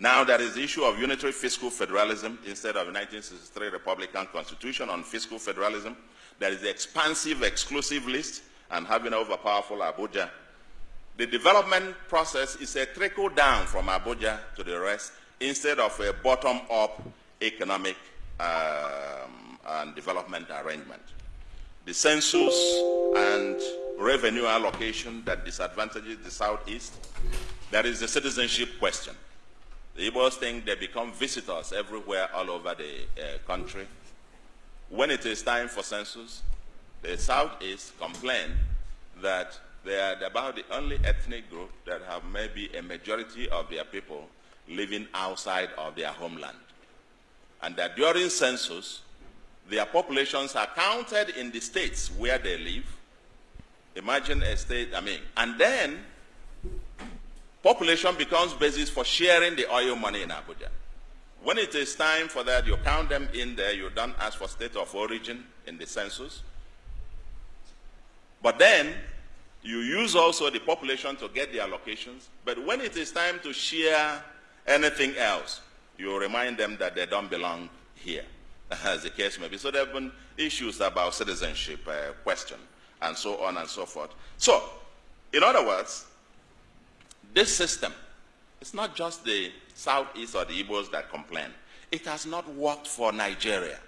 Now there is the issue of unitary fiscal federalism instead of the 1963 Republican Constitution on fiscal federalism. There is the expansive exclusive list and having overpowerful Abuja. The development process is a trickle down from Abuja to the rest instead of a bottom-up economic um, and development arrangement. The census and revenue allocation that disadvantages the Southeast. There is the citizenship question. The Igbos think they become visitors everywhere all over the uh, country. When it is time for census, the Southeast complain that they are about the only ethnic group that have maybe a majority of their people living outside of their homeland. And that during census, their populations are counted in the states where they live. Imagine a state, I mean, and then population becomes basis for sharing the oil money in Abuja. When it is time for that, you count them in there, you don't ask for state of origin in the census. But then, you use also the population to get the allocations. But when it is time to share anything else, you remind them that they don't belong here, as the case may be. So there have been issues about citizenship uh, question and so on and so forth. So, in other words, this system, it's not just the Southeast or the Igbos that complain. It has not worked for Nigeria.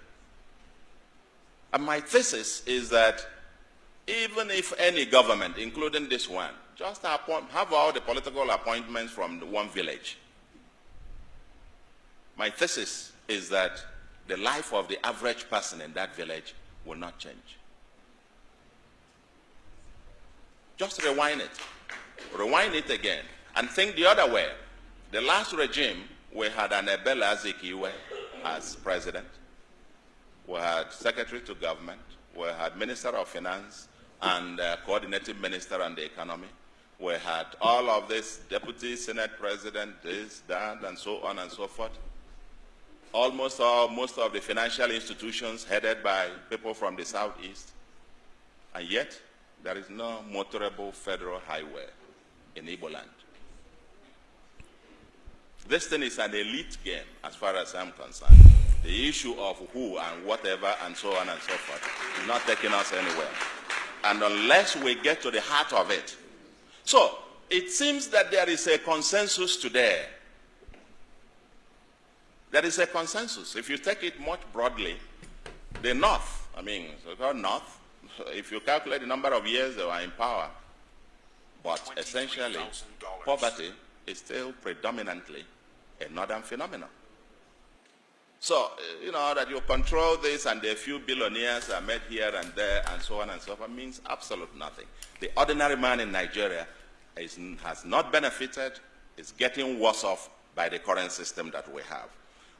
And my thesis is that even if any government, including this one, just appoint, have all the political appointments from one village, my thesis is that the life of the average person in that village will not change. Just rewind it. Rewind it again and think the other way. The last regime, we had an Ebele Azikiwe as president. We had secretary to government. We had minister of finance and uh, coordinating minister on the economy. We had all of this deputy senate president, this, that, and so on and so forth. Almost all, most of the financial institutions headed by people from the southeast. And yet, there is no motorable federal highway in Igbo land. This thing is an elite game as far as I'm concerned. The issue of who and whatever and so on and so forth is not taking us anywhere. And unless we get to the heart of it. So, it seems that there is a consensus today. There is a consensus. If you take it much broadly, the North, I mean, so-called North, if you calculate the number of years they were in power, but essentially, poverty is still predominantly a northern phenomenon. So, you know, that you control this and a few billionaires are made here and there and so on and so forth means absolute nothing. The ordinary man in Nigeria is, has not benefited, is getting worse off by the current system that we have.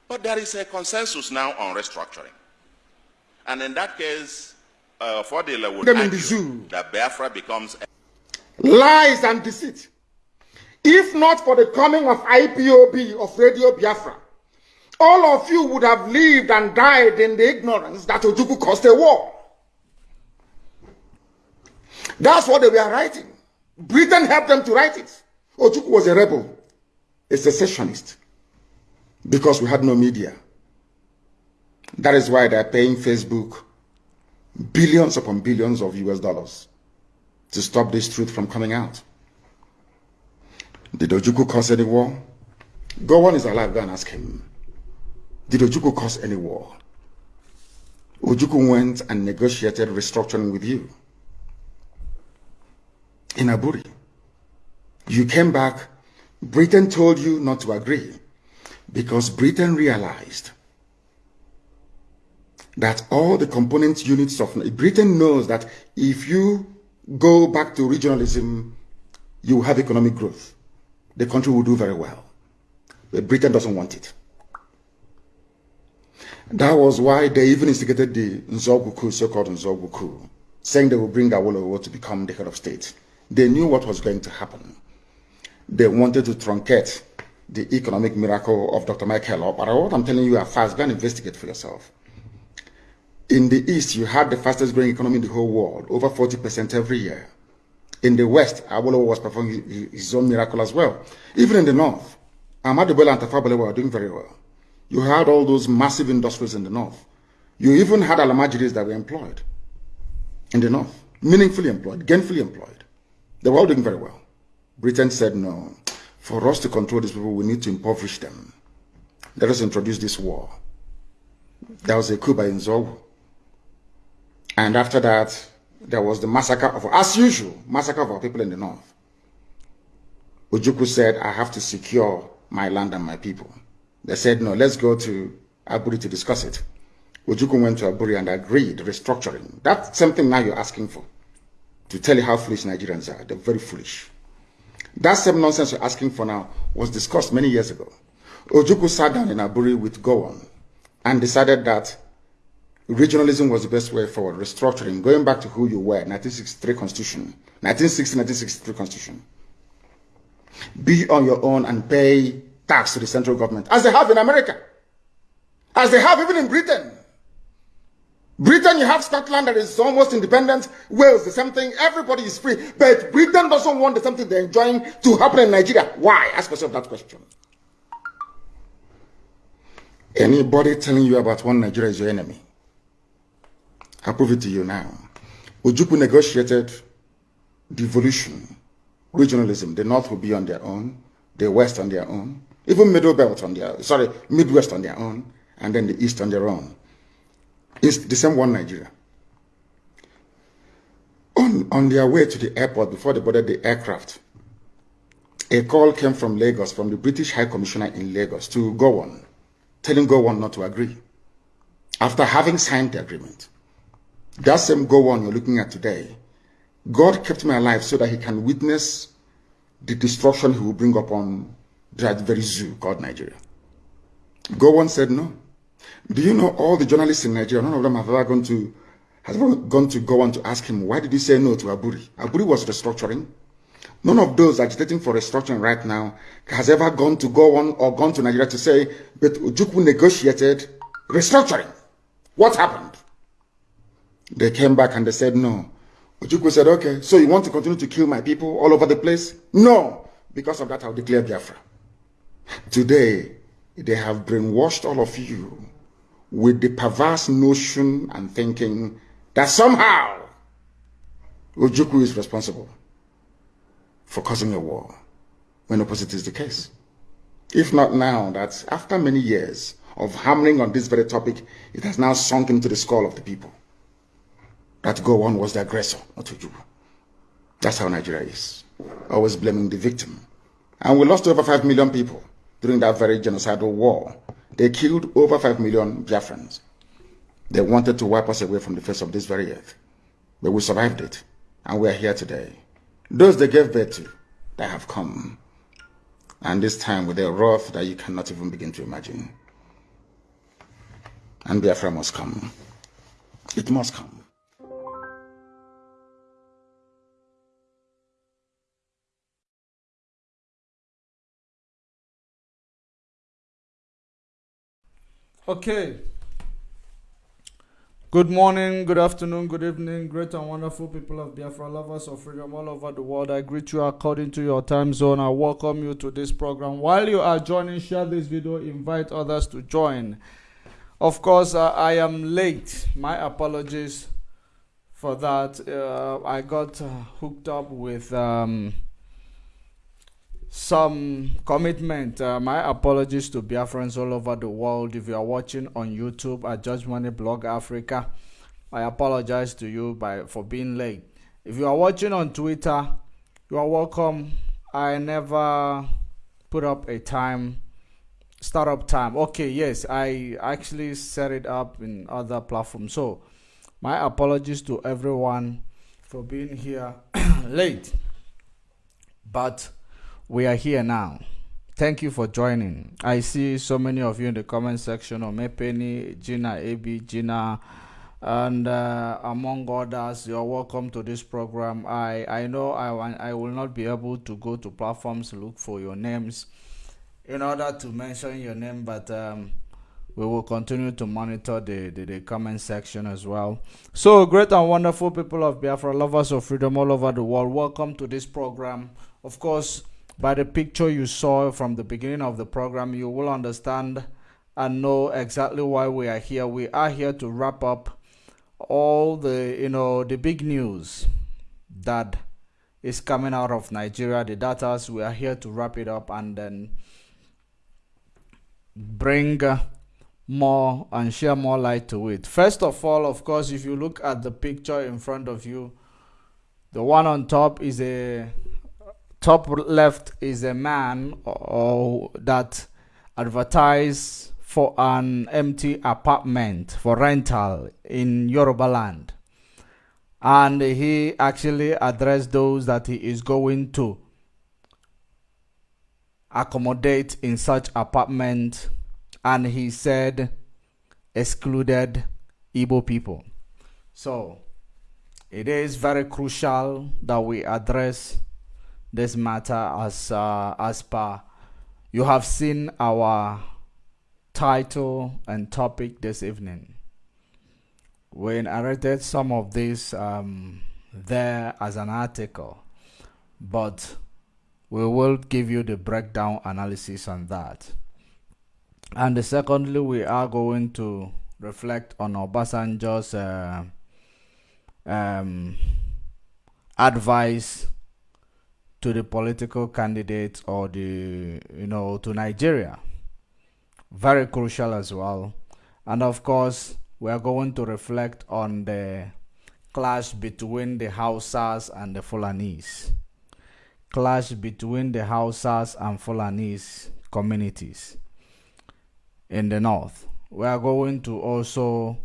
But there is a consensus now on restructuring. And in that case, uh, Fodila would argue that Biafra becomes... Lies and deceit. If not for the coming of IPOB of Radio Biafra, all of you would have lived and died in the ignorance that Ojukwu caused a war. That's what they were writing. Britain helped them to write it. Ojukwu was a rebel, a secessionist, because we had no media. That is why they're paying Facebook billions upon billions of US dollars to stop this truth from coming out. Did Ojukwu cause any war? Gowon is alive, go and ask him. Did Ojukwu cause any war? Ojukwu went and negotiated restructuring with you. In Aburi. You came back, Britain told you not to agree because Britain realized that all the component units of Britain knows that if you go back to regionalism, you have economic growth the country will do very well. But Britain doesn't want it. That was why they even instigated the Nzeogwu so-called Nzeogwu saying they will bring Awolowo to become the head of state. They knew what was going to happen. They wanted to truncate the economic miracle of Dr. Michael But what I'm telling you are fast. Go and investigate for yourself. In the East, you had the fastest growing economy in the whole world, over 40% every year. In the West, Awolowo was performing his own miracle as well. Even in the North, Ahmadu Bello and Tafa were doing very well. You had all those massive industries in the north. You even had Almajiris that were employed in the north, meaningfully employed, gainfully employed. They were all doing very well. Britain said, no, for us to control these people, we need to impoverish them. Let us introduce this war. There was a coup by Nzeogwu. And after that, there was the massacre of, as usual, massacre of our people in the north. Ojukwu said, I have to secure my land and my people. They said, no, let's go to Aburi to discuss it. Ojukwu went to Aburi and agreed restructuring. That's something now you're asking for. To tell you how foolish Nigerians are. They're very foolish. That same nonsense you're asking for now was discussed many years ago. Ojukwu sat down in Aburi with Gowon and decided that regionalism was the best way forward, restructuring, going back to who you were, 1963 Constitution, 1960, 1963 Constitution. Be on your own and pay tax to the central government, as they have in America, as they have even in Britain. Britain, you have Scotland that is almost independent. Wales, the same thing. Everybody is free. But Britain doesn't want the same thing they're enjoying to happen in Nigeria. Why? Ask yourself that question. Anybody telling you about one Nigeria is your enemy. I prove it to you now. Ojukwu negotiated devolution, regionalism. The North will be on their own, the West on their own, even Middle Belt on their, sorry, Midwest on their own, and then the East on their own. It's the same one Nigeria. On, on their way to the airport, before they boarded the aircraft, a call came from Lagos, from the British High Commissioner in Lagos, to Gowon, telling Gowon not to agree. After having signed the agreement, that same Gowon you're looking at today, God kept me alive so that he can witness the destruction he will bring upon that very zoo called Nigeria. Gowon said no. Do you know all the journalists in Nigeria, none of them have ever gone to has ever gone to Gowon to ask him, why did he say no to Aburi? Aburi was restructuring. None of those agitating for restructuring right now has ever gone to Gowon or gone to Nigeria to say, but Ojukwu negotiated restructuring. What happened? They came back and they said no. Ojukwu said, okay, so you want to continue to kill my people all over the place? No. Because of that, I'll declare Biafra. Today, they have brainwashed all of you with the perverse notion and thinking that somehow Ojukwu is responsible for causing a war, when opposite is the case. If not now, that after many years of hammering on this very topic, it has now sunk into the skull of the people that Gowon was the aggressor, not Ojukwu. That's how Nigeria is. Always blaming the victim. And we lost over 5 million people during that very genocidal war. They killed over 5 million Biafrans. They wanted to wipe us away from the face of this very earth. But we survived it. And we are here today. Those they gave birth to, they have come. And this time with a wrath that you cannot even begin to imagine. And Biafra must come. It must come. Okay. Good morning, good afternoon, good evening, great and wonderful people of Biafra, lovers of freedom all over the world. I greet you according to your time zone. I welcome you to this program. While you are joining, share this video, invite others to join. Of course, uh, I am late. My apologies for that. Uh, I got uh, hooked up with. Um, some commitment. Uh, my apologies to Biafrans all over the world. If you are watching on YouTube at Judge Money Blog Africa, I apologize to you by for being late. If you are watching on Twitter, you are welcome. I never put up a time startup time. Okay, yes, I actually set it up in other platforms. So, my apologies to everyone for being here late. But we are here now. Thank you for joining. I see so many of you in the comment section. Omepeni, Gina, AB, Gina, and uh, among others, you're welcome to this program. I I know I I will not be able to go to platforms look for your names in order to mention your name, but um, we will continue to monitor the, the, the comment section as well. So, great and wonderful people of Biafra, lovers of freedom all over the world, welcome to this program. Of course, by the picture you saw from the beginning of the program, you will understand and know exactly why we are here. We are here to wrap up all the you know the big news that is coming out of Nigeria, the data. We are here to wrap it up and then bring more and share more light to it. First of all, of course, if you look at the picture in front of you, the one on top is a top left is a man or that advertise for an empty apartment for rental in Yoruba land. And he actually addressed those that he is going to accommodate in such apartment and he said excluded Igbo people. So it is very crucial that we address this matter as uh, as per you have seen our title and topic this evening. We narrated some of this um, there as an article, but we will give you the breakdown analysis on that. And secondly, we are going to reflect on Obasanjo's uh, um, advice to the political candidates or the, you know, to Nigeria. Very crucial as well. And of course, we are going to reflect on the clash between the Hausas and the Fulanese. Clash between the Hausas and Fulanese communities in the north. We are going to also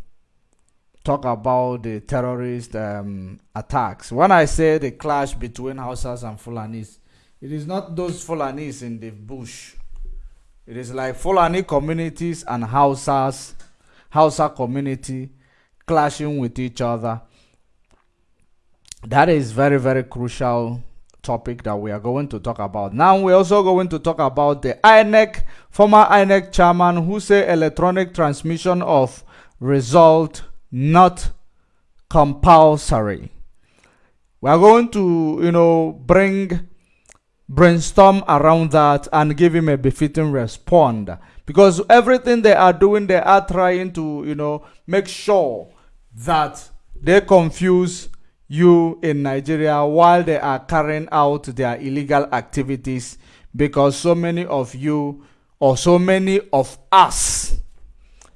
talk about the terrorist um, attacks. When I say the clash between Hausas and Fulanis, it is not those Fulanis in the bush. It is like Fulani communities and Hausas, Hausa community clashing with each other. That is very, very crucial topic that we are going to talk about. Now we're also going to talk about the INEC, former INEC chairman who say electronic transmission of result not compulsory. We are going to, you know, bring brainstorm around that and give him a befitting response because everything they are doing they are trying to you know make sure that they confuse you in Nigeria while they are carrying out their illegal activities because so many of you or so many of us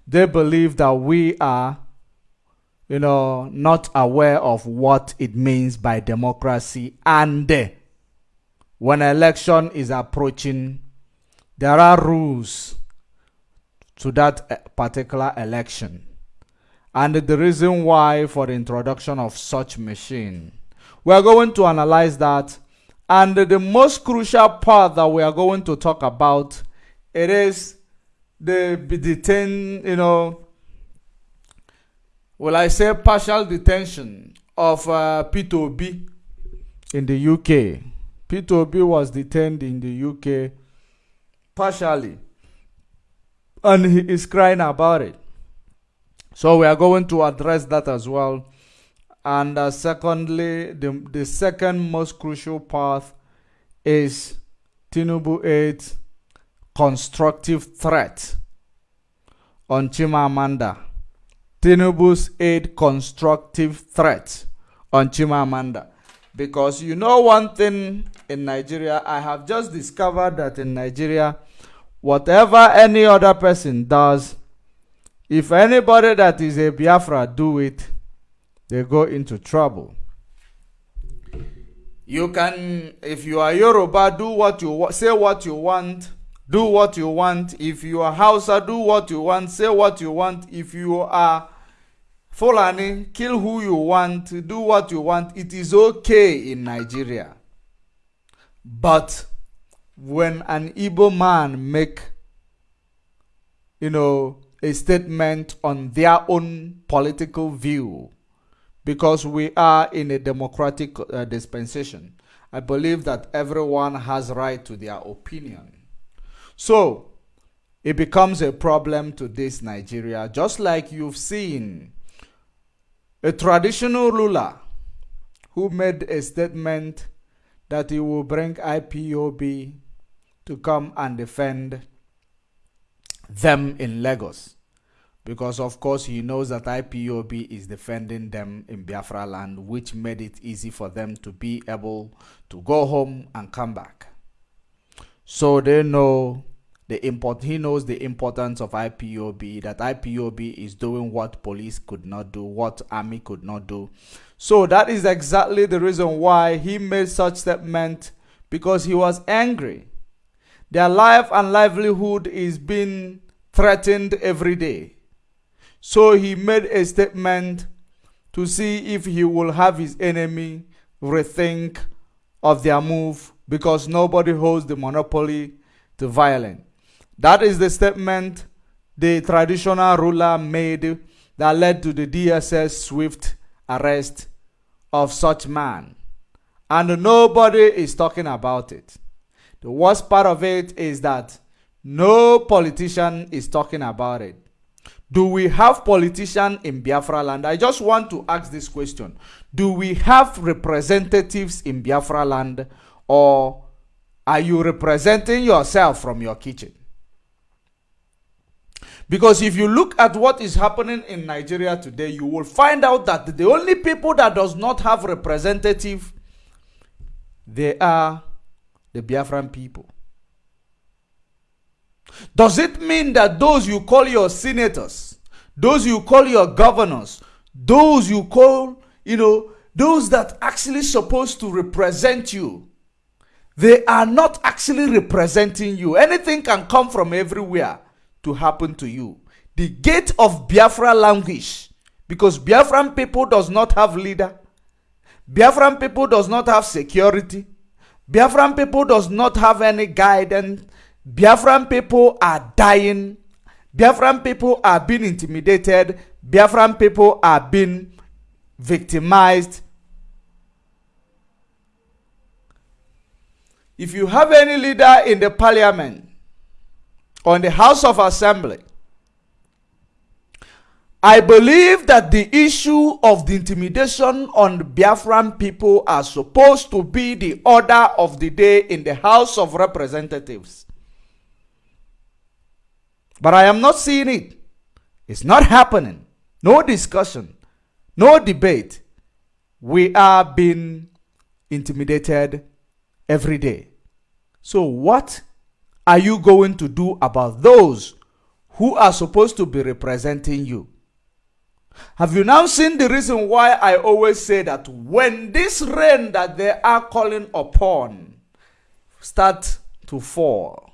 they believe that we are you know not aware of what it means by democracy and when election is approaching there are rules to that eh, particular election and the reason why for the introduction of such machine. We are going to analyze that and the most crucial part that we are going to talk about it is the detain, you know, will I say partial detention of uh, Peter Obi in the UK. Peter Obi was detained in the UK partially and he is crying about it. So we are going to address that as well. And uh, secondly, the, the second most crucial path is Tinubu 8 constructive threat on Chimamanda. Tinubu's aide constructive threat on Chimamanda. Because you know one thing in Nigeria, I have just discovered that in Nigeria, whatever any other person does, if anybody that is a Biafra do it, they go into trouble. You can, if you are Yoruba, do what you say what you want, do what you want. If you are Hausa, do what you want, say what you want. If you are Fulani, kill who you want, do what you want. It is okay in Nigeria. But when an Igbo man make, you know, a statement on their own political view because we are in a democratic uh, dispensation. I believe that everyone has right to their opinion. So, it becomes a problem to this Nigeria, just like you've seen a traditional ruler who made a statement that he will bring IPOB to come and defend them in Lagos. Because, of course, he knows that IPOB is defending them in Biafra land, which made it easy for them to be able to go home and come back. So they know the import he knows the importance of IPOB that IPOB is doing what police could not do what army could not do. So that is exactly the reason why he made such statement because he was angry. Their life and livelihood is being threatened every day. So he made a statement to see if he will have his enemy rethink of their move because nobody holds the monopoly to violence that is the statement the traditional ruler made that led to the DSS swift arrest of such man. And nobody is talking about it. The worst part of it is that no politician is talking about it. Do we have politicians in Biafra land? I just want to ask this question. Do we have representatives in Biafra land or are you representing yourself from your kitchen? Because if you look at what is happening in Nigeria today, you will find out that the only people that does not have representative, they are the Biafran people. Does it mean that those you call your senators, those you call your governors, those you call, you know, those that actually supposed to represent you, they are not actually representing you. Anything can come from everywhere to happen to you. The gate of Biafra languish because Biafran people does not have leader. Biafran people does not have security. Biafran people does not have any guidance. Biafran people are dying. Biafran people are being intimidated. Biafran people are being victimized. If you have any leader in the parliament, or in the House of Assembly, I believe that the issue of the intimidation on the Biafran people are supposed to be the order of the day in the House of Representatives. But I am not seeing it. It's not happening. No discussion. No debate. We are being intimidated every day. So what are you going to do about those who are supposed to be representing you? Have you now seen the reason why I always say that when this rain that they are calling upon start to fall,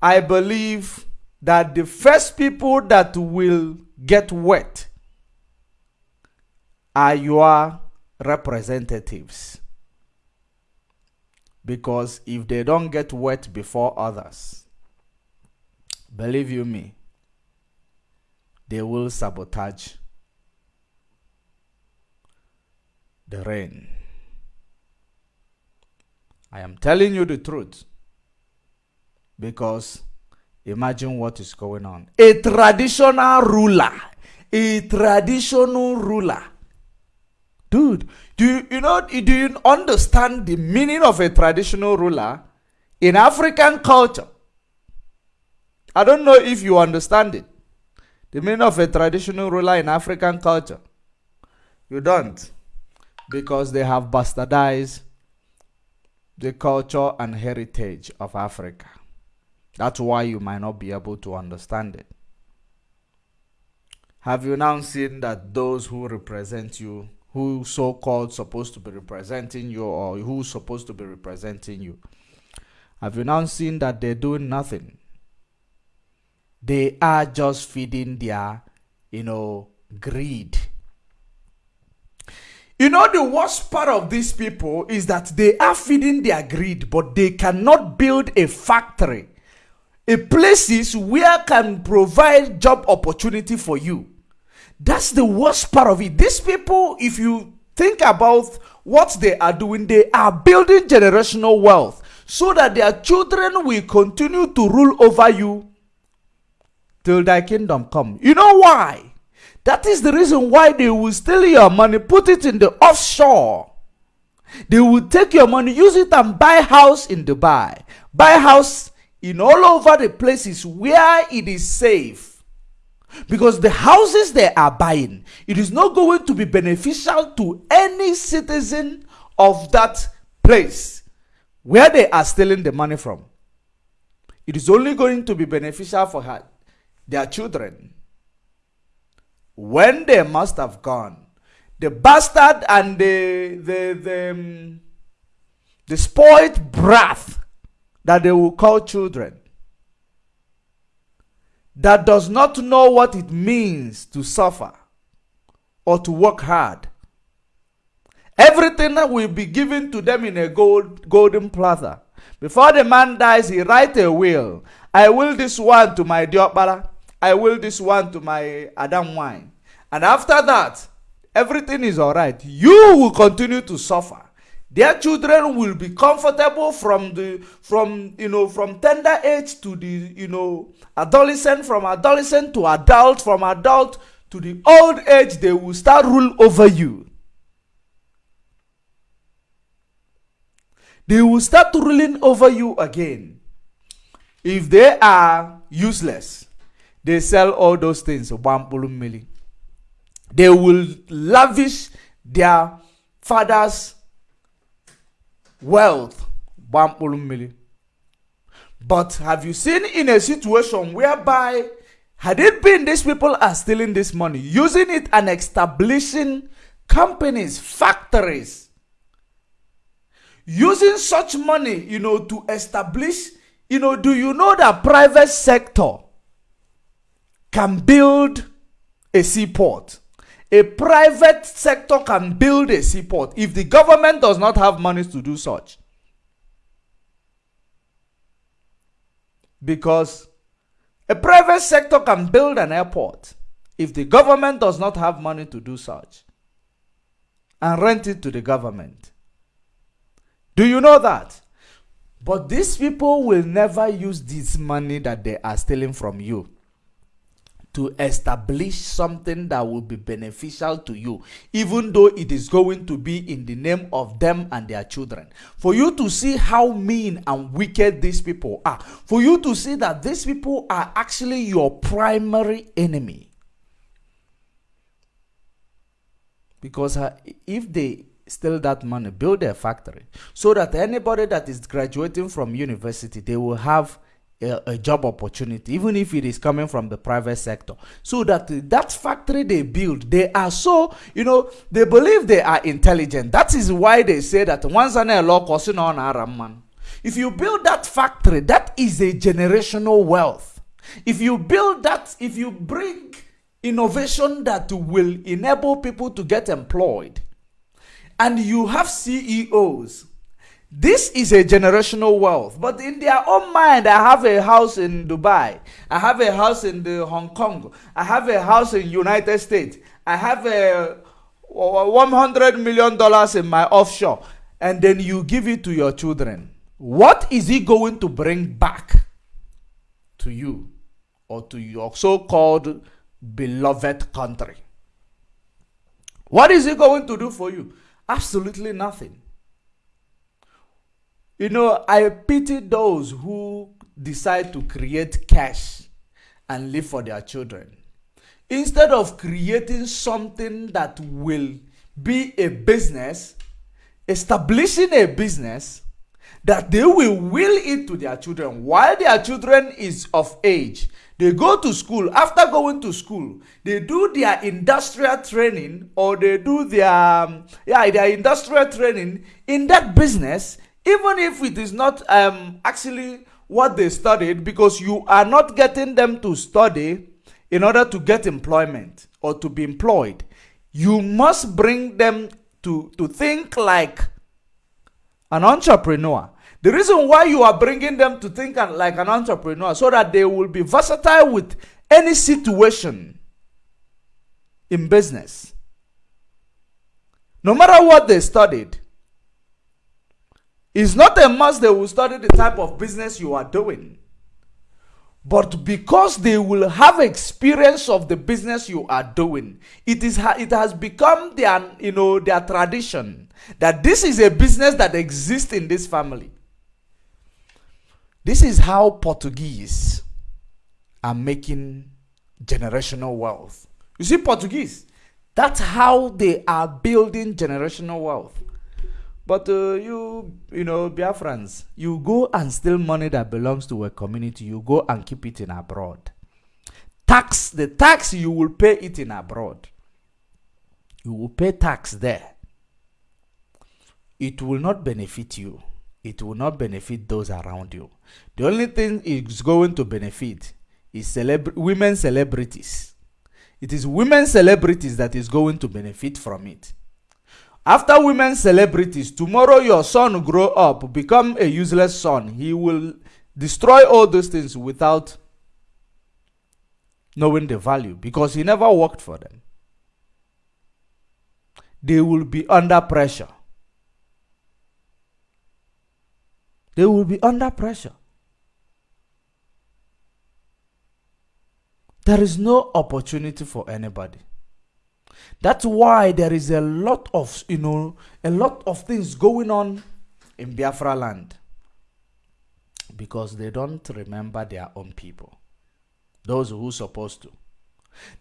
I believe that the first people that will get wet are your representatives. Because if they don't get wet before others, believe you me, they will sabotage the rain. I am telling you the truth because imagine what is going on. A traditional ruler, a traditional ruler Dude, do you, know, do you understand the meaning of a traditional ruler in African culture? I don't know if you understand it. The meaning of a traditional ruler in African culture. You don't. Because they have bastardized the culture and heritage of Africa. That's why you might not be able to understand it. Have you now seen that those who represent you who so-called supposed to be representing you or who's supposed to be representing you. Have you now seen that they're doing nothing? They are just feeding their you know greed. You know the worst part of these people is that they are feeding their greed but they cannot build a factory a places where can provide job opportunity for you that's the worst part of it. These people, if you think about what they are doing, they are building generational wealth so that their children will continue to rule over you till thy kingdom come. You know why? That is the reason why they will steal your money, put it in the offshore, They will take your money, use it and buy house in Dubai, buy house in all over the places where it is safe. Because the houses they are buying, it is not going to be beneficial to any citizen of that place where they are stealing the money from. It is only going to be beneficial for her, their children. When they must have gone, the bastard and the the the, um, the spoiled breath that they will call children that does not know what it means to suffer or to work hard. Everything that will be given to them in a gold, golden platter. Before the man dies, he write a will. I will this one to my diokpara. I will this one to my Adam wine. And after that, everything is all right. You will continue to suffer. Their children will be comfortable from the from you know from tender age to the you know adolescent, from adolescent to adult, from adult to the old age. They will start rule over you. They will start ruling over you again. If they are useless, they sell all those things. They will lavish their father's wealth. But have you seen in a situation whereby, had it been these people are stealing this money, using it and establishing companies, factories, using such money, you know, to establish, you know, do you know that private sector can build a seaport? A private sector can build a seaport if the government does not have money to do such. Because a private sector can build an airport if the government does not have money to do such and rent it to the government. Do you know that? But these people will never use this money that they are stealing from you to establish something that will be beneficial to you, even though it is going to be in the name of them and their children. For you to see how mean and wicked these people are, for you to see that these people are actually your primary enemy. Because uh, if they steal that money, build a factory, so that anybody that is graduating from university, they will have a, a, job opportunity even if it is coming from the private sector. So that that factory they build they are so you know they believe they are intelligent. That is why they say that once an law on man. If you build that factory that is a generational wealth. If you build that if you bring innovation that will enable people to get employed and you have CEOs this is a generational wealth. But in their own mind, I have a house in Dubai. I have a house in the Hong Kong. I have a house in United States. I have a $100 million in my offshore. And then you give it to your children. What is he going to bring back to you or to your so-called beloved country? What is he going to do for you? Absolutely nothing. You know, I pity those who decide to create cash and live for their children. Instead of creating something that will be a business, establishing a business that they will will it to their children while their children is of age they go to school after going to school they do their industrial training or they do their um, yeah their industrial training in that business even if it is not um, actually what they studied, because you are not getting them to study in order to get employment or to be employed, you must bring them to, to think like an entrepreneur. The reason why you are bringing them to think like an entrepreneur so that they will be versatile with any situation in business. No matter what they studied, it's not a must they will study the type of business you are doing. but because they will have experience of the business you are doing it is it has become their you know their tradition that this is a business that exists in this family. This is how portuguese are making generational wealth. You see portuguese that's how they are building generational wealth but uh, you, you know, Biafrans, you go and steal money that belongs to a community. You go and keep it in abroad. Tax, the tax you will pay it in abroad. You will pay tax there. It will not benefit you. It will not benefit those around you. The only thing it's going to benefit is celebra women celebrities. It is women celebrities that is going to benefit from it. After women celebrities, tomorrow your son grow up, become a useless son. He will destroy all those things without knowing the value because he never worked for them. They will be under pressure. They will be under pressure. There is no opportunity for anybody. That's why there is a lot of, you know, a lot of things going on in Biafra land. Because they don't remember their own people. Those who supposed to.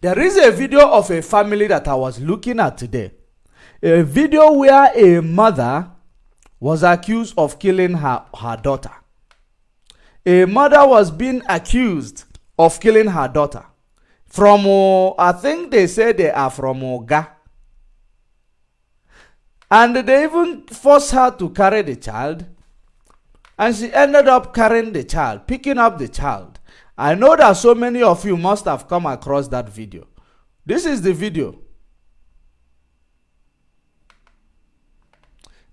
There is a video of a family that I was looking at today. A video where a mother was accused of killing her, her daughter. A mother was being accused of killing her daughter. From, uh, I think they say they are from Oga. And they even forced her to carry the child. And she ended up carrying the child, picking up the child. I know that so many of you must have come across that video. This is the video.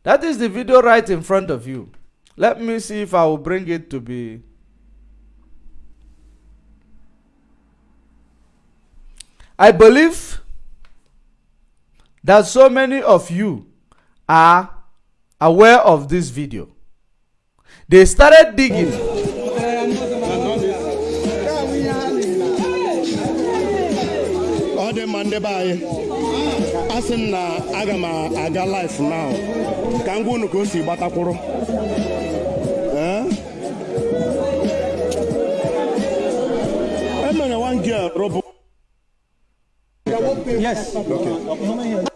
That is the video right in front of you. Let me see if I will bring it to be I believe that so many of you are aware of this video. They started digging. ọ dị mma ndị be anyị a sị m na aga m aga life now. Ka m gwa unu ka o si gbatakwụrụ emere one girl rụbụ Yes. Okay.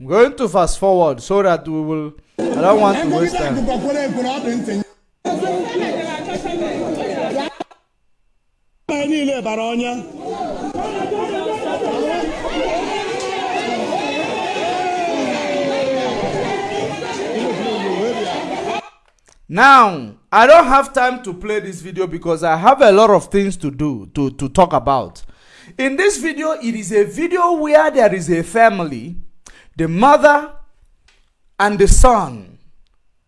I'm going to fast forward so that we will. I don't want to waste time. niile bara ọnya Now, I don't have time to play this video because I have a lot of things to do, to, to talk about. In this video, it is a video where there is a family, the mother and the son.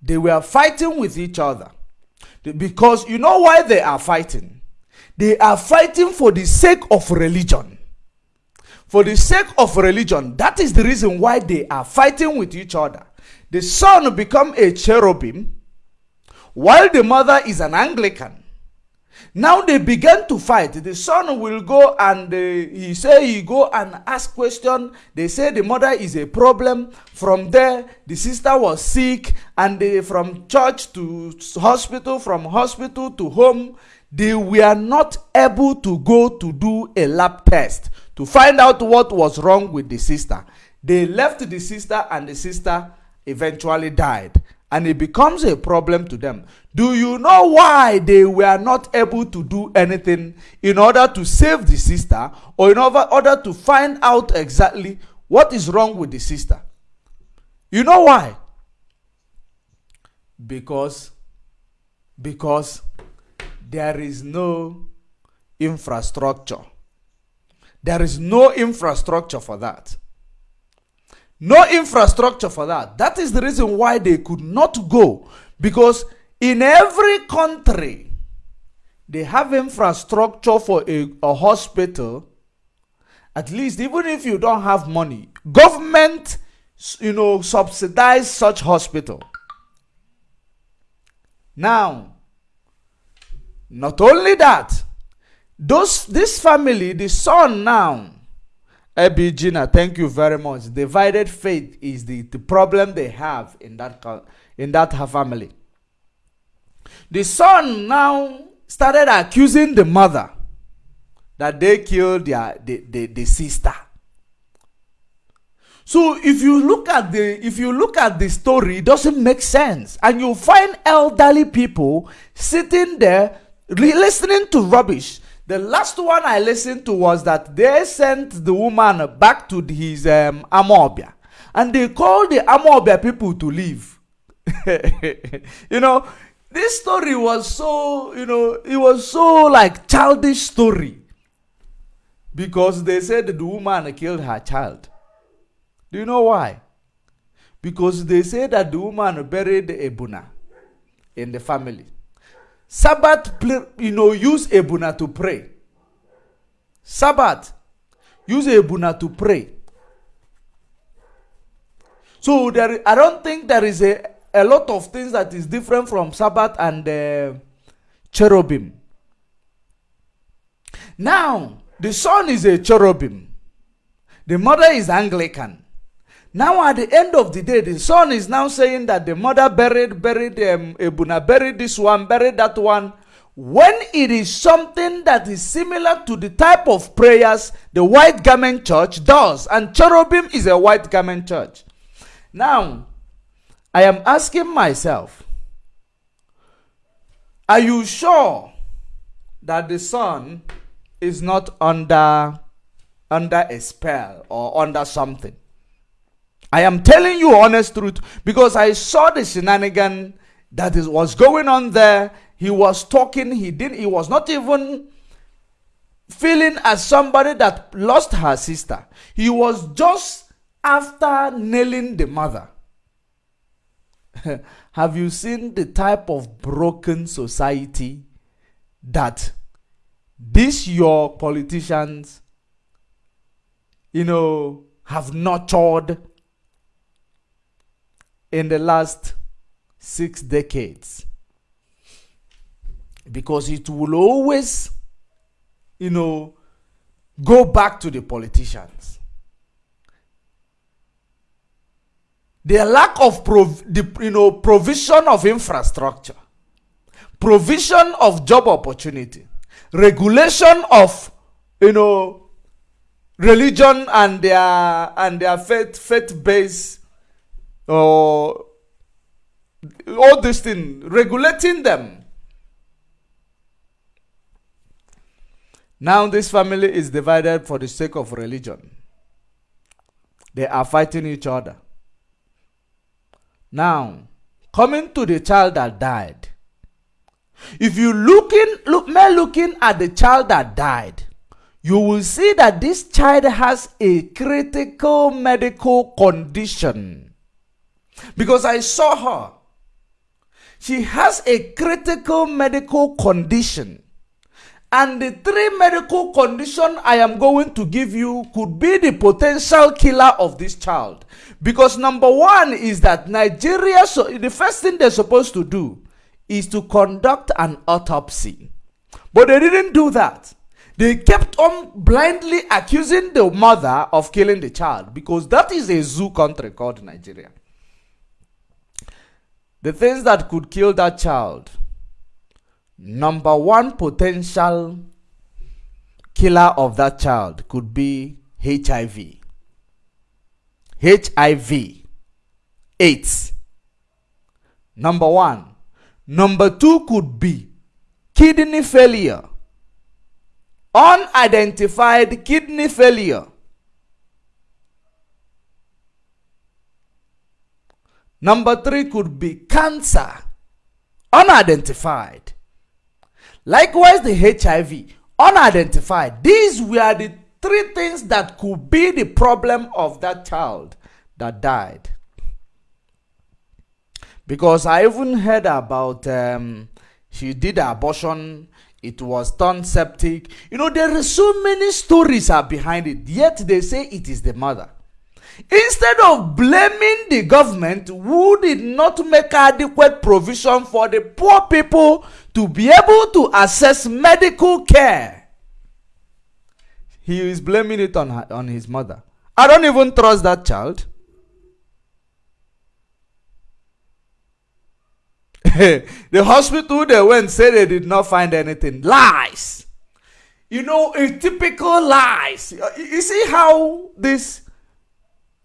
They were fighting with each other. Because you know why they are fighting? They are fighting for the sake of religion. For the sake of religion, that is the reason why they are fighting with each other. The son become a cherubim, while the mother is an Anglican. Now they began to fight. The son will go and uh, he say he go and ask question. They say the mother is a problem. From there, the sister was sick, and they, from church to hospital, from hospital to home, they were not able to go to do a lab test to find out what was wrong with the sister. They left the sister, and the sister eventually died and it becomes a problem to them. Do you know why they were not able to do anything in order to save the sister or in order to find out exactly what is wrong with the sister? You know why? Because because there is no infrastructure. There is no infrastructure for that. No infrastructure for that. That is the reason why they could not go. Because in every country, they have infrastructure for a, a hospital. At least, even if you don't have money, government, you know, subsidize such hospital. Now, not only that, those this family, the son now, Ebi Gina, thank you very much. Divided faith is the, the problem they have in that in that her family. The son now started accusing the mother that they killed their the, the, the sister. So if you look at the if you look at the story, it doesn't make sense, and you find elderly people sitting there listening to rubbish. The last one I listened to was that they sent the woman back to his um, Amobia, and they called the Amobia people to leave. you know, this story was so you know it was so like childish story because they said the woman killed her child do you know why? Because they said that the woman buried Ebuna in the family. Sabbath, you know, use Ebuna to pray. Sabbath, use Ebuna to pray. So there, I don't think there is a, a lot of things that is different from Sabbath and uh, cherubim. Now, the son is a cherubim. The mother is Anglican. Now, at the end of the day, the son is now saying that the mother buried, buried um, Ebuna, buried this one, buried that one. When it is something that is similar to the type of prayers the white garment church does, and cherubim is a white garment church. Now, I am asking myself, are you sure that the son is not under under a spell or under something? I am telling you honest truth because I saw the shenanigan that is, was going on there. He was talking, he didn't, he was not even feeling as somebody that lost her sister. He was just after nailing the mother. Have you seen the type of broken society that these your politicians, you know, have nurtured in the last six decades. Because it will always, you know, go back to the politicians. The lack of the, you know, provision of infrastructure, provision of job opportunity, regulation of you know religion and their and their faith faith based or all this thing, regulating them. Now this family is divided for the sake of religion. They are fighting each other. Now, coming to the child that died. If you looking look looking at the child that died, you will see that this child has a critical medical condition. Because I saw her. She has a critical medical condition. And the three medical condition I am going to give you could be the potential killer of this child. Because number one is that Nigeria, so the first thing they're supposed to do is to conduct an autopsy. But they didn't do that. They kept on blindly accusing the mother of killing the child because that is a zoo country called Nigeria. The things that could kill that child. Number one potential killer of that child could be HIV. HIV. AIDS. Number one. Number two could be kidney failure. Unidentified kidney failure. Number three could be cancer, unidentified. Likewise, the HIV, unidentified. These were the three things that could be the problem of that child that died. Because I even heard about um, she did abortion, it was turned septic. You know, there are so many stories are behind it, yet they say it is the mother. Instead of blaming the government who did not make adequate provision for the poor people to be able to access medical care, he is blaming it on her, on his mother. I don't even trust that child. the hospital they went said they did not find anything. Lies. You know, a typical lies. You see how this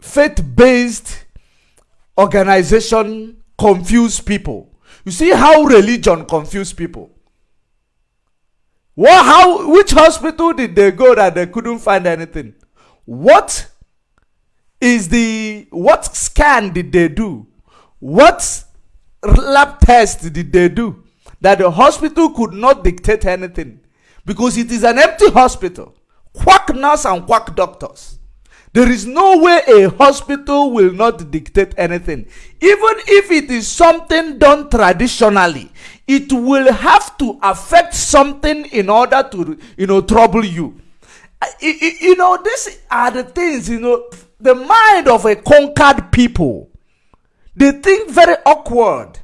faith-based organization confuse people. You see how religion confuse people. What, how, which hospital did they go that they couldn't find anything? What is the, what scan did they do? What lab test did they do? That the hospital could not dictate anything. Because it is an empty hospital. Quack nurse and quack doctors. There is no way a hospital will not dictate anything. Even if it is something done traditionally, it will have to affect something in order to, you know, trouble you. You know, these are the things, you know, the mind of a conquered people. They think very awkward.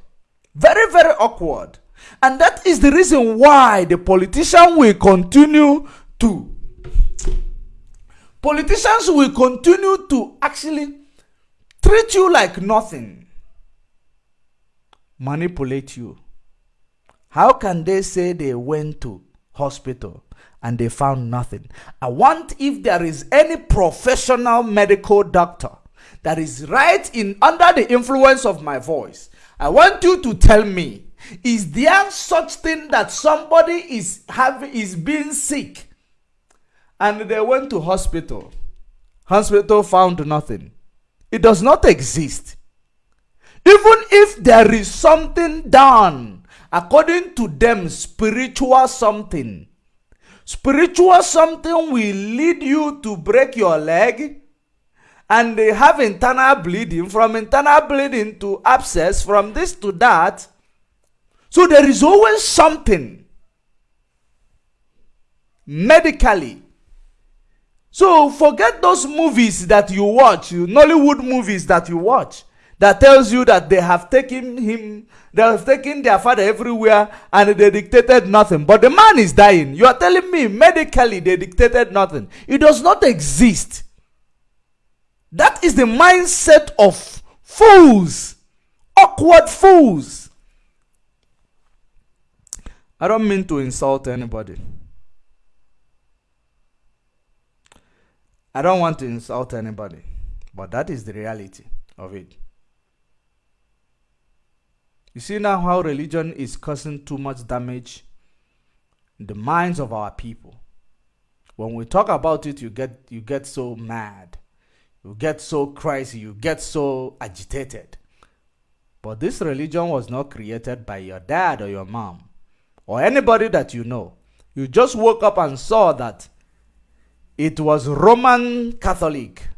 Very, very awkward. And that is the reason why the politician will continue to Politicians will continue to actually treat you like nothing, manipulate you. How can they say they went to hospital and they found nothing? I want if there is any professional medical doctor that is right in under the influence of my voice. I want you to tell me is there such thing that somebody is having is being sick and they went to hospital. Hospital found nothing. It does not exist. Even if there is something done according to them, spiritual something, spiritual something will lead you to break your leg and they have internal bleeding, from internal bleeding to abscess, from this to that. So there is always something medically so forget those movies that you watch, Nollywood movies that you watch, that tells you that they have taken him, they have taken their father everywhere and they dictated nothing. But the man is dying. You are telling me medically they dictated nothing. It does not exist. That is the mindset of fools, awkward fools. I don't mean to insult anybody. I don't want to insult anybody, but that is the reality of it. You see now how religion is causing too much damage in the minds of our people. When we talk about it, you get you get so mad, you get so crazy, you get so agitated. But this religion was not created by your dad or your mom or anybody that you know. You just woke up and saw that it was Roman Catholic.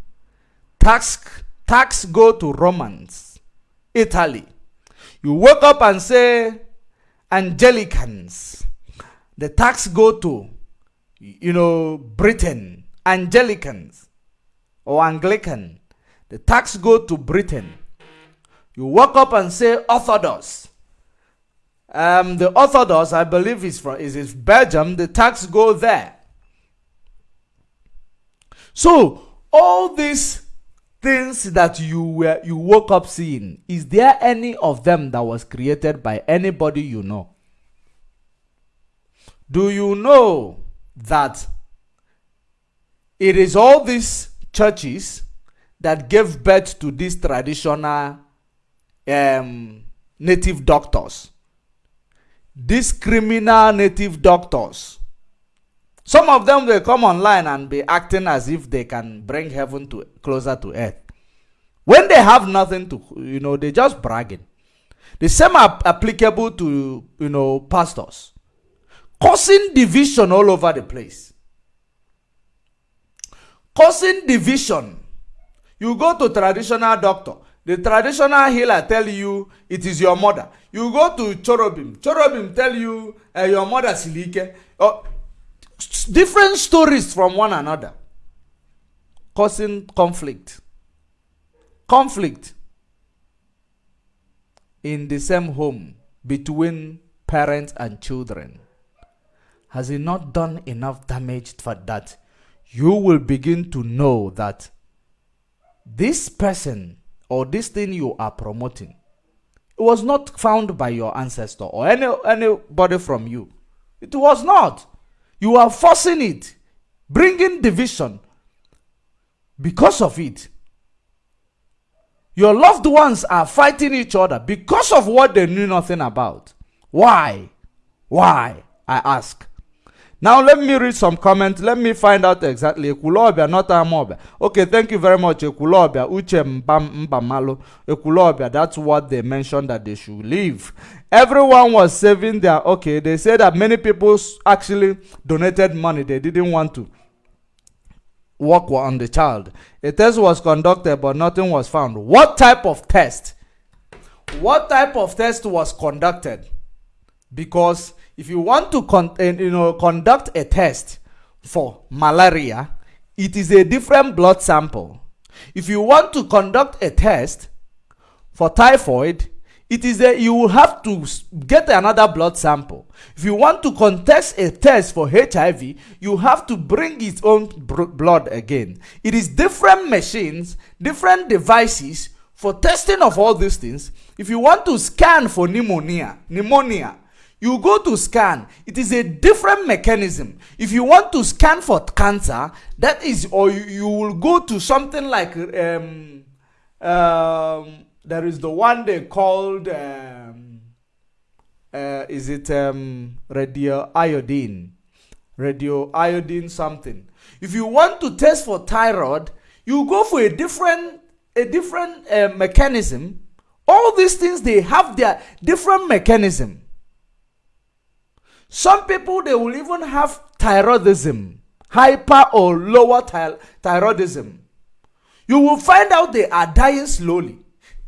Tax, tax go to Romans, Italy. You wake up and say Anglicans. The tax go to, you know, Britain, Anglicans or Anglican. The tax go to Britain. You wake up and say Orthodox. Um, the Orthodox, I believe, is from is, is Belgium. The tax go there. So, all these things that you were you woke up seeing, is there any of them that was created by anybody you know? Do you know that it is all these churches that gave birth to these traditional um, native doctors? These criminal native doctors some of them will come online and be acting as if they can bring heaven to closer to earth. When they have nothing to, you know, they just bragging. The same are applicable to, you know, pastors. Causing division all over the place. Causing division. You go to traditional doctor. The traditional healer tell you it is your mother. You go to cherubim. Cherubim tell you uh, your mother silike. Uh, different stories from one another, causing conflict. Conflict in the same home between parents and children. Has he not done enough damage for that? you will begin to know that this person or this thing you are promoting it was not found by your ancestor or any anybody from you it was not you are forcing it bringing division. Because of it your loved ones are fighting each other because of what they knew nothing about. Why? Why? I ask now let me read some comments. Let me find out exactly. Ekulobia, not Amobia. Okay, thank you very much. Ekulobia, Uche Mbamalo. Ekulobia, that's what they mentioned that they should leave. Everyone was saving their, okay, they said that many people actually donated money. They didn't want to work on the child. A test was conducted, but nothing was found. What type of test? What type of test was conducted? Because if you want to con- uh, you know conduct a test for malaria, it is a different blood sample. If you want to conduct a test for typhoid, it is a you will have to get another blood sample. If you want to contest a test for HIV, you have to bring its own blood again. It is different machines, different devices for testing of all these things. If you want to scan for pneumonia, pneumonia, you go to scan it is a different mechanism. If you want to scan for cancer that is or you, you will go to something like um, um, there is the one they called um, uh, is it um, radio iodine radio iodine something. If you want to test for thyroid you go for a different a different uh, mechanism. All these things they have their different mechanism some people, they will even have thyroidism, hyper or lower ty- thyroidism. You will find out they are dying slowly.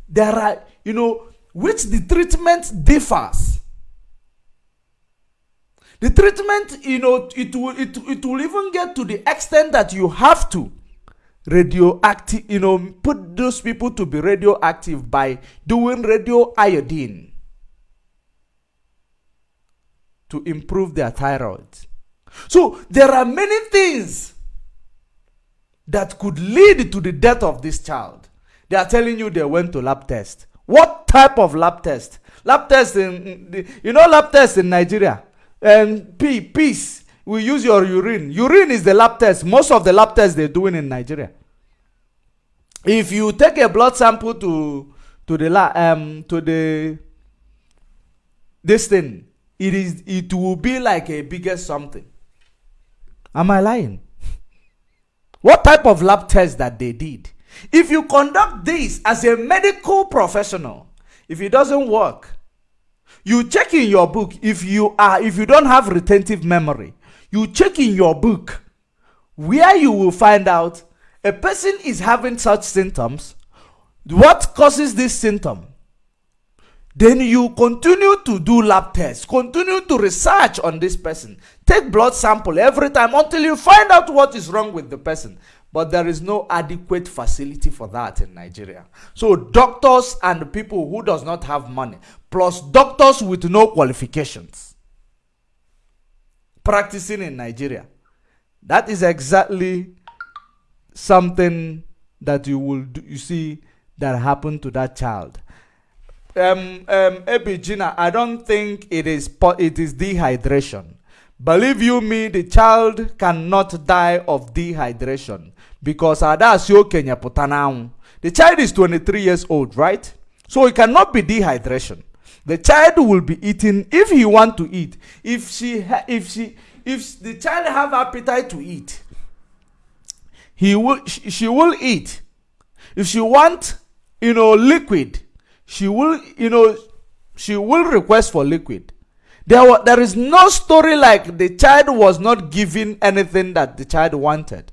There are, you know, which the treatment differs. The treatment, you know, it will, it, it will even get to the extent that you have to radioactive, you know, put those people to be radioactive by doing radio iodine. To improve their thyroid. So there are many things that could lead to the death of this child. They are telling you they went to lab test. What type of lab test? Lab test in you know lab test in Nigeria. And P peace. We use your urine. Urine is the lab test. Most of the lab tests they're doing in Nigeria. If you take a blood sample to to the um to the this thing it is it will be like a bigger something. Am I lying? what type of lab test that they did? If you conduct this as a medical professional, if it doesn't work, you check in your book if you are if you don't have retentive memory, you check in your book where you will find out a person is having such symptoms. What causes this symptom? Then you continue to do lab tests, continue to research on this person. Take blood sample every time until you find out what is wrong with the person. But there is no adequate facility for that in Nigeria. So doctors and people who does not have money, plus doctors with no qualifications, practicing in Nigeria. That is exactly something that you will do, you see that happened to that child um, um, I don't think it is it is dehydration. Believe you me, the child cannot die of dehydration because adasio Kenya putanau. The child is 23 years old, right? So it cannot be dehydration. The child will be eating if he want to eat. If she if she if the child have appetite to eat, he will she will eat. If she want, you know, liquid, she will, you know, she will request for liquid. There, there is no story like the child was not given anything that the child wanted.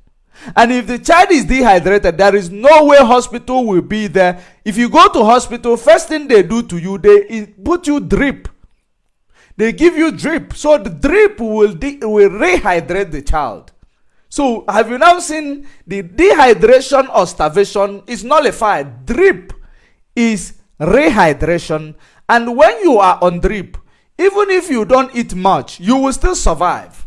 And if the child is dehydrated, there is no way hospital will be there. If you go to hospital, first thing they do to you, they put you drip. They give you drip. So the drip will, will rehydrate the child. So have you now seen the dehydration or starvation is nullified? Drip is rehydration, and when you are on drip, even if you don't eat much, you will still survive.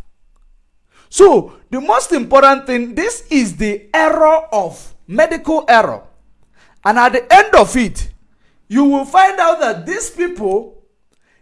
So, the most important thing, this is the error of medical error. And at the end of it, you will find out that these people,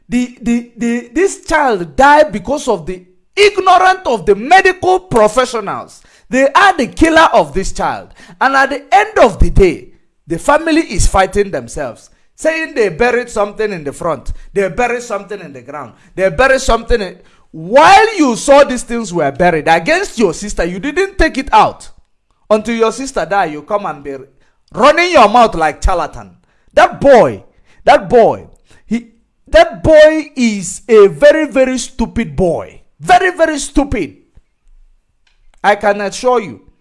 the, the, the, this child died because of the ignorant of the medical professionals. They are the killer of this child. And at the end of the day, the family is fighting themselves saying they buried something in the front, they buried something in the ground, they buried something. In, while you saw these things were buried against your sister, you didn't take it out until your sister died. You come and be running your mouth like charlatan. That boy, that boy, he, that boy is a very very stupid boy, very very stupid. I can assure you.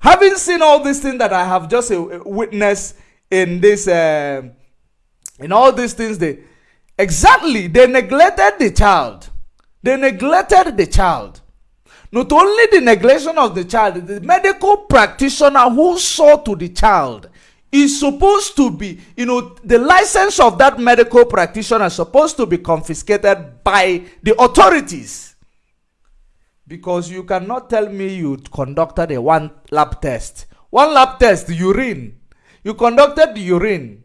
Having seen all these things that I have just uh, witnessed in this uh, in all these things they exactly they neglected the child. They neglected the child. Not only the neglection of the child the medical practitioner who saw to the child is supposed to be you know the license of that medical practitioner is supposed to be confiscated by the authorities. Because you cannot tell me you conducted a one lab test. One lab test urine. You conducted the urine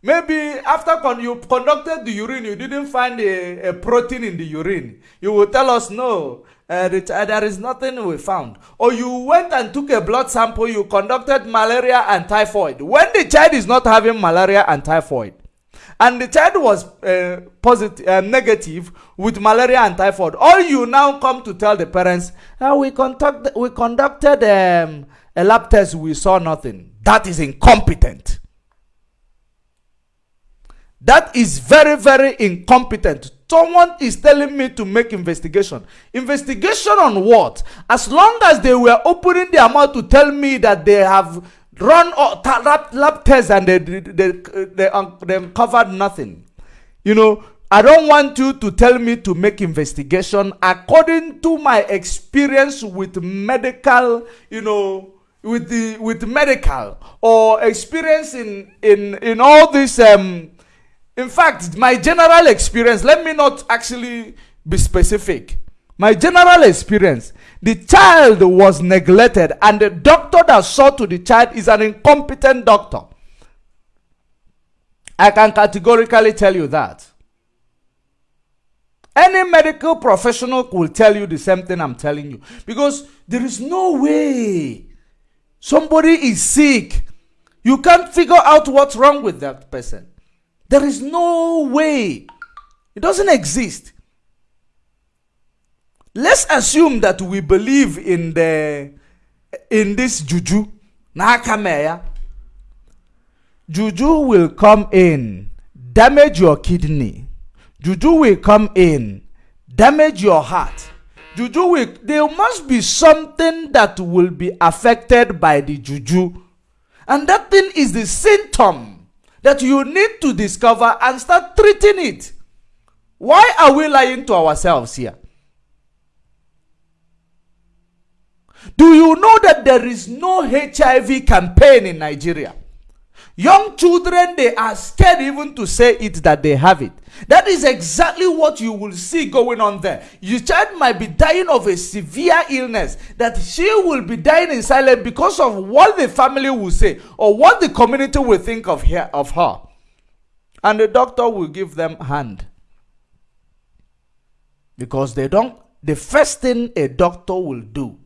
Maybe after con you conducted the urine, you didn't find a, a protein in the urine. You will tell us no, uh, there is nothing we found. Or you went and took a blood sample, you conducted malaria and typhoid. When the child is not having malaria and typhoid, and the child was uh, positive, uh, negative with malaria and typhoid, all you now come to tell the parents, uh, we, conduct, we conducted um, a lab test, we saw nothing. That is incompetent. That is very, very incompetent. Someone is telling me to make investigation. Investigation on what? As long as they were opening their mouth to tell me that they have run lab, lab tests and they, they, they, they, they uncovered nothing. You know, I don't want you to tell me to make investigation according to my experience with medical, you know, with the with medical or experience in in in all this um in fact, my general experience, let me not actually be specific. My general experience, the child was neglected, and the doctor that saw to the child is an incompetent doctor. I can categorically tell you that. Any medical professional will tell you the same thing I'm telling you. Because there is no way somebody is sick. You can't figure out what's wrong with that person. There is no way. It doesn't exist. Let's assume that we believe in the in this juju. Nakameya. Juju will come in, damage your kidney. Juju will come in, damage your heart. Juju will there must be something that will be affected by the juju. And that thing is the symptom that you need to discover and start treating it. Why are we lying to ourselves here? Do you know that there is no HIV campaign in Nigeria? Young children, they are scared even to say it that they have it. That is exactly what you will see going on there. Your child might be dying of a severe illness that she will be dying in silence because of what the family will say or what the community will think of her. Of her. And the doctor will give them hand. Because they don't, the first thing a doctor will do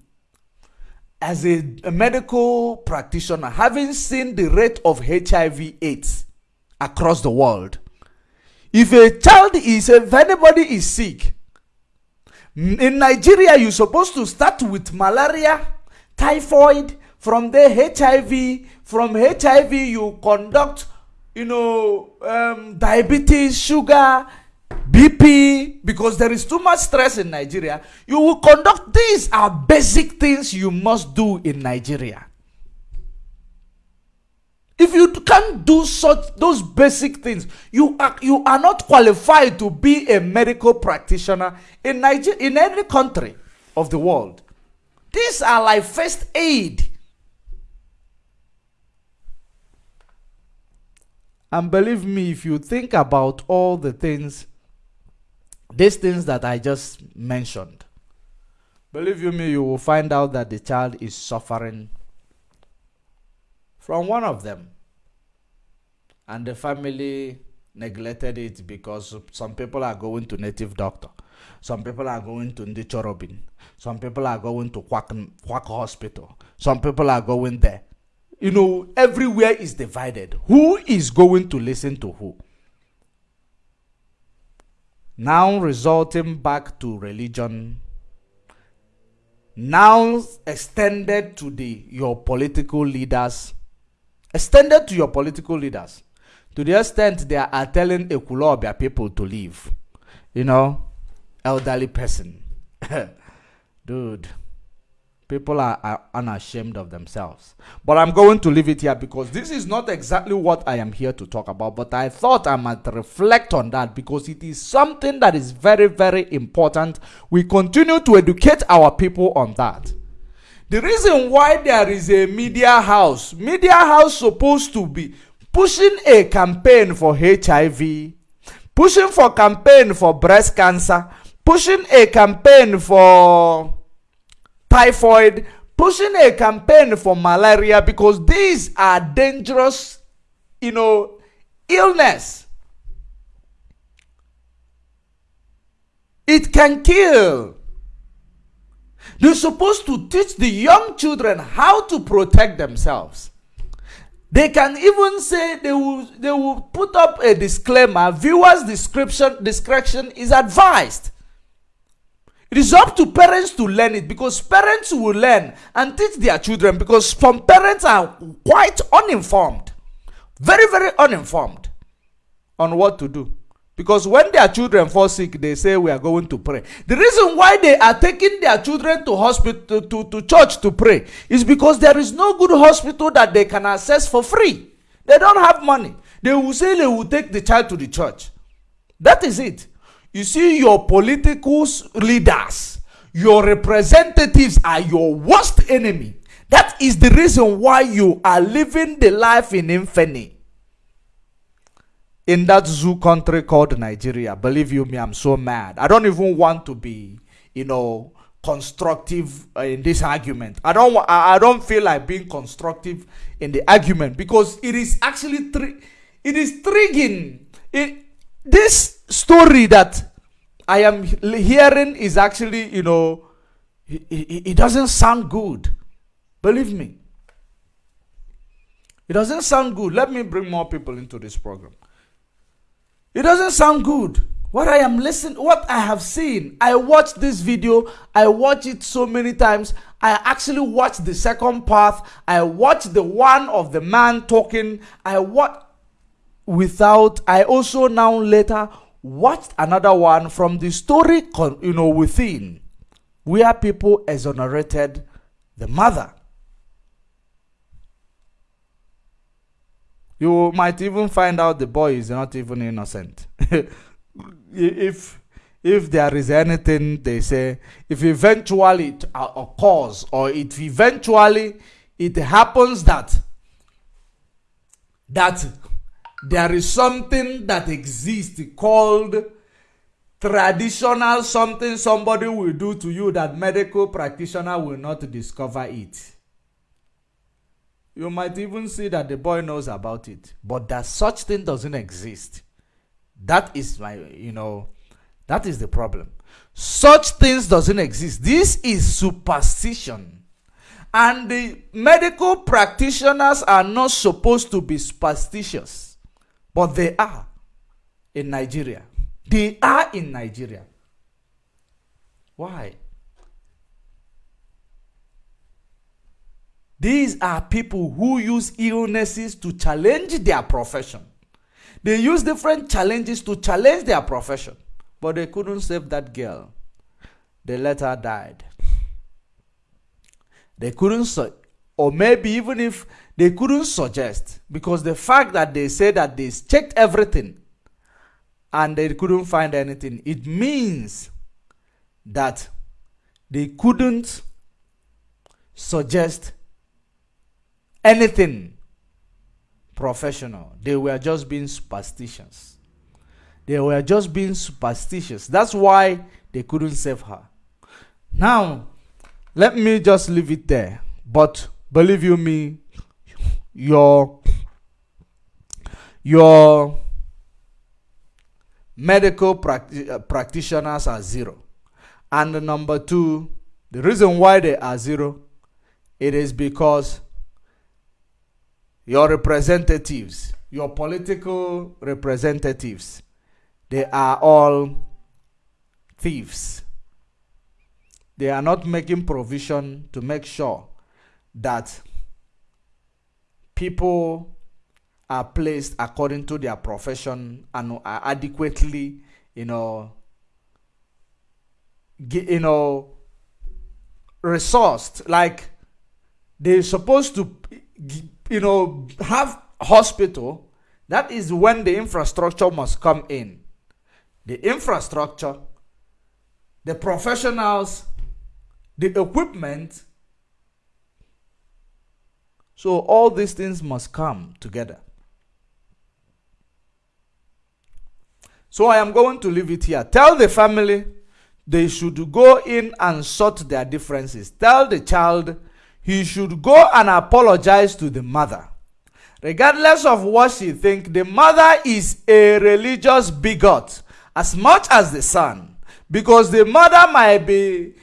as a, a, medical practitioner, having seen the rate of HIV AIDS across the world, if a child is, if anybody is sick, in Nigeria, you're supposed to start with malaria, typhoid, from there HIV, from HIV you conduct, you know, um, diabetes, sugar, BP, because there is too much stress in Nigeria, you will conduct these are basic things you must do in Nigeria. If you can't do such those basic things, you are you are not qualified to be a medical practitioner in Nigeria in any country of the world. These are like first aid. And believe me, if you think about all the things these things that I just mentioned, believe you me, you will find out that the child is suffering from one of them. And the family neglected it because some people are going to native doctor. Some people are going to Ndichorobin. Some people are going to Quack, Quack Hospital. Some people are going there. You know, everywhere is divided. Who is going to listen to who? Now resulting back to religion. Now extended to the your political leaders. Extended to your political leaders. To the extent they are telling Ekulobia people to leave. You know, elderly person. Dude, people are, are, unashamed of themselves. But I'm going to leave it here because this is not exactly what I am here to talk about. But I thought I might reflect on that because it is something that is very, very important. We continue to educate our people on that. The reason why there is a media house, media house supposed to be pushing a campaign for HIV, pushing for campaign for breast cancer, pushing a campaign for typhoid, pushing a campaign for malaria because these are dangerous, you know, illness. It can kill. They're supposed to teach the young children how to protect themselves. They can even say they will they will put up a disclaimer. Viewers' description discretion is advised. It is up to parents to learn it because parents will learn and teach their children because some parents are quite uninformed, very, very uninformed on what to do. Because when their children fall sick, they say we are going to pray. The reason why they are taking their children to hospital to, to church to pray is because there is no good hospital that they can access for free. They don't have money. They will say they will take the child to the church. That is it. You see, your political leaders, your representatives are your worst enemy. That is the reason why you are living the life in infamy. In that zoo country called Nigeria, believe you me, I'm so mad. I don't even want to be, you know, constructive uh, in this argument. I don't I don't feel like being constructive in the argument because it is actually it is triggering. It, this story that I am hearing is actually, you know, it, doesn't sound good. Believe me. It doesn't sound good. Let me bring more people into this program. It doesn't sound good. What I am listening, what I have seen, I watched this video, I watched it so many times. I actually watched the second part. I watched the one of the man talking. I watched without, I also now later watched another one from the story, you know, within, where people exonerated the mother. You might even find out the boy is not even innocent. if if there is anything they say, if eventually it uh, occurs or if eventually it happens that that there is something that exists called traditional something somebody will do to you that medical practitioner will not discover it. You might even see that the boy knows about it, but that such thing doesn't exist. That is my, you know, that is the problem. Such things doesn't exist. This is superstition. And the medical practitioners are not supposed to be superstitious. But they are in Nigeria. They are in Nigeria. Why? These are people who use illnesses to challenge their profession. They use different challenges to challenge their profession. But they couldn't save that girl. They let her die. They couldn't, or maybe even if they couldn't suggest because the fact that they said that they checked everything and they couldn't find anything, it means that they couldn't suggest anything professional. They were just being superstitious. They were just being superstitious. That's why they couldn't save her. Now, let me just leave it there. But believe you me, your your medical practi- uh, practitioners are zero. And number two, the reason why they are zero, it is because your representatives, your political representatives, they are all thieves. They are not making provision to make sure that people are placed according to their profession and are adequately, you know, you know, resourced. Like they're supposed to, you know, have hospital. That is when the infrastructure must come in. The infrastructure, the professionals, the equipment. So all these things must come together. So I am going to leave it here. Tell the family they should go in and sort their differences. Tell the child he should go and apologize to the mother. Regardless of what she think, the mother is a religious bigot as much as the son. Because the mother might be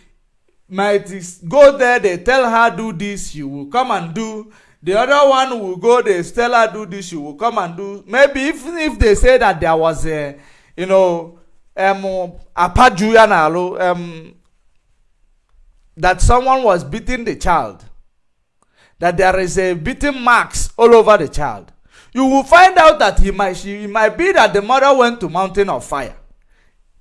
might go there, they tell her do this, she will come and do. The other one will go, they tell her do this, she will come and do. Maybe even if they say that there was a, you know, um, apaju um, that someone was beating the child, that there is a beating marks all over the child. You will find out that he might, she, it might be that the mother went to mountain of fire.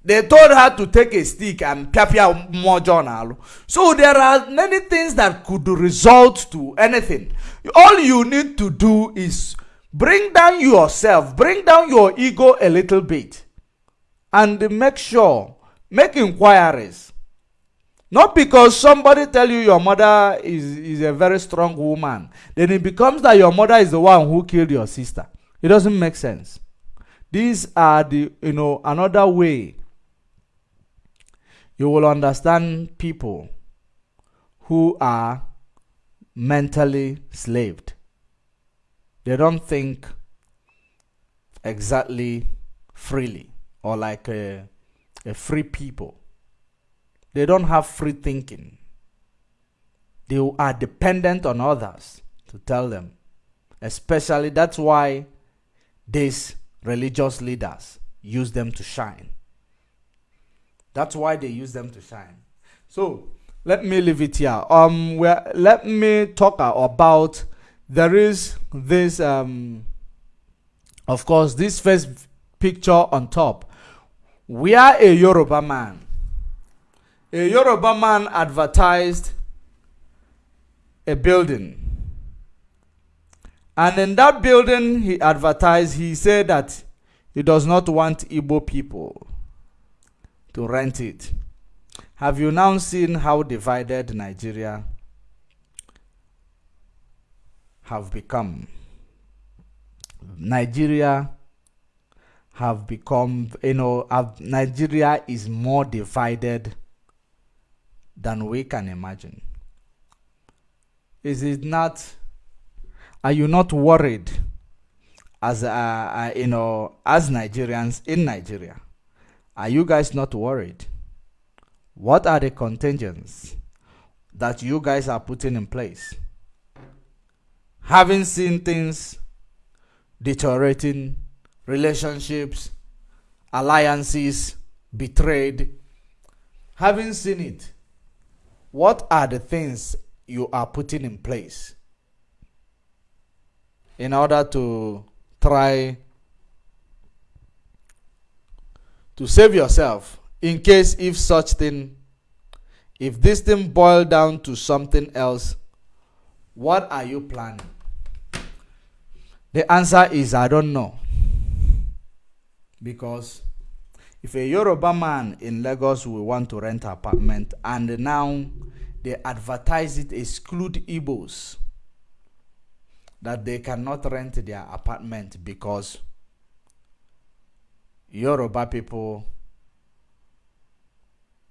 They told her to take a stick and piapia mojo So there are many things that could result to anything. All you need to do is bring down yourself, bring down your ego a little bit and make sure, make inquiries. Not because somebody tell you your mother is, is a very strong woman, then it becomes that your mother is the one who killed your sister. It doesn't make sense. These are the, you know, another way you will understand people who are mentally slaved. They don't think exactly freely or like a, a free people. They don't have free thinking. They are dependent on others to tell them. Especially that's why these religious leaders use them to shine. That's why they use them to shine. So let me leave it here. Um, where let me talk about there is this um, of course, this first picture on top we are a Yoruba man. A Yoruba man advertised a building. And in that building, he advertised, he said that he does not want Igbo people to rent it. Have you now seen how divided Nigeria have become? Nigeria have become, you know, have, Nigeria is more divided than we can imagine. Is it not? Are you not worried, as uh, uh, you know, as Nigerians in Nigeria? Are you guys not worried? What are the contingents that you guys are putting in place? Having seen things deteriorating relationships, alliances betrayed. Having seen it, what are the things you are putting in place in order to try to save yourself in case if such thing if this thing boil down to something else what are you planning? The answer is i don't know. Because if a Yoruba man in Lagos will want to rent an apartment and now they advertise it exclude Igbos that they cannot rent their apartment because Yoruba people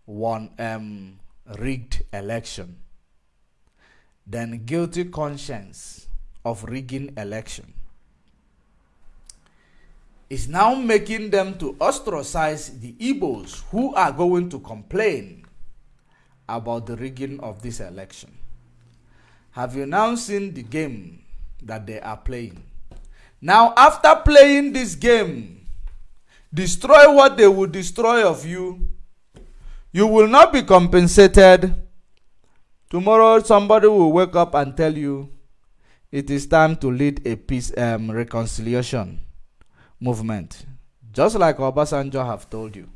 won um, rigged election then guilty conscience of rigging election is now making them to ostracize the Igbos who are going to complain about the rigging of this election. Have you now seen the game that they are playing? Now, after playing this game, destroy what they will destroy of you, you will not be compensated. Tomorrow, somebody will wake up and tell you it is time to lead a peace um, reconciliation movement. Just like Obasanjo have told you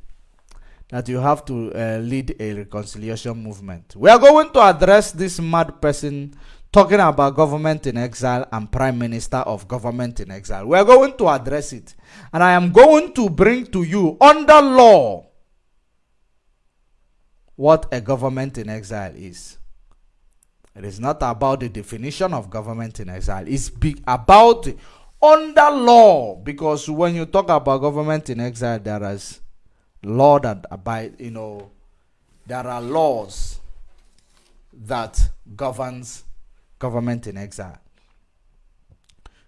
that you have to uh, lead a reconciliation movement. We are going to address this mad person talking about government in exile and prime minister of government in exile. We are going to address it. And I am going to bring to you under law what a government in exile is. It is not about the definition of government in exile. It's about under law because when you talk about government in exile, there is law that abide. You know, there are laws that governs government in exile.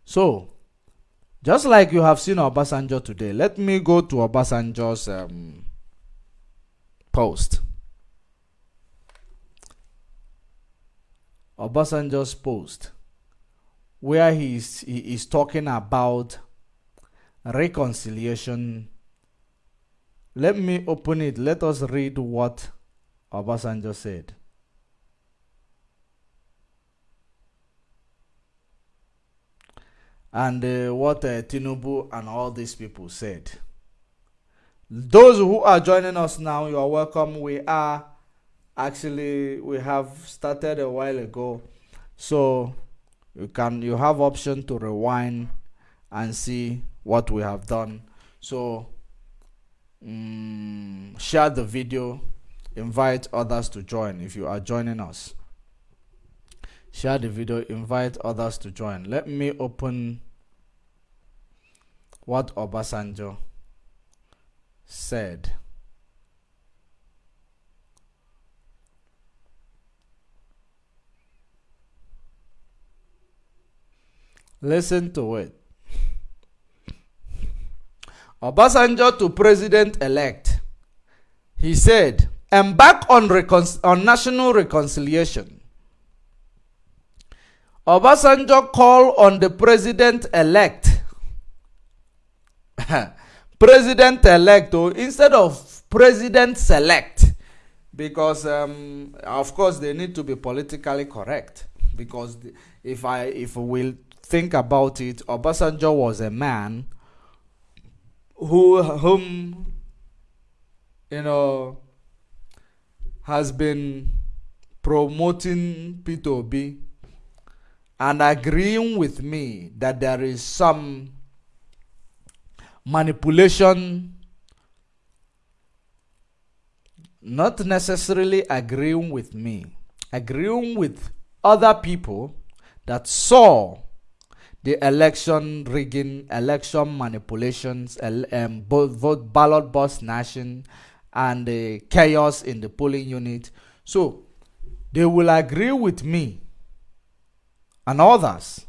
So, just like you have seen Obasanjo today, let me go to Obasanjo's um, post. Obasanjo's post, where he is, he is talking about reconciliation. Let me open it. Let us read what Obasanjo said. And uh, what uh, Tinubu and all these people said. Those who are joining us now, you are welcome. We are actually we have started a while ago, so you can you have option to rewind and see what we have done. So um, share the video, invite others to join if you are joining us share the video invite others to join. Let me open what Obasanjo said. Listen to it. Obasanjo to president-elect he said embark on, on national reconciliation Obasanjo call on the president-elect. president-elect, oh, instead of president-select. Because, um, of course, they need to be politically correct. Because if I if we think about it, Obasanjo was a man who whom you know has been promoting P2B and agreeing with me that there is some manipulation, not necessarily agreeing with me, agreeing with other people that saw the election rigging, election manipulations, um, both ballot box nation, and the chaos in the polling unit. So they will agree with me and others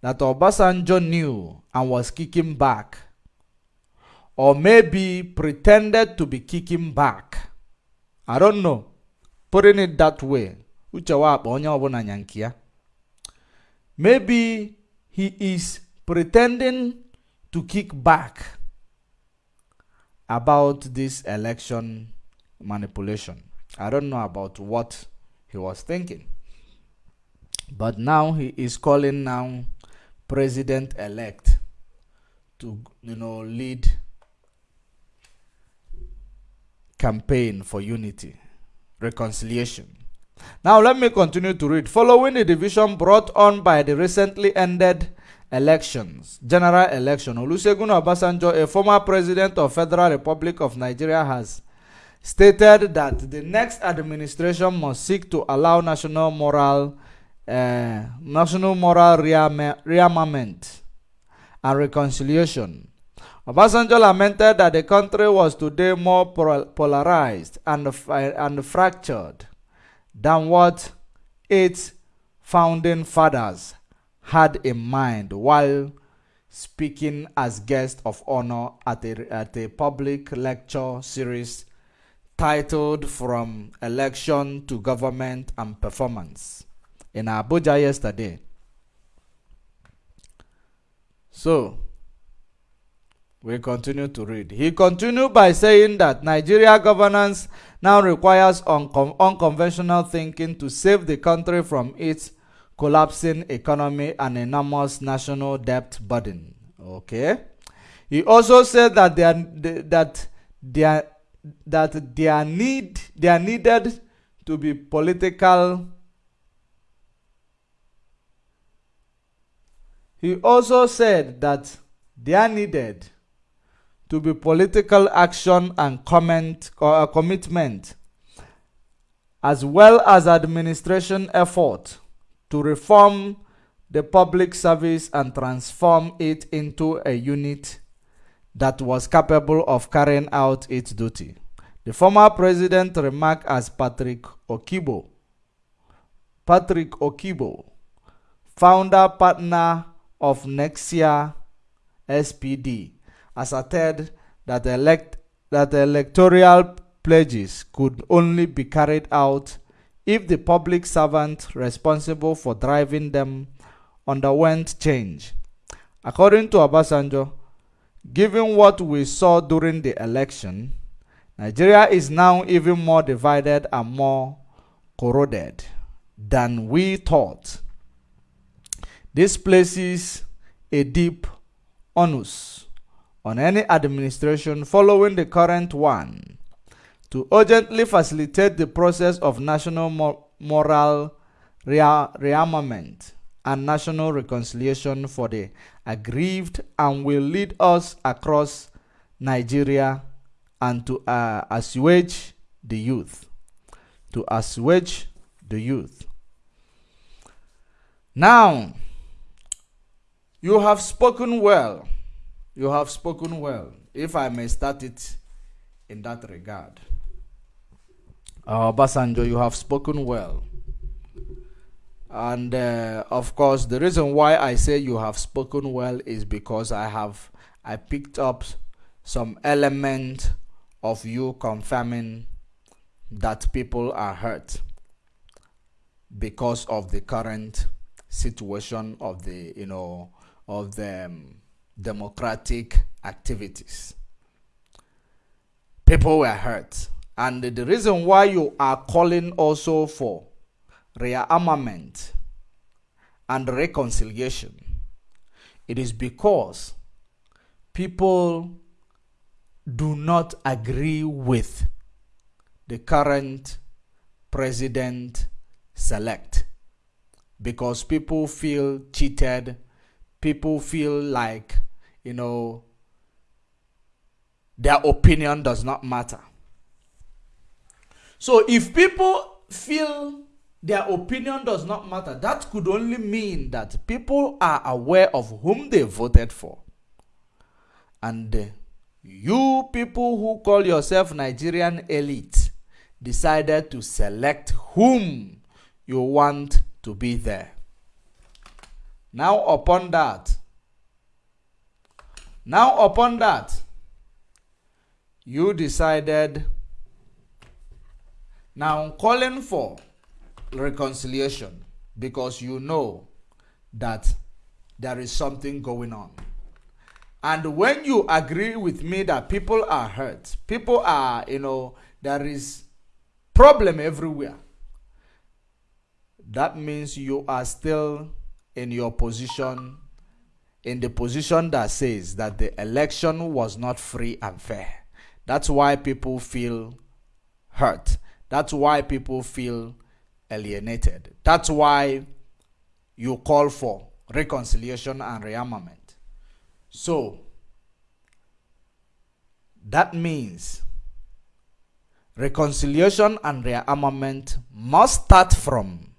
that Obasanjo knew and was kicking back, or maybe pretended to be kicking back. I don't know. Putting it that way. Maybe he is pretending to kick back about this election manipulation. I don't know about what he was thinking. But now he is calling now president elect to you know lead campaign for unity, reconciliation. Now let me continue to read. Following the division brought on by the recently ended elections, general election, Olusegun Obasanjo, a former president of Federal Republic of Nigeria, has stated that the next administration must seek to allow national moral uh, national moral rearmament and reconciliation. Obasanjo lamented that the country was today more polarized and, and fractured than what its founding fathers had in mind while speaking as guest of honor at a, at a public lecture series titled From Election to Government and Performance in Abuja yesterday. So, we continue to read. He continued by saying that Nigeria governance now requires uncon unconventional thinking to save the country from its collapsing economy and enormous national debt burden. Okay. He also said that they are, that they are, that they are need they are needed to be political. He also said that there needed to be political action and comment, uh, commitment, as well as administration effort to reform the public service and transform it into a unit that was capable of carrying out its duty. The former president remarked as Patrick Okibo. Patrick Okibo, founder partner of Nexia SPD, asserted that, elect, that electoral pledges could only be carried out if the public servant responsible for driving them underwent change. According to Obasanjo, given what we saw during the election, Nigeria is now even more divided and more corroded than we thought. This places a deep onus on any administration following the current one to urgently facilitate the process of national moral rearmament and national reconciliation for the aggrieved and will lead us across Nigeria and to uh, assuage the youth. To assuage the youth. Now, you have spoken well you have spoken well, if I may start it in that regard. Uh, Basanjo, you have spoken well. And uh, of course, the reason why I say you have spoken well is because I have I picked up some element of you confirming that people are hurt because of the current situation of the you know of the um, democratic activities. People were hurt. And the reason why you are calling also for rearmament and reconciliation, it is because people do not agree with the current president select because people feel cheated people feel like you know, their opinion does not matter. So if people feel their opinion does not matter, that could only mean that people are aware of whom they voted for. And you people who call yourself Nigerian elite decided to select whom you want to be there. Now upon that, now, upon that, you decided, now calling for reconciliation because you know that there is something going on. And when you agree with me that people are hurt, people are, you know, there is problem everywhere. That means you are still in your position in the position that says that the election was not free and fair. That's why people feel hurt. That's why people feel alienated. That's why you call for reconciliation and rearmament. So, that means reconciliation and rearmament must start from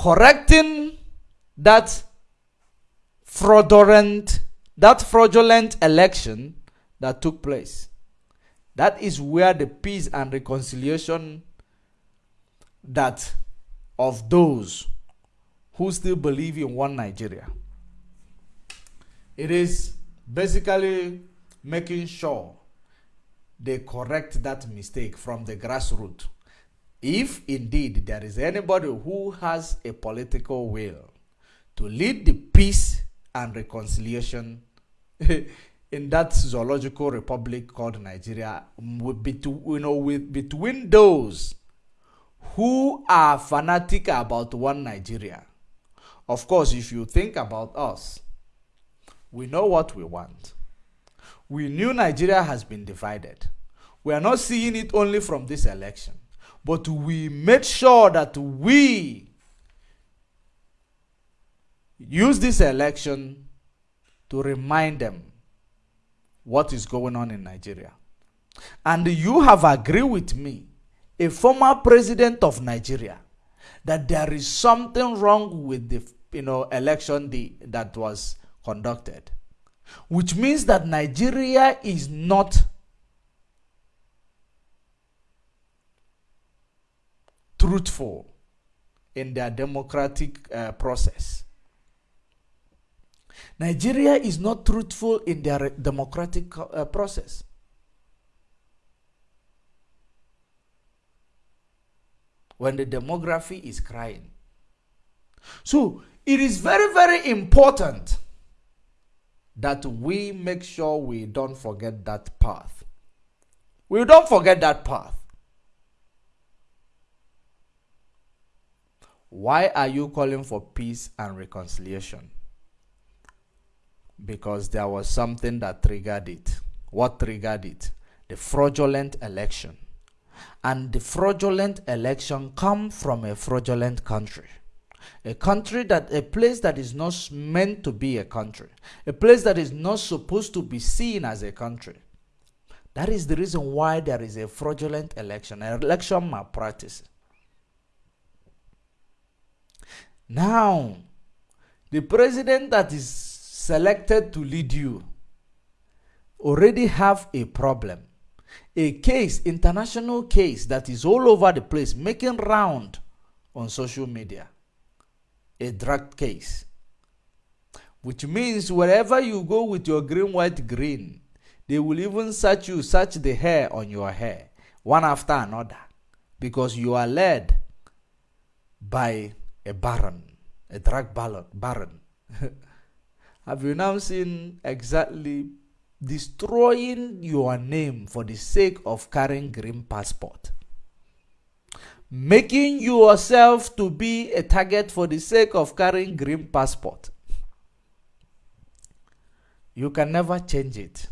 correcting that fraudulent that fraudulent election that took place That is where the peace and reconciliation that of those who still believe in one Nigeria. It is basically making sure they correct that mistake from the grassroots. If indeed there is anybody who has a political will to lead the peace and reconciliation in that zoological republic called Nigeria, with, you know, with, between those who are fanatic about one Nigeria. Of course, if you think about us, we know what we want. We knew Nigeria has been divided. We are not seeing it only from this election, but we made sure that we use this election to remind them what is going on in Nigeria. And you have agreed with me, a former president of Nigeria, that there is something wrong with the you know election that was conducted. Which means that Nigeria is not truthful in their democratic uh, process. Nigeria is not truthful in their democratic uh, process. When the demography is crying. So it is very, very important that we make sure we don't forget that path. We don't forget that path. Why are you calling for peace and reconciliation? Because there was something that triggered it. What triggered it? The fraudulent election. And the fraudulent election come from a fraudulent country. A country that, a place that is not meant to be a country. A place that is not supposed to be seen as a country. That is the reason why there is a fraudulent election, an election malpractice. Now, the president that is selected to lead you already have a problem. A case, international case that is all over the place, making round on social media. A drug case. Which means wherever you go with your green, white, green, they will even search you, search the hair on your hair, one after another, because you are led by a baron, a drug baron. Have you now seen exactly destroying your name for the sake of carrying green passport? Making yourself to be a target for the sake of carrying green passport. You can never change it.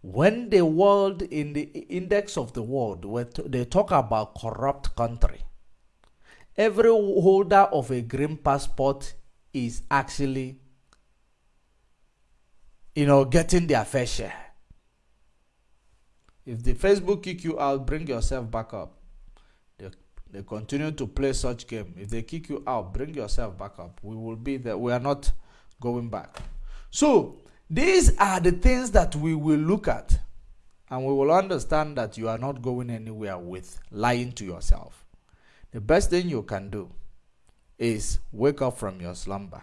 When the world in the index of the world, where they talk about corrupt country, every holder of a green passport is actually you know getting their fair share. If the facebook kick you out bring yourself back up. They, they continue to play such game. If they kick you out bring yourself back up. We will be there. We are not going back. So these are the things that we will look at and we will understand that you are not going anywhere with lying to yourself the best thing you can do is wake up from your slumber.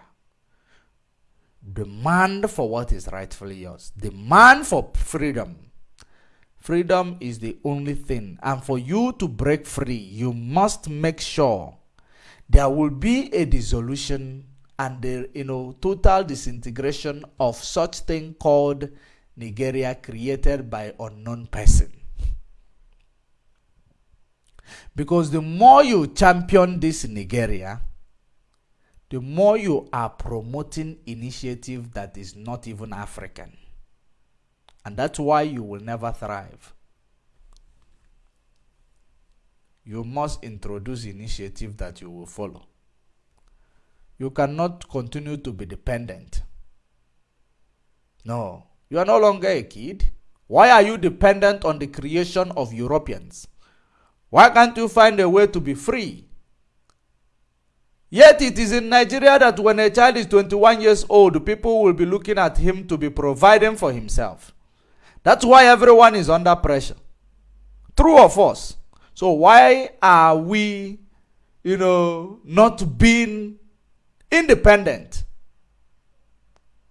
Demand for what is rightfully yours. Demand for freedom. Freedom is the only thing. And for you to break free, you must make sure there will be a dissolution and the you know total disintegration of such thing called Nigeria created by unknown person. Because the more you champion this Nigeria, the more you are promoting initiative that is not even African. And that's why you will never thrive. You must introduce initiative that you will follow. You cannot continue to be dependent. No, you are no longer a kid. Why are you dependent on the creation of Europeans? Why can't you find a way to be free? Yet it is in Nigeria that when a child is 21 years old, people will be looking at him to be providing for himself. That's why everyone is under pressure. True or false? So why are we, you know, not being independent?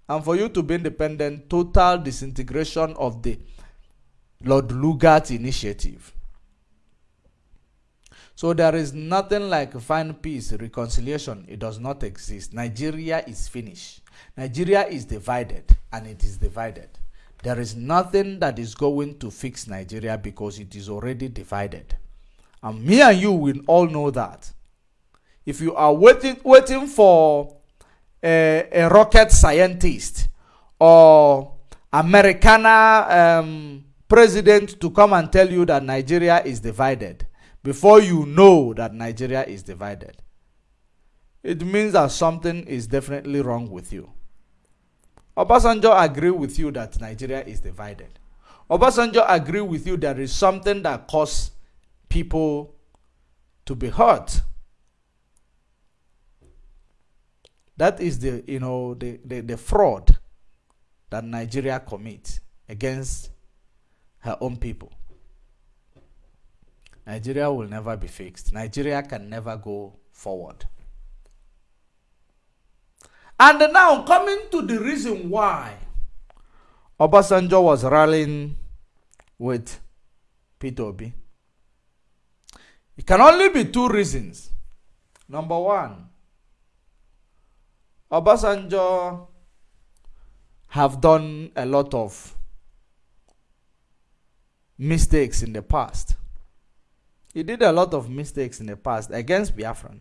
And for you to be independent, total disintegration of the Lord Lugard initiative. So there is nothing like find peace, reconciliation. It does not exist. Nigeria is finished. Nigeria is divided and it is divided. There is nothing that is going to fix Nigeria because it is already divided. And me and you will all know that. If you are waiting, waiting for a, a rocket scientist or Americana um, president to come and tell you that Nigeria is divided before you know that Nigeria is divided, it means that something is definitely wrong with you. Obasanjo agree with you that Nigeria is divided. Obasanjo agree with you there is something that cause people to be hurt. That is the you know the, the, the fraud that Nigeria commits against her own people. Nigeria will never be fixed. Nigeria can never go forward. And now coming to the reason why Obasanjo was rallying with Peter Obi. It can only be two reasons. Number one, Obasanjo have done a lot of mistakes in the past. He did a lot of mistakes in the past against Biafran.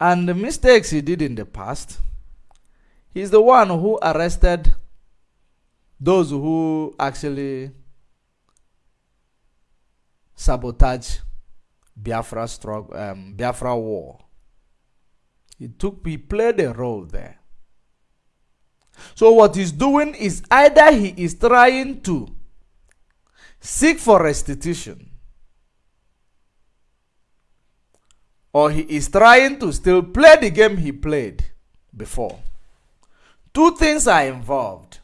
And the mistakes he did in the past, he's the one who arrested those who actually sabotage Biafra struggle, um, Biafra war. He took, he played a role there. So what he's doing is either he is trying to seek for restitution or he is trying to still play the game he played before. Two things are involved.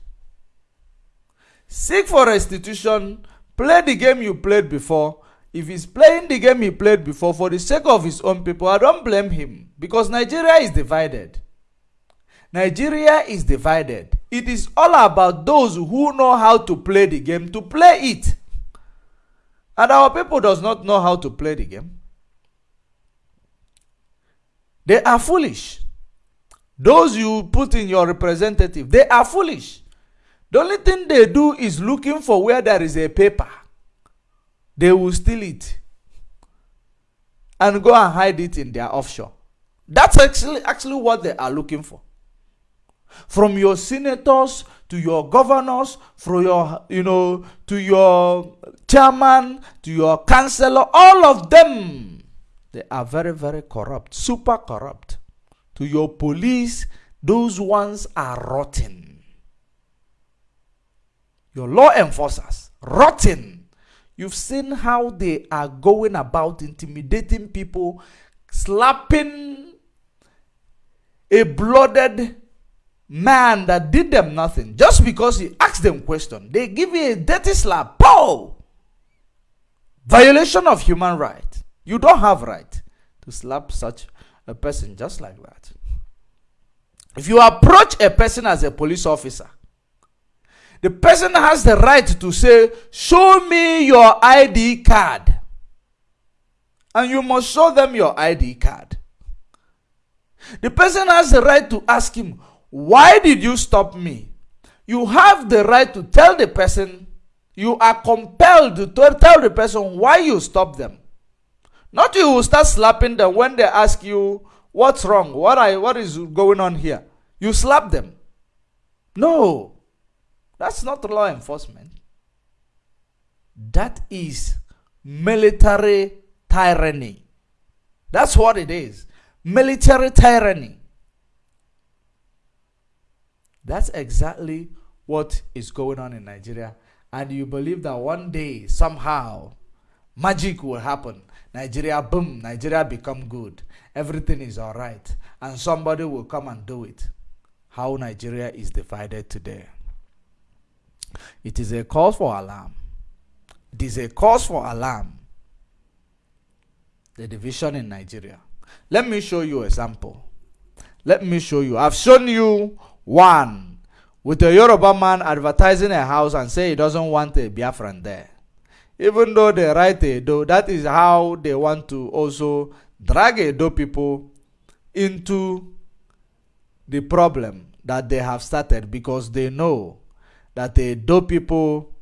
Seek for restitution, play the game you played before. If he's playing the game he played before for the sake of his own people, I don't blame him because Nigeria is divided. Nigeria is divided. It is all about those who know how to play the game to play it. And our people does not know how to play the game. They are foolish. Those you put in your representative, they are foolish. The only thing they do is looking for where there is a paper. They will steal it and go and hide it in their offshore. That's actually actually what they are looking for. From your senators to your governors, from your you know to your chairman to your councillor, all of them they are very very corrupt, super corrupt. To your police, those ones are rotten. Your law enforcers, rotten. You've seen how they are going about intimidating people, slapping a blooded man that did them nothing just because he asked them question. They give you a dirty slap. Pow! Violation of human right. You don't have right to slap such a person just like that. If you approach a person as a police officer, the person has the right to say, Show me your ID card. And you must show them your ID card. The person has the right to ask him, Why did you stop me? You have the right to tell the person, you are compelled to tell the person why you stopped them. Not you will start slapping them when they ask you, What's wrong? What, I, what is going on here? You slap them. No. That's not law enforcement. That is military tyranny. That's what it is. Military tyranny. That's exactly what is going on in Nigeria. And you believe that one day, somehow, magic will happen. Nigeria, boom, Nigeria become good. Everything is all right. And somebody will come and do it. How Nigeria is divided today. It is a cause for alarm. It is a cause for alarm. The division in Nigeria. Let me show you a sample. Let me show you. I've shown you one with a Yoruba man advertising a house and say he doesn't want a Biafran there. Even though they write Edo, that is how they want to also drag Edo people into the problem that they have started because they know that Edo people,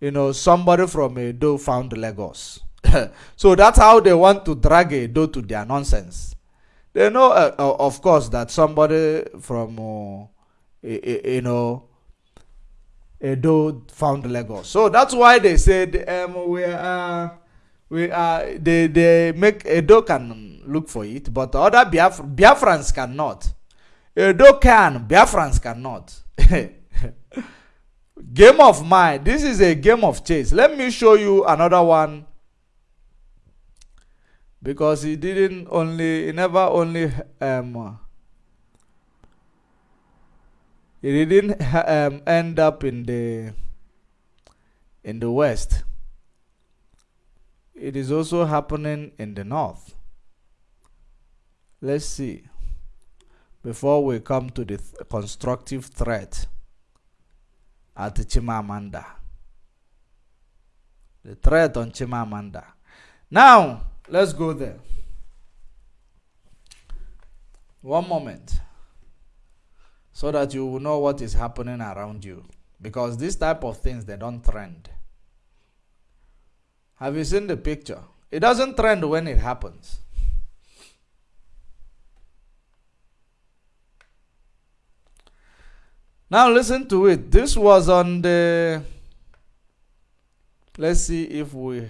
you know, somebody from Edo found Lagos. so that's how they want to drag Edo to their nonsense. They know, uh, uh, of course, that somebody from, uh, you know, Edo found Lagos. So that's why they said um, we are, we are, they, they make Edo can look for it, but other Biaf Biafrans cannot. Edo can, Biafrans cannot. game of mind. This is a game of chase. Let me show you another one because he didn't only he never only um he didn't um, end up in the in the west. It is also happening in the north. Let's see. Before we come to the th constructive threat at Chimamanda. The threat on Chimamanda. Now Let's go there. One moment. So that you will know what is happening around you. Because this type of things, they don't trend. Have you seen the picture? It doesn't trend when it happens. Now listen to it. This was on the. Let's see if we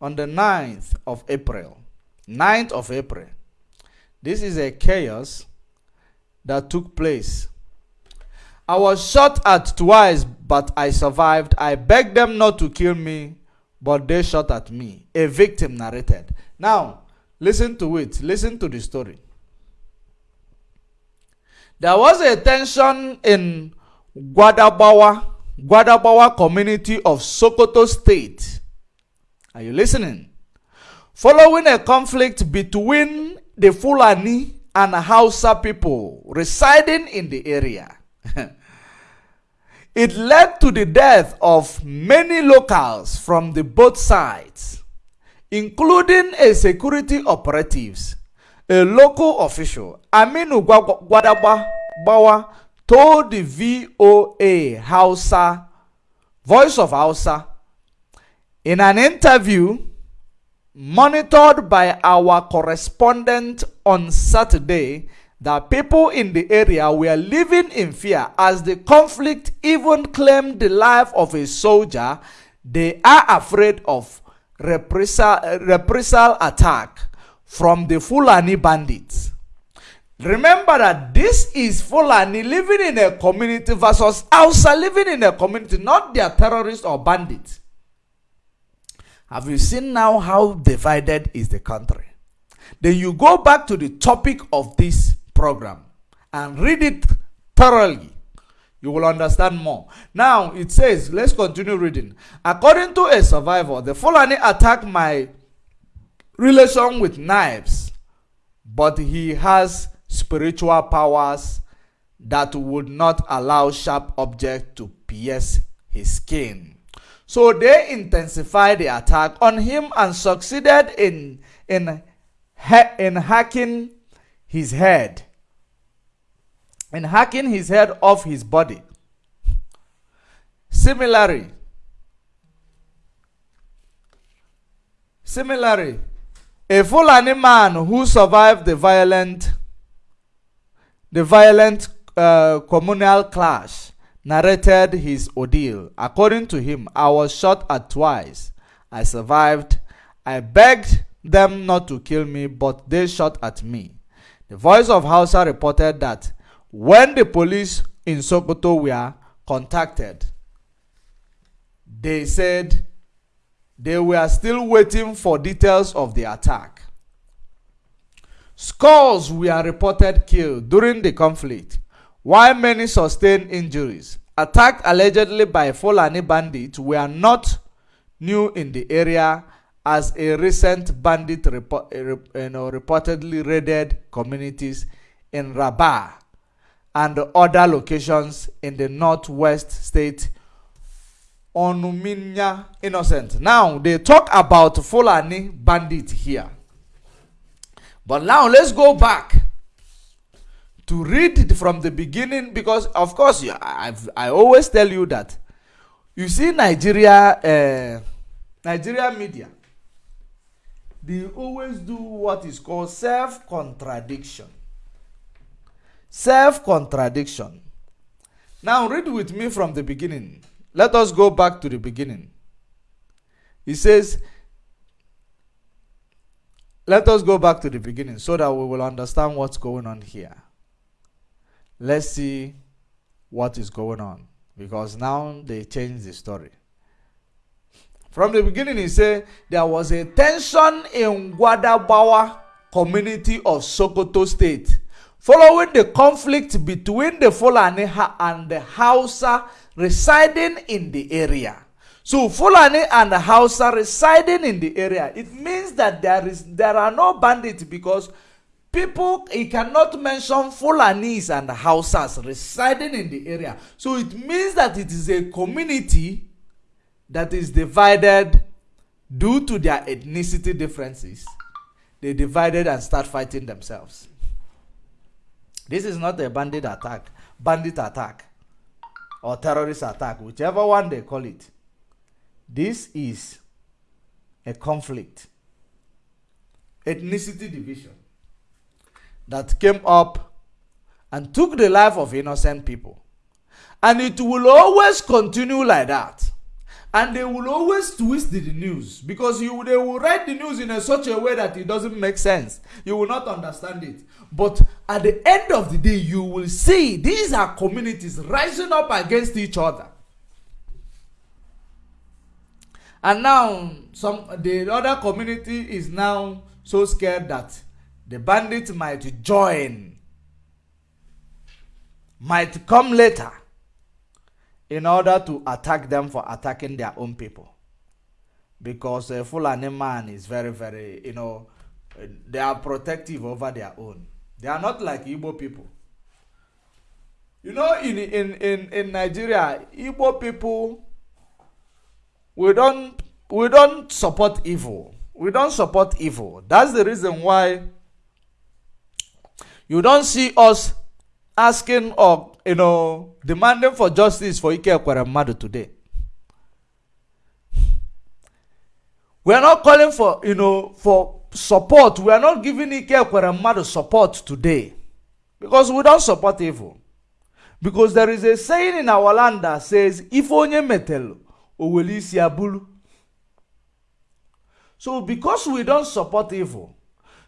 on the 9th of April. 9th of April. This is a chaos that took place. I was shot at twice, but I survived. I begged them not to kill me, but they shot at me. A victim narrated. Now, listen to it. Listen to the story. There was a tension in Gwadabawa, Gwadabawa community of Sokoto State are you listening? Following a conflict between the Fulani and Hausa people residing in the area. it led to the death of many locals from the both sides, including a security operatives, a local official, Aminu Gwadaba Bawa, told the VOA Hausa, Voice of Hausa, in an interview monitored by our correspondent on Saturday, that people in the area were living in fear as the conflict even claimed the life of a soldier. They are afraid of reprisal, reprisal attack from the Fulani bandits. Remember that this is Fulani living in a community versus Hausa living in a community, not their terrorists or bandits. Have you seen now how divided is the country? Then you go back to the topic of this program and read it thoroughly. You will understand more. Now it says, let's continue reading. According to a survivor, the Fulani attacked my relation with knives, but he has spiritual powers that would not allow sharp objects to pierce his skin. So they intensified the attack on him and succeeded in, in, in hacking his head. In hacking his head off his body. Similarly, similarly, a Fulani man who survived the violent, the violent uh, communal clash narrated his ordeal. According to him, I was shot at twice. I survived. I begged them not to kill me, but they shot at me. The voice of Hausa reported that when the police in Sokoto were contacted, they said they were still waiting for details of the attack. Scores were reported killed during the conflict while many sustained injuries. attacked allegedly by Fulani bandits were not new in the area as a recent bandit report, eh, you eh, know, reportedly raided communities in Rabah and other locations in the northwest state Onuminya Innocent. Now they talk about Fulani bandit here. But now let's go back to read from the beginning because of course I've, I always tell you that you see Nigeria uh, Nigeria media they always do what is called self contradiction self contradiction now read with me from the beginning let us go back to the beginning. He says, let us go back to the beginning so that we will understand what's going on here. Let's see what is going on because now they change the story. From the beginning, he said there was a tension in Gwadabawa community of Sokoto state following the conflict between the Fulani and the Hausa residing in the area. So Fulani and Hausa residing in the area, it means that there is there are no bandits because people he cannot mention Fulanis and Hausas residing in the area. So it means that it is a community that is divided due to their ethnicity differences. They divided and start fighting themselves. This is not a bandit attack, bandit attack or terrorist attack, whichever one they call it. This is a conflict, ethnicity division that came up and took the life of innocent people. And it will always continue like that. And they will always twist the news because you, they will write the news in a such a way that it doesn't make sense. You will not understand it. But at the end of the day, you will see these are communities rising up against each other. And now some the other community is now so scared that the bandits might join, might come later in order to attack them for attacking their own people. Because a Fulani man is very, very, you know, they are protective over their own. They are not like Igbo people. You know, in in in in Nigeria, Igbo people, we don't we don't support evil. We don't support evil. That's the reason why you don't see us asking or you know demanding for justice for Ike Ekweremadu today. We are not calling for you know for support. We are not giving Ike Ekweremadu support today because we don't support evil. Because there is a saying in our land that says, if onye metel, owelisi abulu. So because we don't support evil,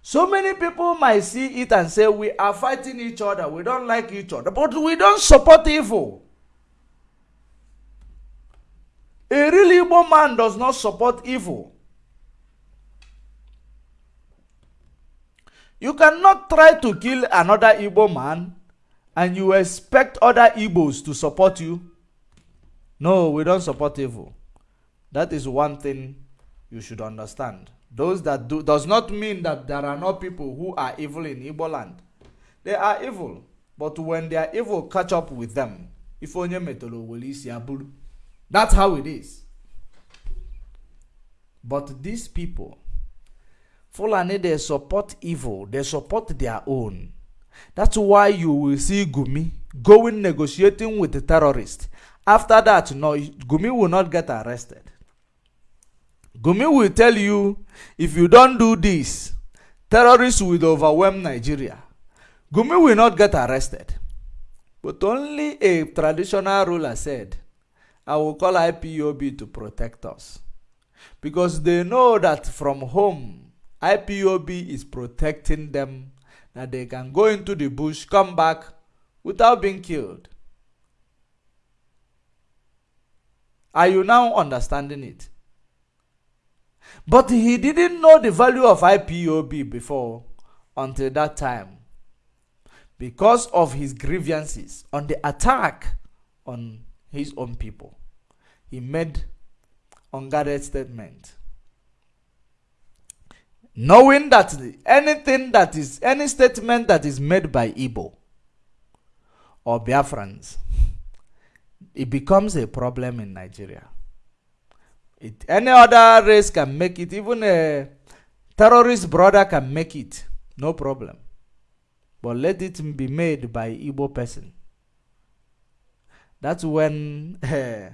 so many people might see it and say we are fighting each other, we don't like each other, but we don't support evil. A real Igbo man does not support evil. You cannot try to kill another Igbo man and you expect other Igbos to support you. No, we don't support evil. That is one thing you should understand. Those that do does not mean that there are no people who are evil in Igbo land. They are evil, but when they are evil catch up with them, if onye metolo aburu. That's how it is. But these people Fulani, they support evil, they support their own. That's why you will see Gumi going negotiating with the terrorists. After that, no, Gumi will not get arrested. Gumi will tell you, if you don't do this, terrorists will overwhelm Nigeria. Gumi will not get arrested. But only a traditional ruler said, I will call IPOB to protect us. Because they know that from home, IPOB is protecting them that they can go into the bush, come back without being killed. Are you now understanding it? But he didn't know the value of IPOB before until that time because of his grievances on the attack on his own people. He made unguarded statement. Knowing that anything that is any statement that is made by Igbo or Biafrans, it becomes a problem in Nigeria. It, any other race can make it, even a terrorist brother can make it, no problem. But let it be made by Igbo person. That's when eh,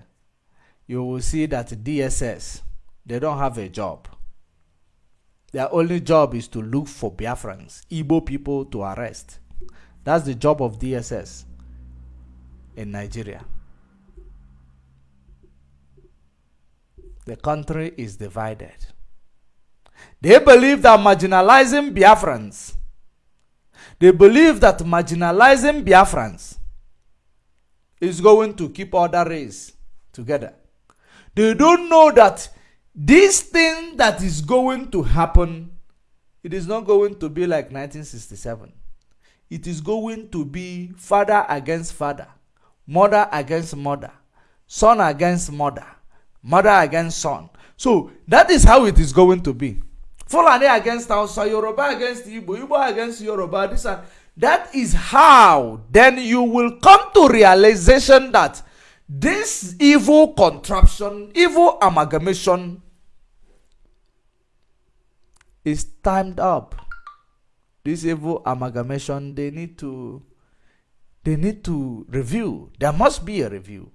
you will see that DSS, they don't have a job. Their only job is to look for Biafrans, Igbo people to arrest. That's the job of DSS in Nigeria. The country is divided. They believe that marginalizing Biafrans, they believe that marginalizing Biafrans is going to keep other race together. They don't know that this thing that is going to happen, it is not going to be like 1967. It is going to be father against father, mother against mother, son against mother, mother against son. So that is how it is going to be. Fulani against Hausa, Yoruba against Igbo, Igbo against Yoruba, this and that is how then you will come to realization that this evil contraption, evil amalgamation is timed up. This evil amalgamation, they need to they need to review. There must be a review.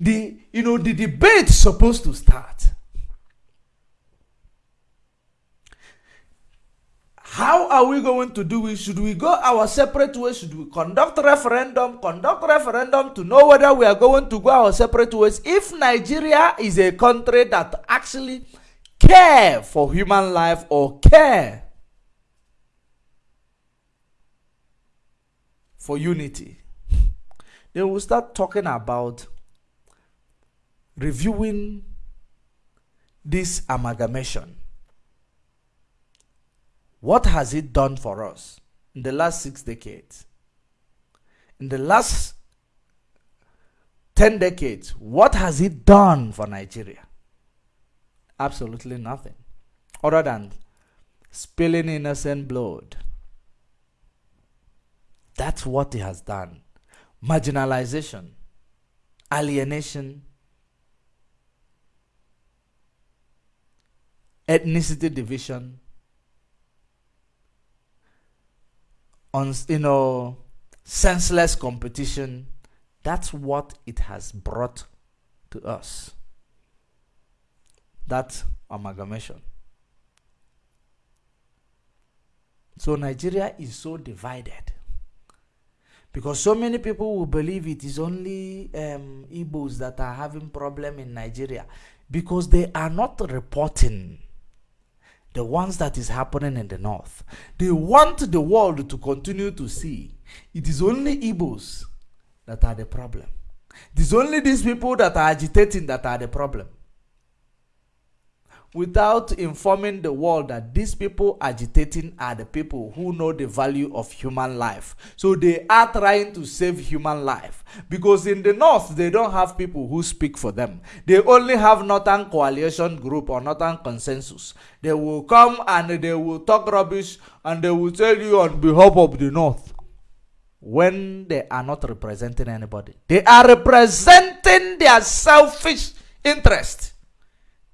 The you know the debate supposed to start. How are we going to do it? Should we go our separate ways? Should we conduct referendum? Conduct referendum to know whether we are going to go our separate ways? If Nigeria is a country that actually care for human life or care for unity, they will start talking about reviewing this amalgamation what has it done for us in the last six decades? In the last 10 decades, what has it done for Nigeria? Absolutely nothing. Other than spilling innocent blood. That's what it has done. Marginalization, alienation, ethnicity division, on you know senseless competition that's what it has brought to us that amalgamation so nigeria is so divided because so many people will believe it is only um, Igbos that are having problem in Nigeria because they are not reporting the ones that is happening in the north. They want the world to continue to see it is only Igbos that are the problem. It is only these people that are agitating that are the problem without informing the world that these people agitating are the people who know the value of human life. So they are trying to save human life. Because in the north, they don't have people who speak for them. They only have Northern Coalition Group or Northern Consensus. They will come and they will talk rubbish and they will tell you on behalf of the north when they are not representing anybody. They are representing their selfish interest.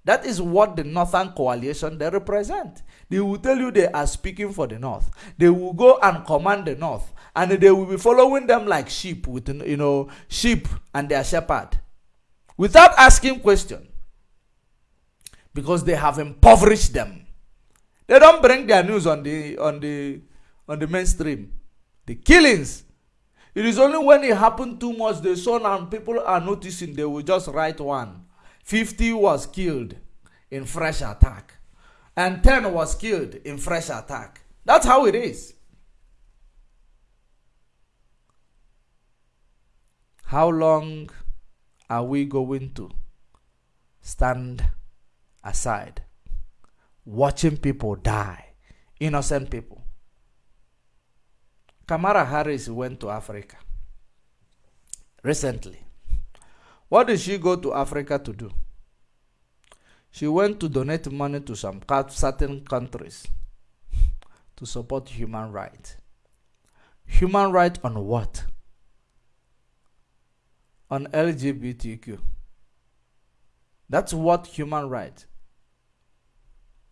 That is what the Northern Coalition they represent. They will tell you they are speaking for the North. They will go and command the North, and they will be following them like sheep with you know sheep and their shepherd, without asking question, because they have impoverished them. They don't bring their news on the on the on the mainstream. The killings. It is only when it happened too much, the sun and people are noticing, they will just write one 50 was killed in fresh attack, and 10 was killed in fresh attack. That's how it is. How long are we going to stand aside watching people die, innocent people? Kamala Harris went to Africa recently. What did she go to Africa to do? She went to donate money to some certain countries to support human rights. Human rights on what? On LGBTQ. That's what human rights.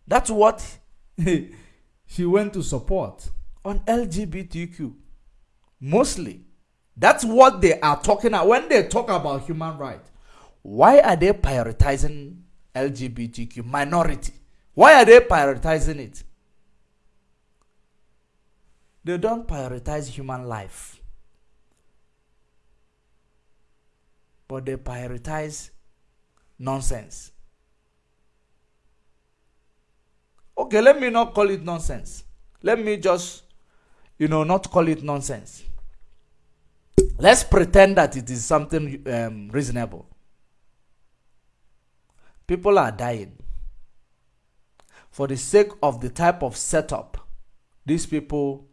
That's what she went to support on LGBTQ. Mostly. That's what they are talking about when they talk about human rights. Why are they prioritizing LGBTQ minority? Why are they prioritizing it? They don't prioritize human life. But they prioritize nonsense. Okay, let me not call it nonsense. Let me just, you know, not call it nonsense. Let's pretend that it is something um, reasonable. People are dying. For the sake of the type of setup these people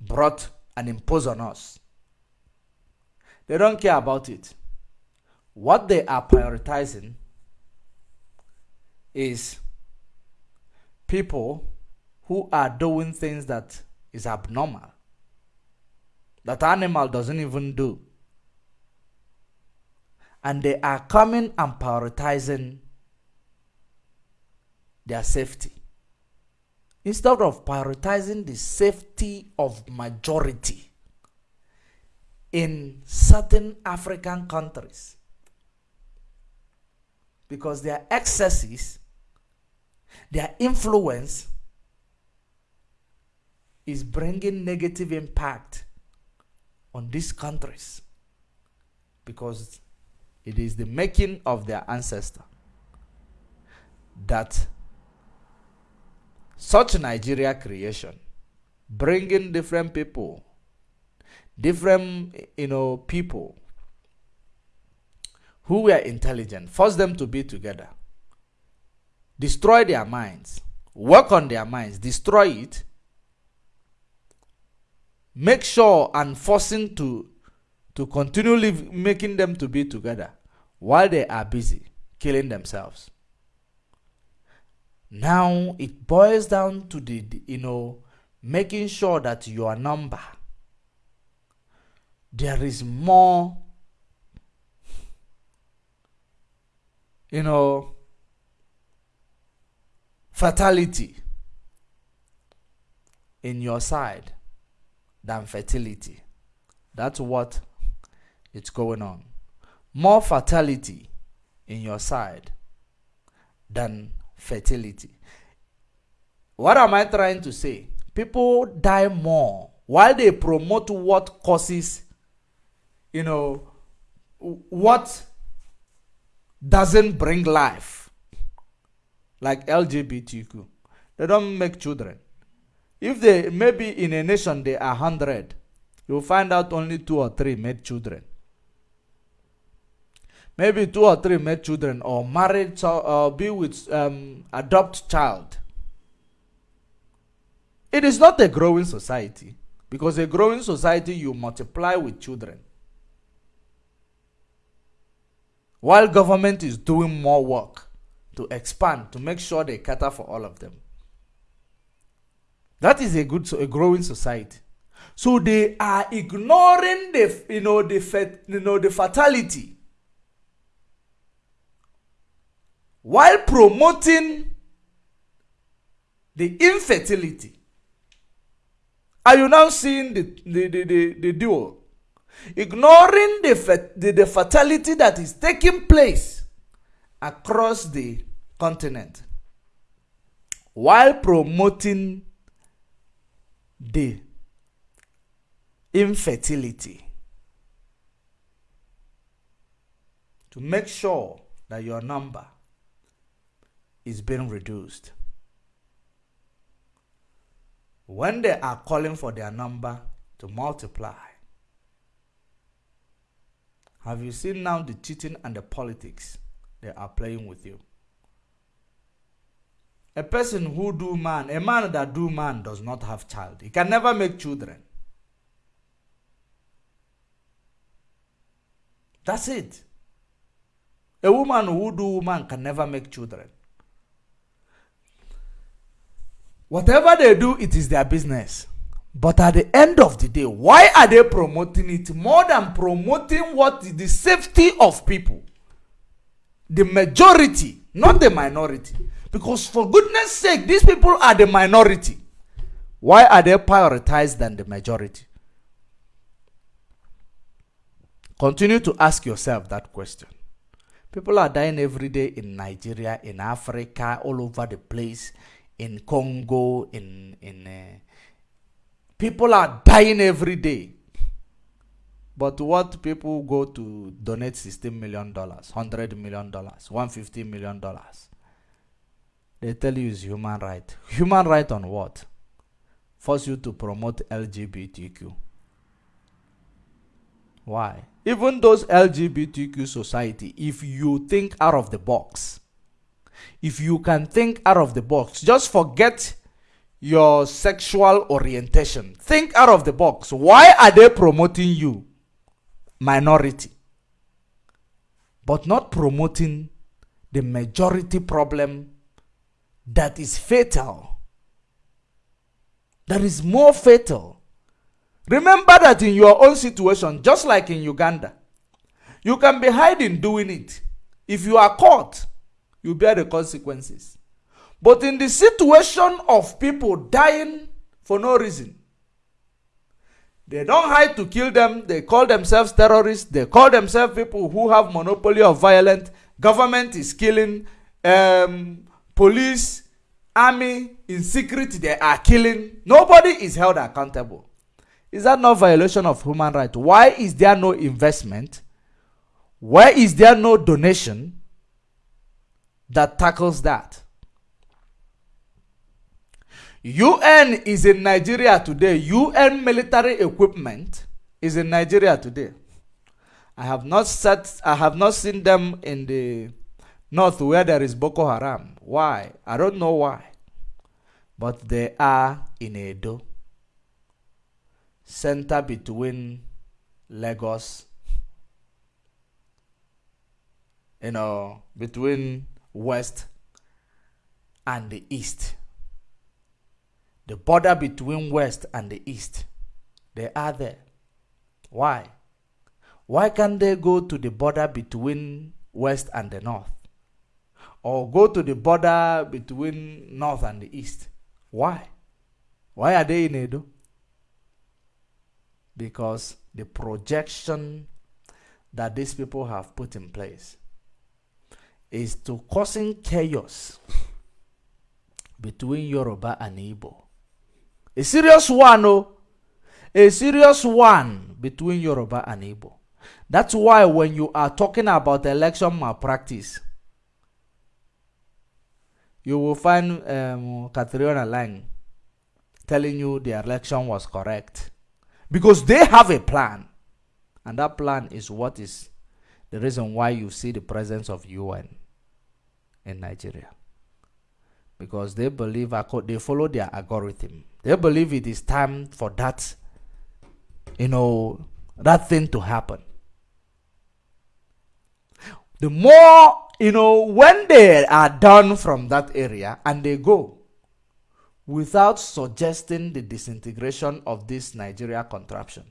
brought and imposed on us. They don't care about it. What they are prioritizing is people who are doing things that is abnormal that animal doesn't even do. And they are coming and prioritizing their safety. Instead of prioritizing the safety of majority in certain African countries because their excesses, their influence is bringing negative impact on these countries because it is the making of their ancestor that such Nigeria creation, bringing different people, different you know people who were intelligent, force them to be together, destroy their minds, work on their minds, destroy it, make sure and forcing to to continually making them to be together while they are busy killing themselves. Now it boils down to the, the you know making sure that your number there is more you know fatality in your side than fertility. That's what it's going on. More fatality in your side than fertility. What am I trying to say? People die more while they promote what causes, you know, what doesn't bring life, like LGBTQ. They don't make children. If they maybe in a nation they are hundred, you'll find out only two or three made children maybe two or three made children or married or be with um, adopt child. It is not a growing society because a growing society you multiply with children. While government is doing more work to expand to make sure they cater for all of them. That is a good a growing society. So they are ignoring the you know the you know the fatality while promoting the infertility. Are you now seeing the, the, the, the, the dual? Ignoring the, the, the fatality that is taking place across the continent while promoting the infertility to make sure that your number is being reduced. When they are calling for their number to multiply, have you seen now the cheating and the politics they are playing with you? A person who do man, a man that do man does not have child. He can never make children. That's it. A woman who do woman can never make children. Whatever they do, it is their business. But at the end of the day, why are they promoting it more than promoting what is the safety of people? The majority, not the minority. Because for goodness sake, these people are the minority. Why are they prioritized than the majority? Continue to ask yourself that question. People are dying every day in Nigeria, in Africa, all over the place, in Congo, in in uh, people are dying every day. But what people go to donate 16 million dollars, 100 million dollars, 150 million dollars. They tell you is human right. Human right on what? Force you to promote LGBTQ. Why? Even those LGBTQ society, if you think out of the box, if you can think out of the box, just forget your sexual orientation. Think out of the box. Why are they promoting you? Minority. But not promoting the majority problem that is fatal. That is more fatal. Remember that in your own situation, just like in Uganda, you can be hiding doing it. If you are caught, you bear the consequences. But in the situation of people dying for no reason, they don't hide to kill them. They call themselves terrorists. They call themselves people who have monopoly of violence. Government is killing. Um, police, army, in secret, they are killing. Nobody is held accountable. Is that not violation of human rights? Why is there no investment? Why is there no donation that tackles that? UN is in Nigeria today. UN military equipment is in Nigeria today. I have not set I have not seen them in the north where there is Boko Haram. Why? I don't know why. But they are in Edo center between Lagos, you know, between west and the east. The border between west and the east, they are there. Why? Why can't they go to the border between west and the north? Or go to the border between north and the east? Why? Why are they in Edo? because the projection that these people have put in place is to causing chaos between Yoruba and Igbo. A serious one, oh, a serious one between Yoruba and Igbo. That's why when you are talking about election malpractice, you will find um, Catriona Laing telling you the election was correct because they have a plan. And that plan is what is the reason why you see the presence of UN in Nigeria. Because they believe, they follow their algorithm. They believe it is time for that, you know, that thing to happen. The more, you know, when they are done from that area and they go, without suggesting the disintegration of this Nigeria contraption,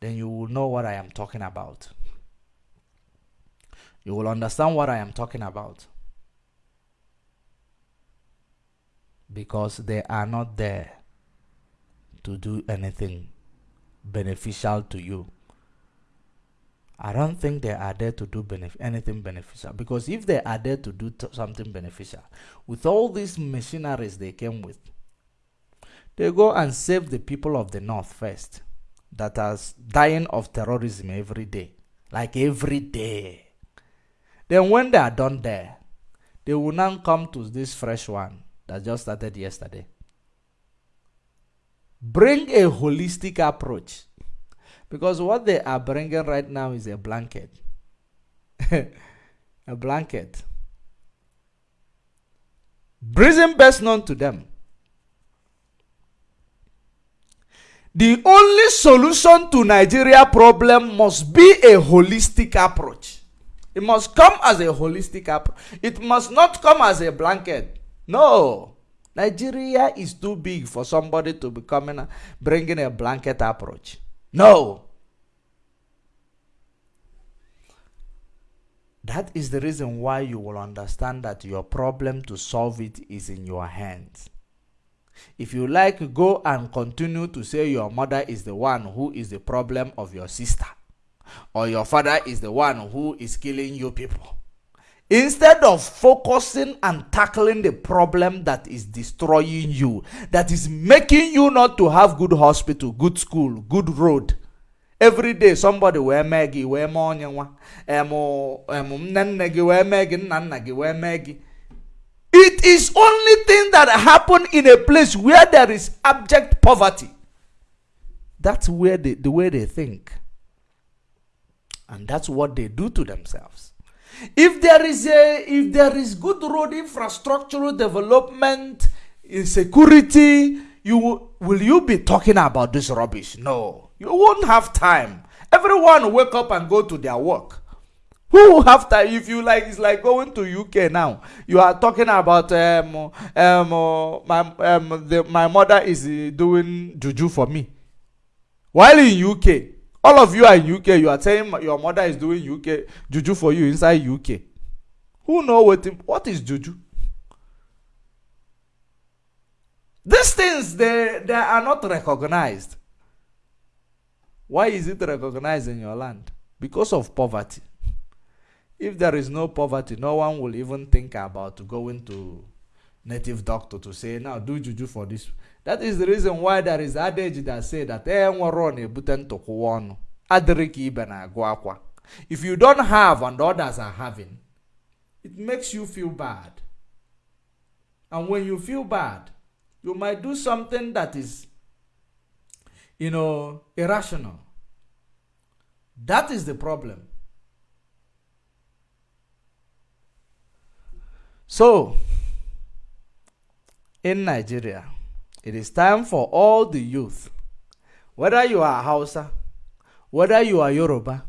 then you will know what I am talking about. You will understand what I am talking about. Because they are not there to do anything beneficial to you. I don't think they are there to do benef anything beneficial because if they are there to do something beneficial, with all these machineries they came with, they go and save the people of the north first that are dying of terrorism every day, like every day. Then when they are done there, they will now come to this fresh one that just started yesterday. Bring a holistic approach because what they are bringing right now is a blanket. a blanket. Reason best known to them. the only solution to Nigeria problem must be a holistic approach. It must come as a holistic approach. It must not come as a blanket. No. Nigeria is too big for somebody to be coming bringing a blanket approach. No. That is the reason why you will understand that your problem to solve it is in your hands. If you like, go and continue to say your mother is the one who is the problem of your sister, or your father is the one who is killing you people. Instead of focusing and tackling the problem that is destroying you, that is making you not to have good hospital, good school, good road. Every day somebody wee mee gị wee mee onye nwa nne nne gị wee mee it is only thing that happen in a place where there is abject poverty. That's where they, the way they think. And that's what they do to themselves. If there is a if there is good road infrastructural development, in security, you will you be talking about this rubbish? No. You won't have time. Everyone wake up and go to their work. Who have time? If you like, it's like going to UK now. You are talking about um um uh, my um the, my mother is uh, doing juju for me. While in UK, all of you are in UK. You are saying your mother is doing UK juju for you inside UK. Who know what what is juju? These things they they are not recognized. Why is it recognized in your land? Because of poverty. If there is no poverty, no one will even think about going to native doctor to say, now do juju for this. That is the reason why there is adage that say that eh nwere na-ebute ntụkwụwa ọnụ adịrị ka ibe na-agụ akwa. If you don't have and others are having, it makes you feel bad. And when you feel bad, you might do something that is, you know, irrational. That is the problem. So, in Nigeria, it is time for all the youth, whether you are Hausa, whether you are Yoruba,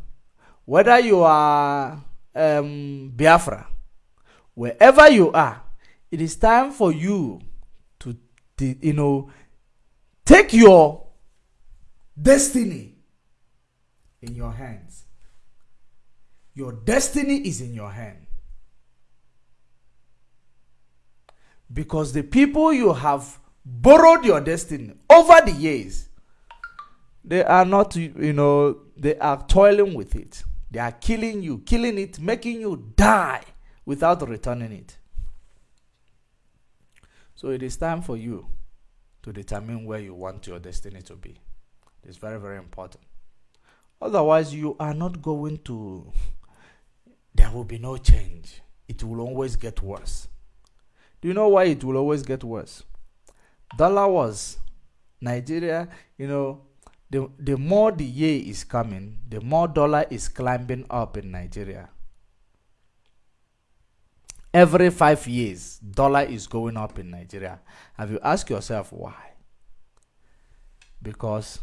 whether you are um, Biafra, wherever you are, it is time for you to, you know, take your destiny in your hands. Your destiny is in your hand. because the people you have borrowed your destiny over the years. They are not you know they are toiling with it. They are killing you killing it making you die without returning it. So it is time for you to determine where you want your destiny to be. It's very very important. Otherwise you are not going to there will be no change. It will always get worse. Do you know why it will always get worse? Dollar was Nigeria, you know, the, the more the year is coming, the more dollar is climbing up in Nigeria. Every five years, dollar is going up in Nigeria. Have you asked yourself why? Because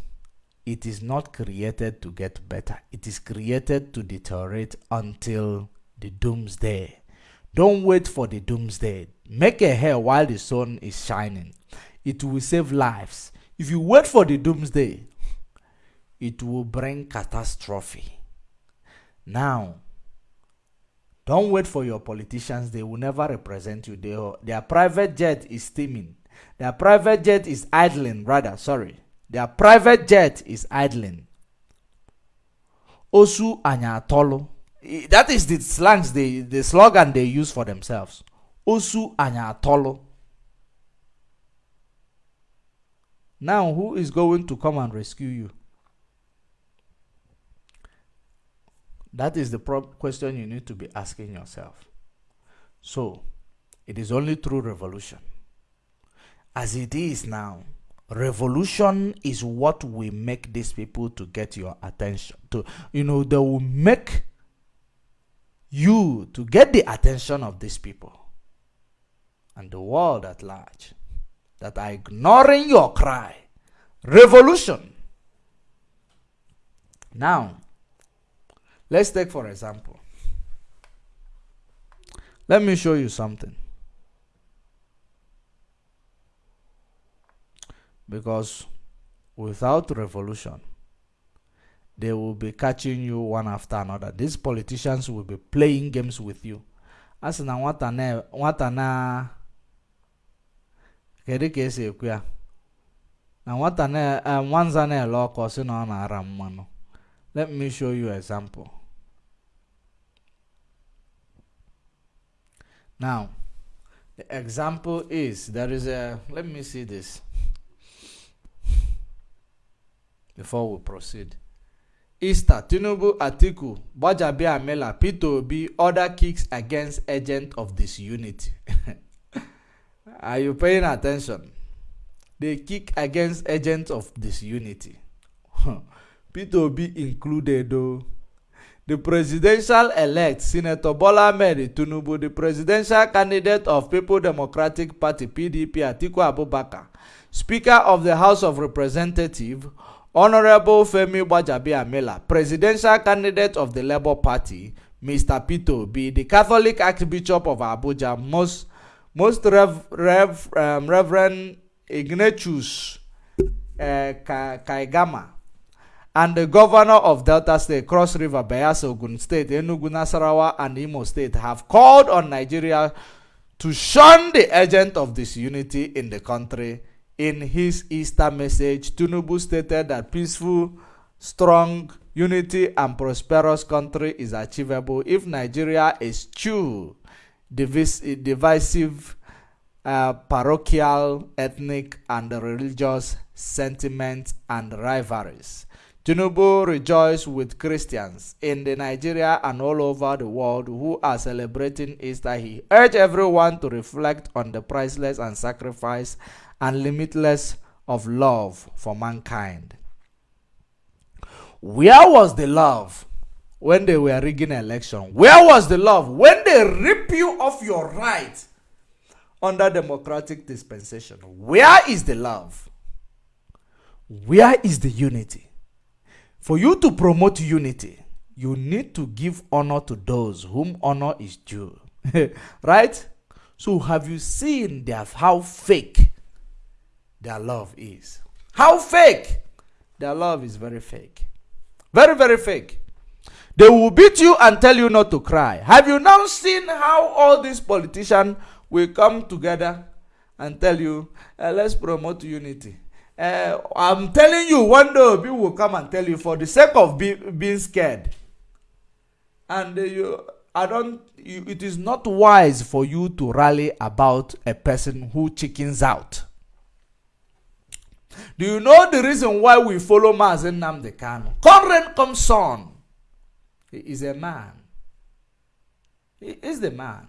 it is not created to get better. It is created to deteriorate until the doomsday. Don't wait for the doomsday. Make a hair while the sun is shining. It will save lives. If you wait for the doomsday, it will bring catastrophe. Now, don't wait for your politicians. They will never represent you. They, their private jet is steaming. Their private jet is idling, rather, sorry. Their private jet is idling. Osu anyatolo. That is the slangs, they, the slogan they use for themselves. osu anyị now who is going to come and rescue you? That is the question you need to be asking yourself. So it is only through revolution. As it is now revolution is what will make these people to get your attention to you know they will make you to get the attention of these people and the world at large that are ignoring your cry, revolution. Now, let's take for example. Let me show you something. Because without revolution, they will be catching you one after another. These politicians will be playing games with you. As na nwata na kedu ka esi ekwu ya? Na nwata na nwanza na-ele ọkụ si na ọ na-ara mmanụ. Let me show you example. Now the example is there is a let me see this. Before we proceed. Easter Tinubu Atiku Gbajabiamila Peter Obi other kicks against agent of disunity are you paying attention? They kick against agents of disunity. Peter Obi included though. The presidential elect Senator Bola Ahmed Tinubu the presidential candidate of People Democratic Party PDP Atiku Abubakar Speaker of the House of Representatives Honorable Femi Gbajabiamila, presidential candidate of the Labour Party, Mr. Peter Obi, the Catholic Archbishop of Abuja, most, most Rev, Rev, um, Reverend Ignatius uh, Kaigama, and the governor of Delta State, Cross River, Bayelsa, Ogun State, Enugu, Nasarawa, and Imo State have called on Nigeria to shun the agent of disunity in the country. In his Easter message, Tinubu stated that peaceful, strong, unity, and prosperous country is achievable if Nigeria eschew divisive, uh, parochial, ethnic, and religious sentiments and rivalries. Tinubu rejoiced with Christians in the Nigeria and all over the world who are celebrating Easter. He urged everyone to reflect on the priceless and sacrifice and limitless of love for mankind. Where was the love when they were rigging election? Where was the love when they rip you of your right under democratic dispensation? Where is the love? Where is the unity? For you to promote unity, you need to give honor to those whom honor is due. right? So have you seen their, how fake their love is. How fake? Their love is very fake. Very, very fake. They will beat you and tell you not to cry. Have you now seen how all these politicians will come together and tell you, uh, let's promote unity? Uh, I'm telling you, one day people will come and tell you for the sake of be, being scared. And uh, you, I don't. You, it is not wise for you to rally about a person who chickens out. Do you know the reason why we follow Mazen Namde Kanu? Conrad Comson. He is a man. He is the man.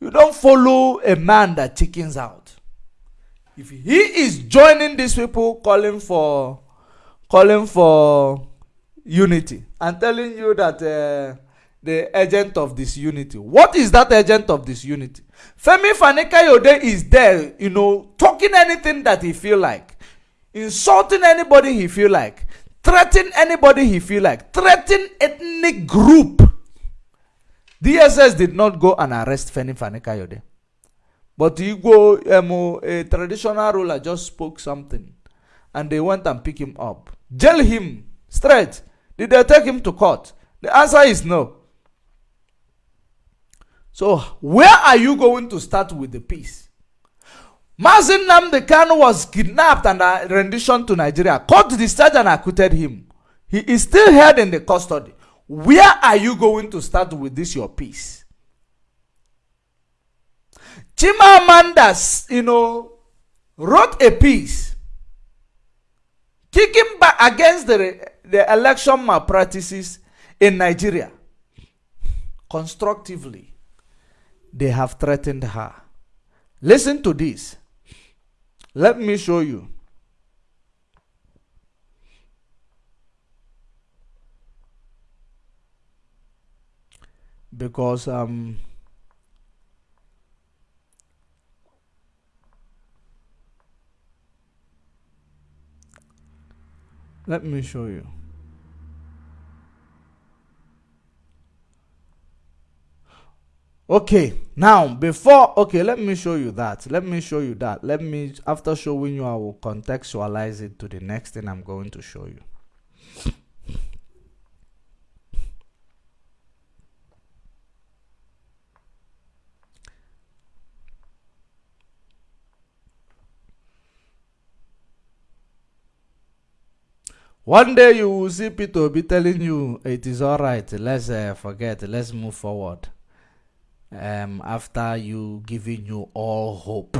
You don't follow a man that chickens out. If he is joining these people calling for calling for unity and telling you that uh, the agent of disunity. What is that agent of disunity? Femi Fani-Kayode is there, you know, talking anything that he feel like, insulting anybody he feel like, threatening anybody he feel like, threatening ethnic group. DSS did not go and arrest Femi Fanikayode. But Igbo, um, a traditional ruler, just spoke something. And they went and pick him up. Jail him straight. Did they take him to court? The answer is no. So, where are you going to start with the peace? Mazin Namdekan was kidnapped and uh, rendition to Nigeria. Court discharged and acquitted him. He is still held in the custody. Where are you going to start with this your peace? Chimamanda, you know, wrote a piece kicking back against the, the election malpractices in Nigeria constructively they have threatened her. Listen to this. Let me show you. Because um let me show you Okay, now before okay, let me show you that. Let me show you that. Let me after showing you, I will contextualize it to the next thing I'm going to show you. One day you will see Peter be telling you it is all right. Let's uh, forget. Let's move forward. Um, after you giving you all hope,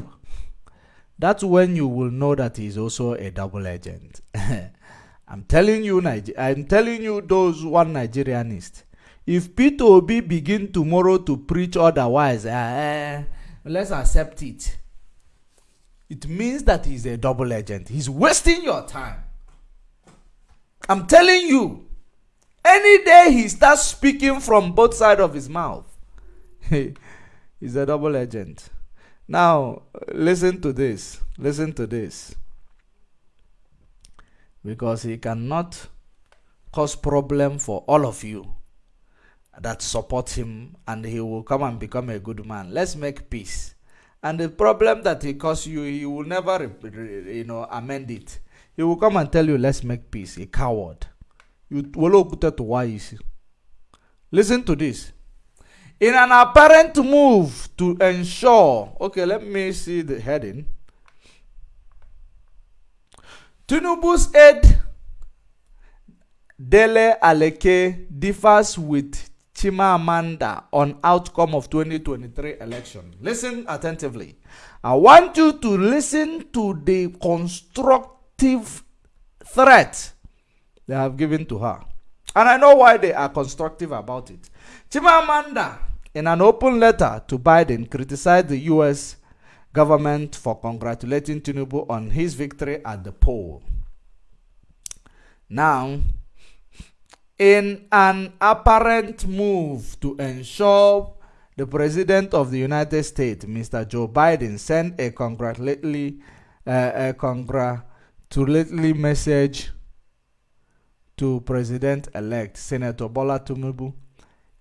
that's when you will know that he's also a double agent. I'm telling you, Niger- I'm telling you, those one Nigerianist. If Peter Obi begin tomorrow to preach otherwise, uh, let's accept it. It means that he's a double agent. He's wasting your time. I'm telling you, any day he starts speaking from both sides of his mouth, he's a double agent. Now, listen to this. Listen to this. Because he cannot cause problem for all of you that support him and he will come and become a good man. Let's make peace. And the problem that he caused you, he will never, you know, amend it. He will come and tell you, let's make peace. A coward. You Listen to this. In an apparent move to ensure, okay, let me see the heading. Tinubu's aide Dele Aleke differs with Chimamanda on outcome of 2023 election. Listen attentively. I want you to listen to the construct constructive threat they have given to her. And I know why they are constructive about it. Chimamanda, in an open letter to Biden, criticized the U.S. government for congratulating Tinubu on his victory at the poll. Now, in an apparent move to ensure the President of the United States, Mr. Joe Biden, sent a congratulatory, uh, a congratulatory message to President-elect Senator Bola Tinubu,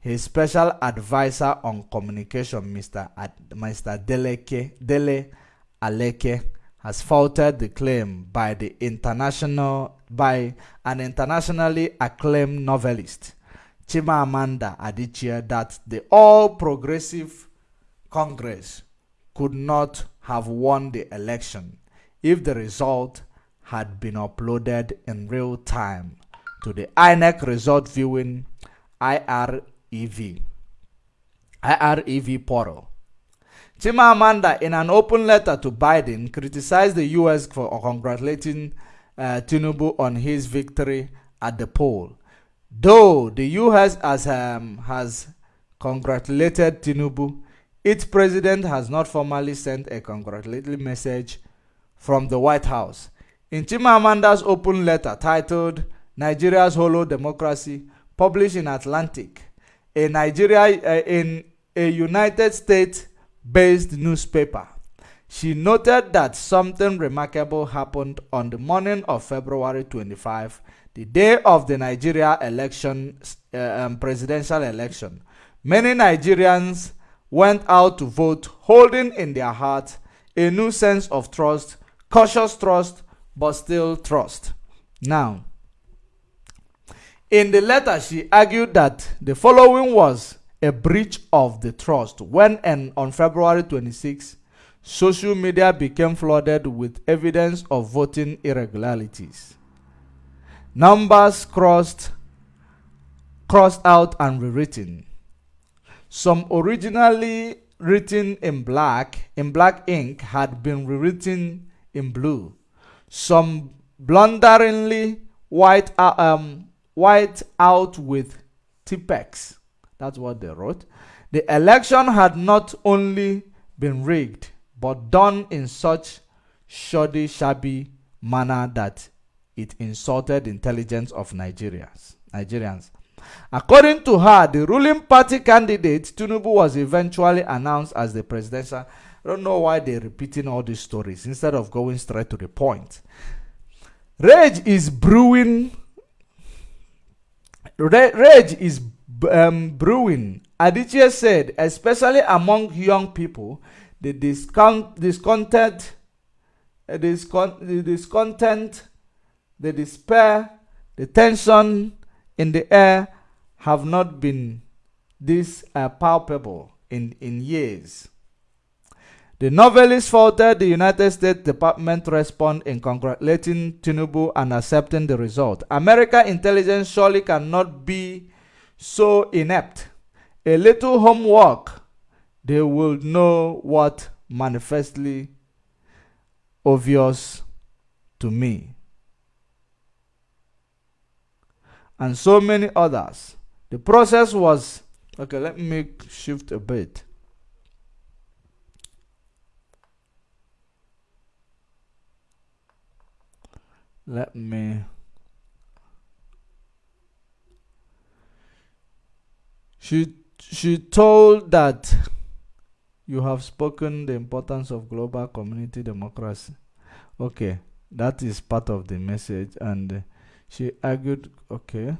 his special advisor on communication, Mr. Ad, Mr. Deleke, Dele Alake, has faulted the claim by the international by an internationally acclaimed novelist, Chimamanda Adichie, that the All Progressive Congress could not have won the election if the result had been uploaded in real time to the INEC result viewing IREV, IREV portal. Chimamanda, in an open letter to Biden, criticized the U.S. for congratulating uh, Tinubu on his victory at the poll. Though the U.S. Has, um, has congratulated Tinubu, its president has not formally sent a congratulatory message from the White House. In Chimamanda's open letter titled Nigeria's Hollow Democracy, published in Atlantic, a Nigeria uh, in a United States-based newspaper, she noted that something remarkable happened on the morning of February 25, the day of the Nigeria election, uh, um, presidential election. Many Nigerians went out to vote, holding in their hearts a new sense of trust, cautious trust, but still trust. Now, in the letter, she argued that the following was a breach of the trust when and on February 26, social media became flooded with evidence of voting irregularities. Numbers crossed, crossed out and rewritten. Some originally written in black, in black ink, had been rewritten in blue some blunderingly white, uh, um, white out with Tipp-Ex. That's what they wrote. The election had not only been rigged, but done in such shoddy, shabby manner that it insulted intelligence of Nigerians. Nigerians. According to her, the ruling party candidate Tinubu was eventually announced as the presidential I don't know why they're repeating all these stories instead of going straight to the point. Rage is brewing. Rage is um, brewing. Adichie said, especially among young people, the discount, discontent, uh, the discontent, the despair, the tension in the air have not been this uh, palpable in, in years. The novelist faulted the United States Department respond in congratulating Tinubu and accepting the result. American intelligence surely cannot be so inept. A little homework, they will know what manifestly obvious to me. And so many others. The process was okay. Let me shift a bit. Let me she she told that you have spoken the importance of global community democracy. Okay that is part of the message and she argued okay.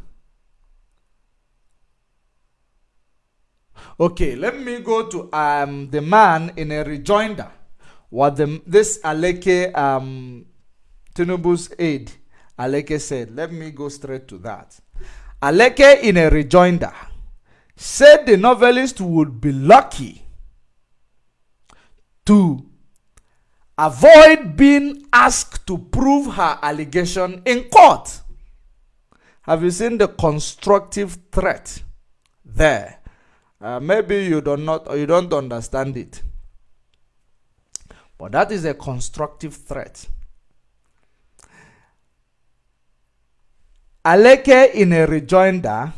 Okay let me go to um the man in a rejoinder. What the this alake um Tinubu's aide, Alake said, let me go straight to that. Alake, in a rejoinder, said the novelist would be lucky to avoid being asked to prove her allegation in court. Have you seen the constructive threat there? Uh, maybe you do not or you don't understand it. But that is a constructive threat. Aleke, in a rejoinder,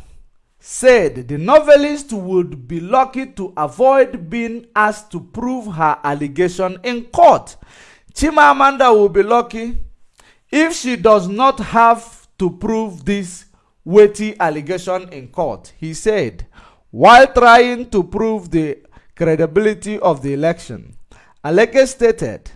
said the novelist would be lucky to avoid being asked to prove her allegation in court. Chimamanda will be lucky if she does not have to prove this weighty allegation in court, he said, while trying to prove the credibility of the election. Aleke stated,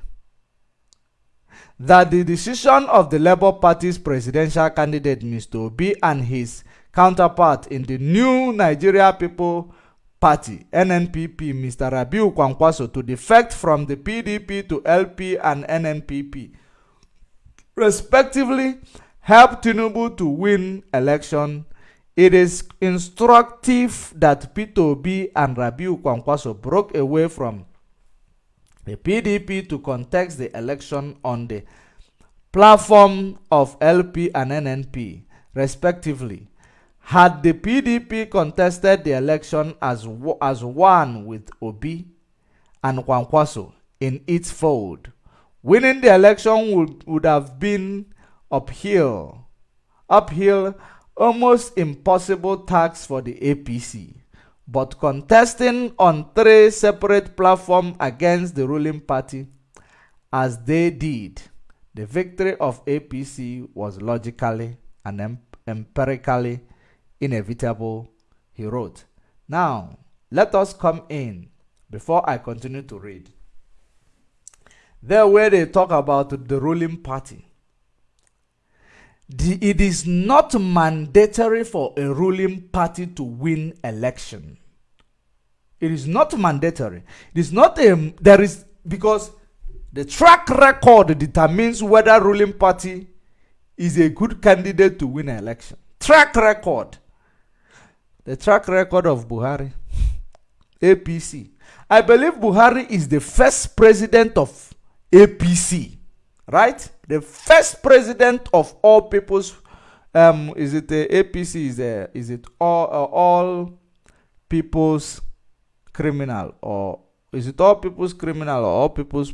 that the decision of the Labour Party's presidential candidate Mr. Obi and his counterpart in the new Nigeria People Party NNPP Mr. Rabiu Kwankwaso to defect from the PDP to LP and NNPP respectively helped Tinubu to win election it is instructive that Peter Obi and Rabiu Kwankwaso broke away from the PDP to contest the election on the platform of LP and NNP, respectively. Had the PDP contested the election as, as one with Obi and Kwankwaso in its fold, winning the election would, would have been uphill, uphill, almost impossible task for the APC but contesting on three separate platforms against the ruling party as they did, the victory of APC was logically and em empirically inevitable, he wrote. Now, let us come in before I continue to read. There where they talk about the ruling party. The, it is not mandatory for a ruling party to win election. It is not mandatory. It is not a there is because the track record determines whether ruling party is a good candidate to win an election. Track record. The track record of Buhari. APC. I believe Buhari is the first president of APC. Right? The first president of all people's um is it the APC is a, is it all uh, all people's criminal? Or is it all people's criminal? Or all people's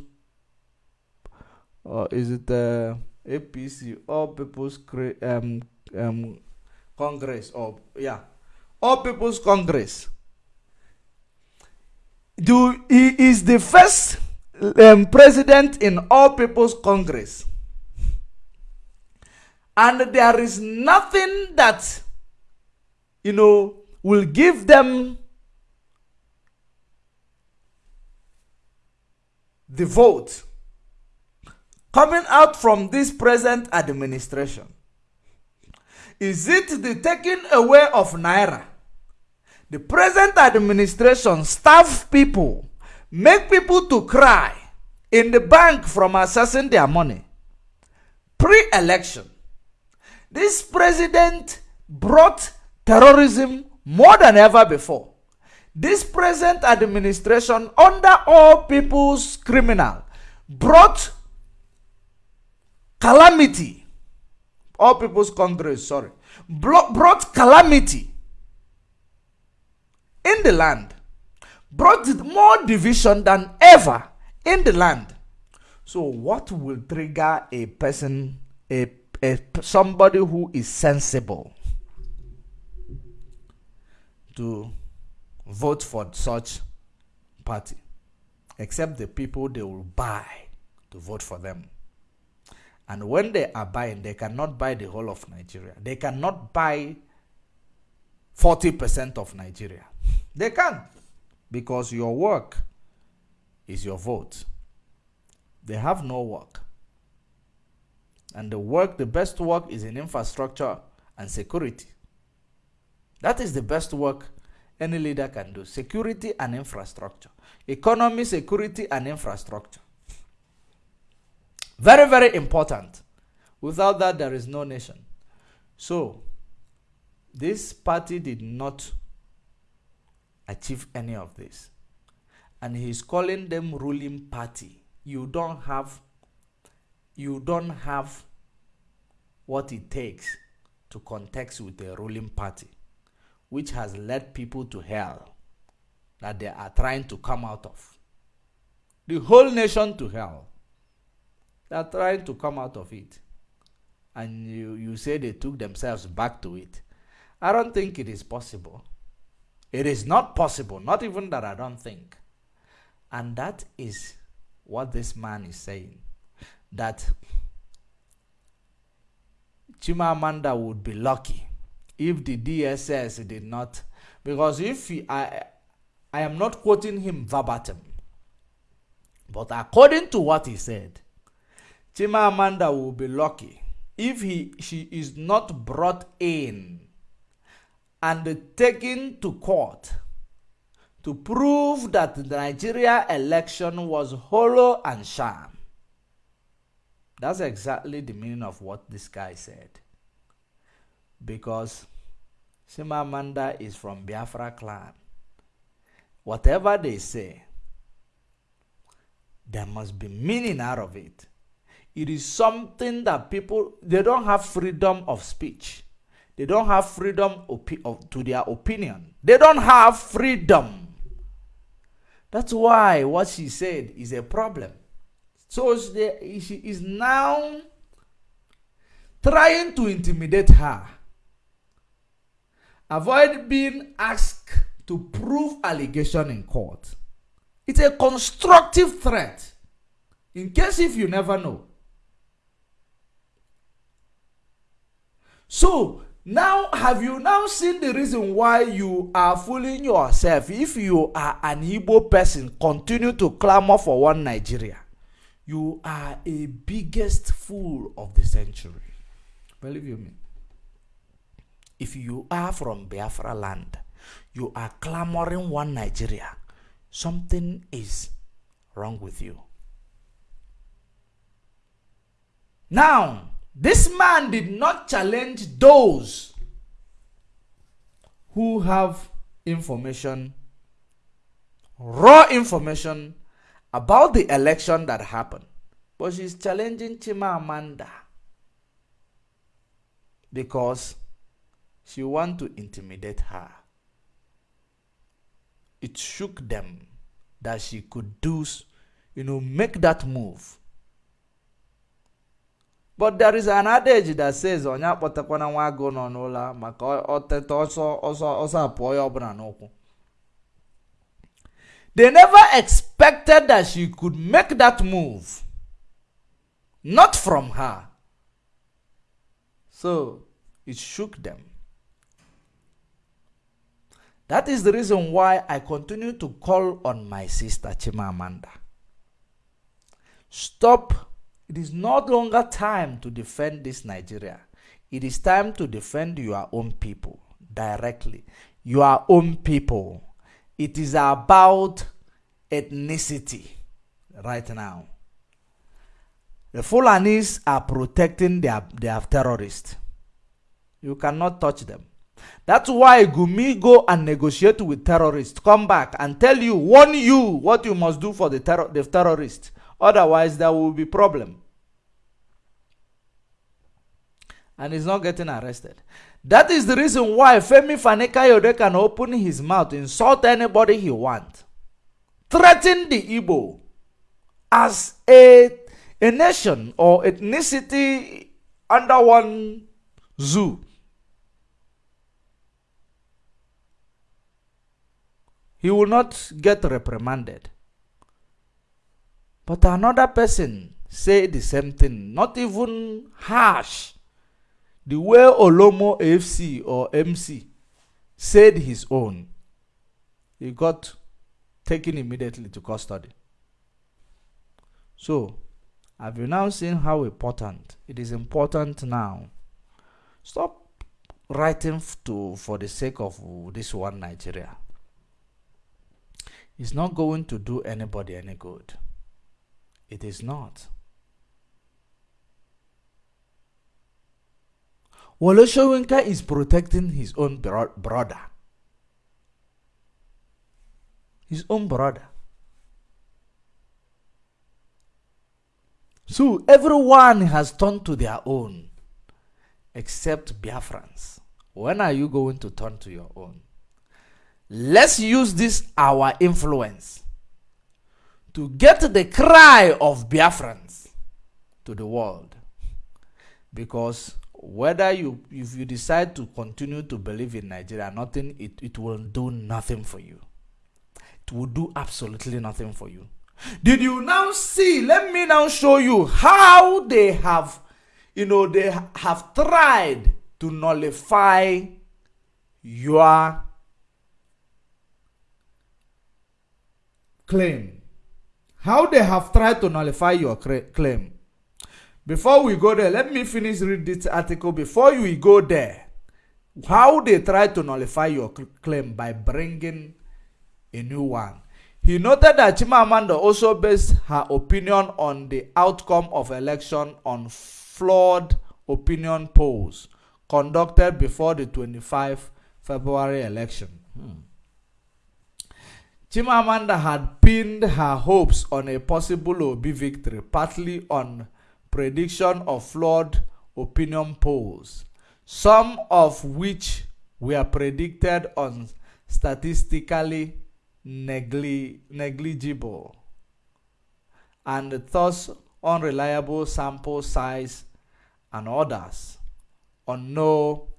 or is it the uh, APC all people's um, um, Congress? Or yeah. All people's Congress. Do he is the first um, president in all people's Congress and there is nothing that you know will give them the vote coming out from this present administration? Is it the taking away of Naira? The present administration starve people, make people to cry in the bank from accessing their money. Pre-election, this president brought terrorism more than ever before. This present administration, under all people's criminal, brought calamity. All people's congress, sorry, brought calamity in the land, brought more division than ever in the land. So, what will trigger a person, a, a somebody who is sensible, to vote for such party, except the people they will buy to vote for them. And when they are buying, they cannot buy the whole of Nigeria. They cannot buy 40% of Nigeria. They can because your work is your vote. They have no work. And the work, the best work is in infrastructure and security. That is the best work any leader can do. Security and infrastructure. Economy, security and infrastructure. Very, very important. Without that, there is no nation. So, this party did not achieve any of this. And he's calling them ruling party. You don't have you don't have what it takes to contest with the ruling party, which has led people to hell that they are trying to come out of. The whole nation to hell. They are trying to come out of it. And you, you say they took themselves back to it. I don't think it is possible. It is not possible, not even that I don't think. And that is what this man is saying. That Chimamanda would be lucky if the DSS did not, because if he, I, I am not quoting him verbatim, but according to what he said, Chimamanda will be lucky if he, she is not brought in and taken to court to prove that the Nigeria election was hollow and sham. That's exactly the meaning of what this guy said. Because Chimamanda is from Biafra clan. Whatever they say, there must be meaning out of it. It is something that people, they don't have freedom of speech. They don't have freedom of, to their opinion. They don't have freedom. That's why what she said is a problem. So she, she is now trying to intimidate her. Avoid being asked to prove allegation in court. It's a constructive threat. In case if you never know. So now, have you now seen the reason why you are fooling yourself? If you are an Igbo person, continue to clamor for one Nigeria. You are a biggest fool of the century. Believe you me. If you are from Biafra land, you are clamoring one Nigeria. Something is wrong with you. Now, this man did not challenge those who have information, raw information about the election that happened. But she's challenging Chimamanda because she want to intimidate her. It shook them that she could do, you know, make that move but there is an adage that says onye akpọtakwana nwa agụ nọ n'ụlọ maka ọteta ọsọ ọsọ ọsọ apụọ ya ọbụla n'ụkwụ. They never expected that she could make that move. Not from her. So it shook them. That is the reason why i continue to call on my sister chimamanda stop It is no longer time to defend this Nigeria. It is time to defend your own people directly. Your own people. It is about ethnicity right now. The Fulanis are protecting their, their terrorists. You cannot touch them. That's why Gumi go and negotiate with terrorists. Come back and tell you, warn you what you must do for the, terror, the terrorists. Otherwise, there will be problem. And he's not getting arrested. That is the reason why Femi Fani-Kayode can open his mouth, insult anybody he wants, threaten the Igbo as a, a nation or ethnicity under one zoo. He will not get reprimanded. But another person say the same thing, not even harsh. The way Olomo AFC or MC said his own, he got taken immediately to custody. So, have you now seen how important it is important now? Stop writing to for the sake of this one Nigeria. It's not going to do anybody any good. It is not. Wole is protecting his own bro brother. His own brother. So everyone has turned to their own except Biafrans. When are you going to turn to your own? Let's use this our influence to get the cry of Biafrans to the world. Because whether you if you decide to continue to believe in Nigeria, nothing it, it will do nothing for you. It will do absolutely nothing for you. Did you now see? Let me now show you how they have, you know, they have tried to nullify your claim. How they have tried to nullify your claim. Before we go there, let me finish read this article before we go there. How they tried to nullify your claim by bringing a new one. He noted that Chimamanda also based her opinion on the outcome of election on flawed opinion polls conducted before the 25 February election. Hmm. Chimamanda had pinned her hopes on a possible Obi victory, partly on prediction of flawed opinion polls, some of which were predicted on statistically negli negligible and thus unreliable sample size and others on no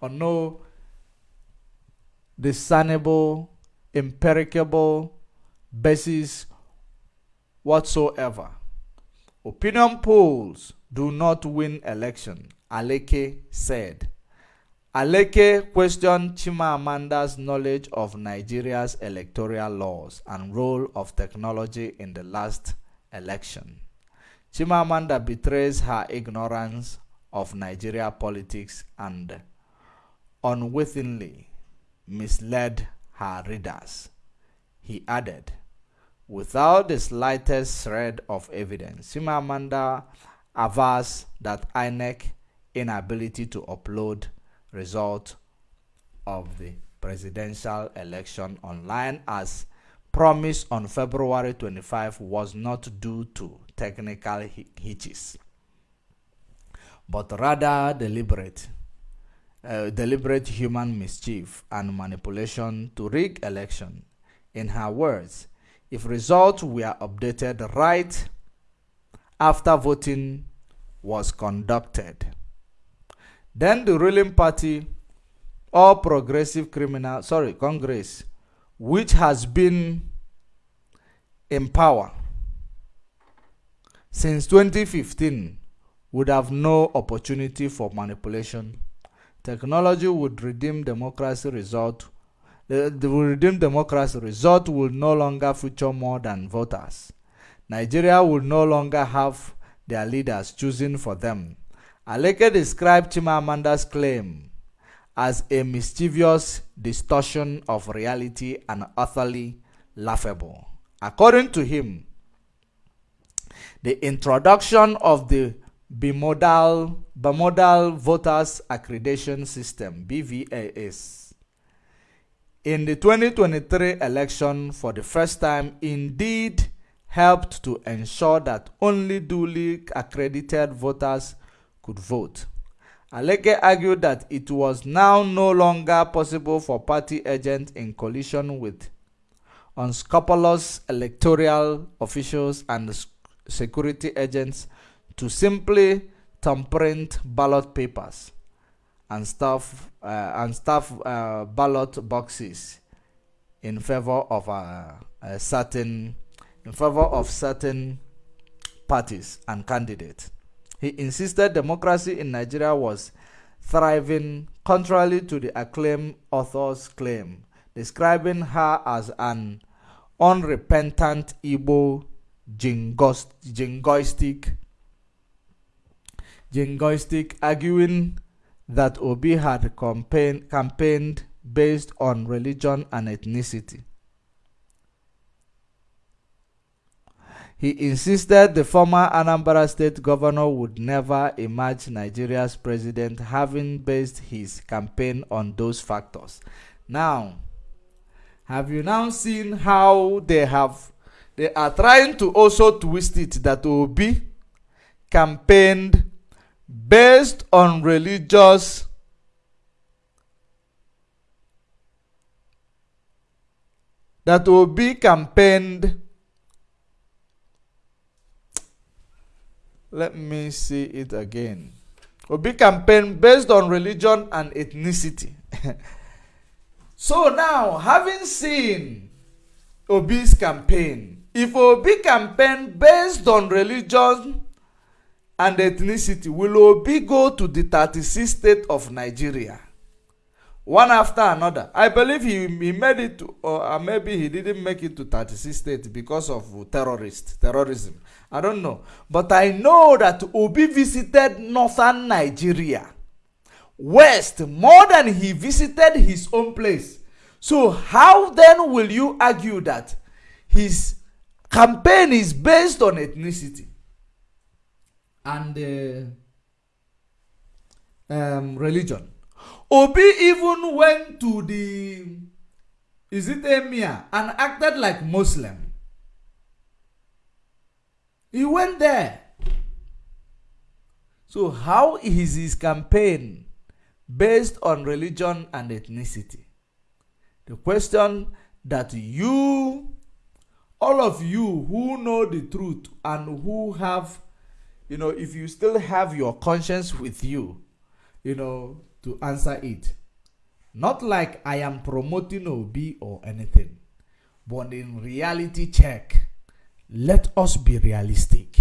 on no discernible empirical basis whatsoever. Opinion polls do not win election, Alake said. Alake questioned Chimamanda's knowledge of Nigeria's electoral laws and role of technology in the last election. Chimamanda betrays her ignorance of Nigeria politics and unwittingly misled her readers. He added, without the slightest shred of evidence, Sima Chimamanda avers that INEC inability to upload result of the presidential election online as promised on February 25 was not due to technical hitches, but rather deliberate uh, deliberate human mischief and manipulation to rig election. In her words, if results were updated right after voting was conducted, then the ruling party or progressive criminal, sorry, Congress, which has been in power since 2015 would have no opportunity for manipulation Technology would redeem democracy result. The, the redeem democracy result will no longer feature more than voters. Nigeria will no longer have their leaders choosing for them. Alake described Chimamanda's claim as a mischievous distortion of reality and utterly laughable. According to him, the introduction of the bimodal, bimodal voters accreditation system BVAS in the 2023 election for the first time indeed helped to ensure that only duly accredited voters could vote. Alake argued that it was now no longer possible for party agents in collision with unscrupulous electoral officials and security agents to simply tamperint ballot papers and stuff uh, and stuff uh, ballot boxes in favor of a, a certain in favor of certain parties and candidates. He insisted democracy in Nigeria was thriving contrary to the acclaimed author's claim, describing her as an unrepentant Igbo jingoistic, jingoistic, arguing that Obi had campaign, campaigned based on religion and ethnicity. He insisted the former Anambra state governor would never emerge Nigeria's president, having based his campaign on those factors. Now, have you now seen how they have they are trying to also twist it that Obi campaigned based on religious that will be campaigned. Let me see it again. Will be campaigned based on religion and ethnicity. So now having seen Obi's campaign if Obi campaign based on religion and ethnicity, will Obi go to the 36 state of Nigeria? One after another. I believe he, he made it, to, or maybe he didn't make it to 36 states because of terrorist, terrorism. I don't know. But I know that Obi visited northern Nigeria, west, more than he visited his own place. So how then will you argue that his campaign is based on ethnicity? And uh, um, religion. Obi even went to the is it Emir and acted like Muslim. He went there. So how is his campaign based on religion and ethnicity? The question that you, all of you who know the truth and who have you know, if you still have your conscience with you, you know, to answer it. Not like I am promoting Obi or anything, but in reality check, let us be realistic.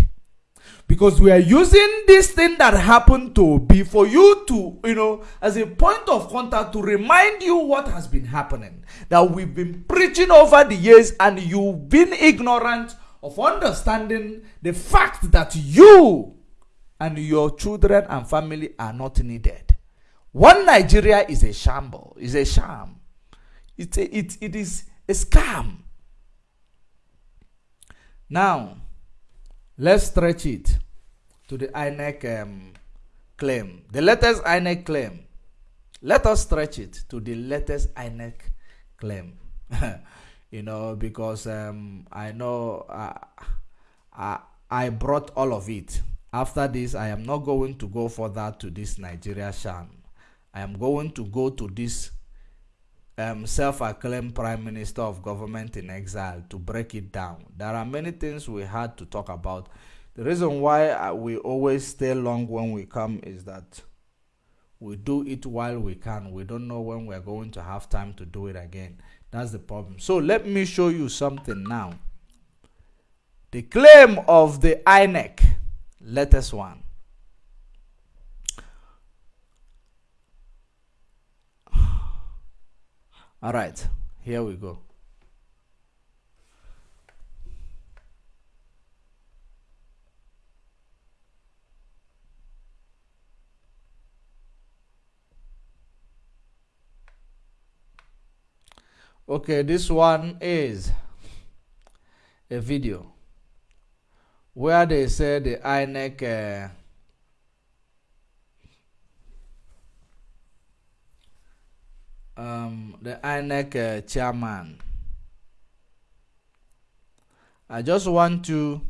Because we are using this thing that happened to Obi for you to, you know, as a point of contact to remind you what has been happening. That we've been preaching over the years and you've been ignorant of understanding the fact that you and your children and family are not needed. One Nigeria is a shamble, is a sham. It's a, it, it is a scam. Now, let's stretch it to the INEC um, claim. The latest INEC claim. Let us stretch it to the latest INEC claim. you know, because um, I know uh, I, I brought all of it. After this, I am not going to go further to this Nigeria sham. I am going to go to this um, self-acclaimed prime minister of government in exile to break it down. There are many things we had to talk about. The reason why uh, we always stay long when we come is that we do it while we can. We don't know when we're going to have time to do it again. That's the problem. So let me show you something now. The claim of the INEC, latest one. All right, here we go. Okay, this one is a video where they say the INEC uh, um, the INEC uh, chairman. I just want to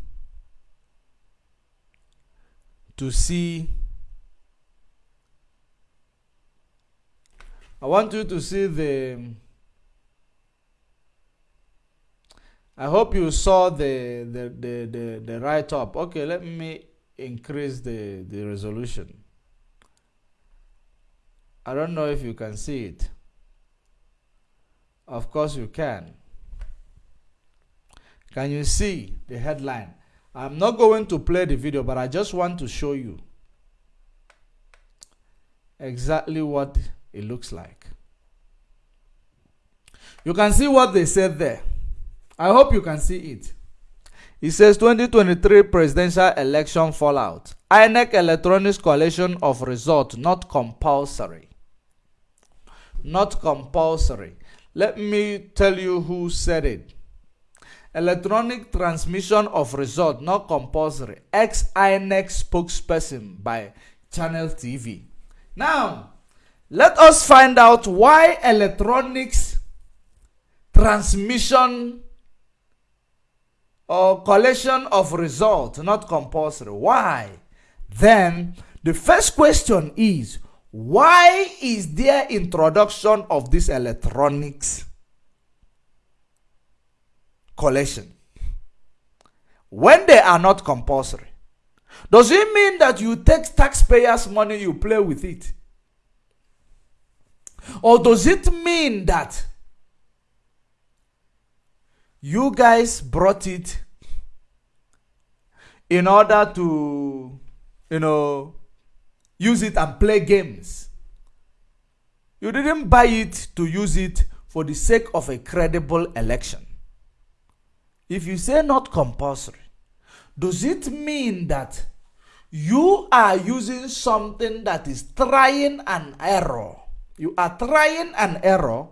to see I want you to see the I hope you saw the the the the, the write up. Okay, let me increase the the resolution. I don't know if you can see it. Of course you can. Can you see the headline? I'm not going to play the video, but I just want to show you exactly what it looks like. You can see what they said there. I hope you can see it. It says 2023 presidential election fallout. INEC electronics collation of result not compulsory. Not compulsory. Let me tell you who said it. Electronic transmission of result not compulsory. Ex INEC spokesperson by Channel TV. Now, let us find out why electronics transmission or collection of results, not compulsory. Why? Then the first question is why is there introduction of this electronics collection when they are not compulsory? Does it mean that you take taxpayers' money, you play with it? Or does it mean that you guys brought it in order to, you know, use it and play games? You didn't buy it to use it for the sake of a credible election. If you say not compulsory, does it mean that you are using something that is trying an error you are trying an error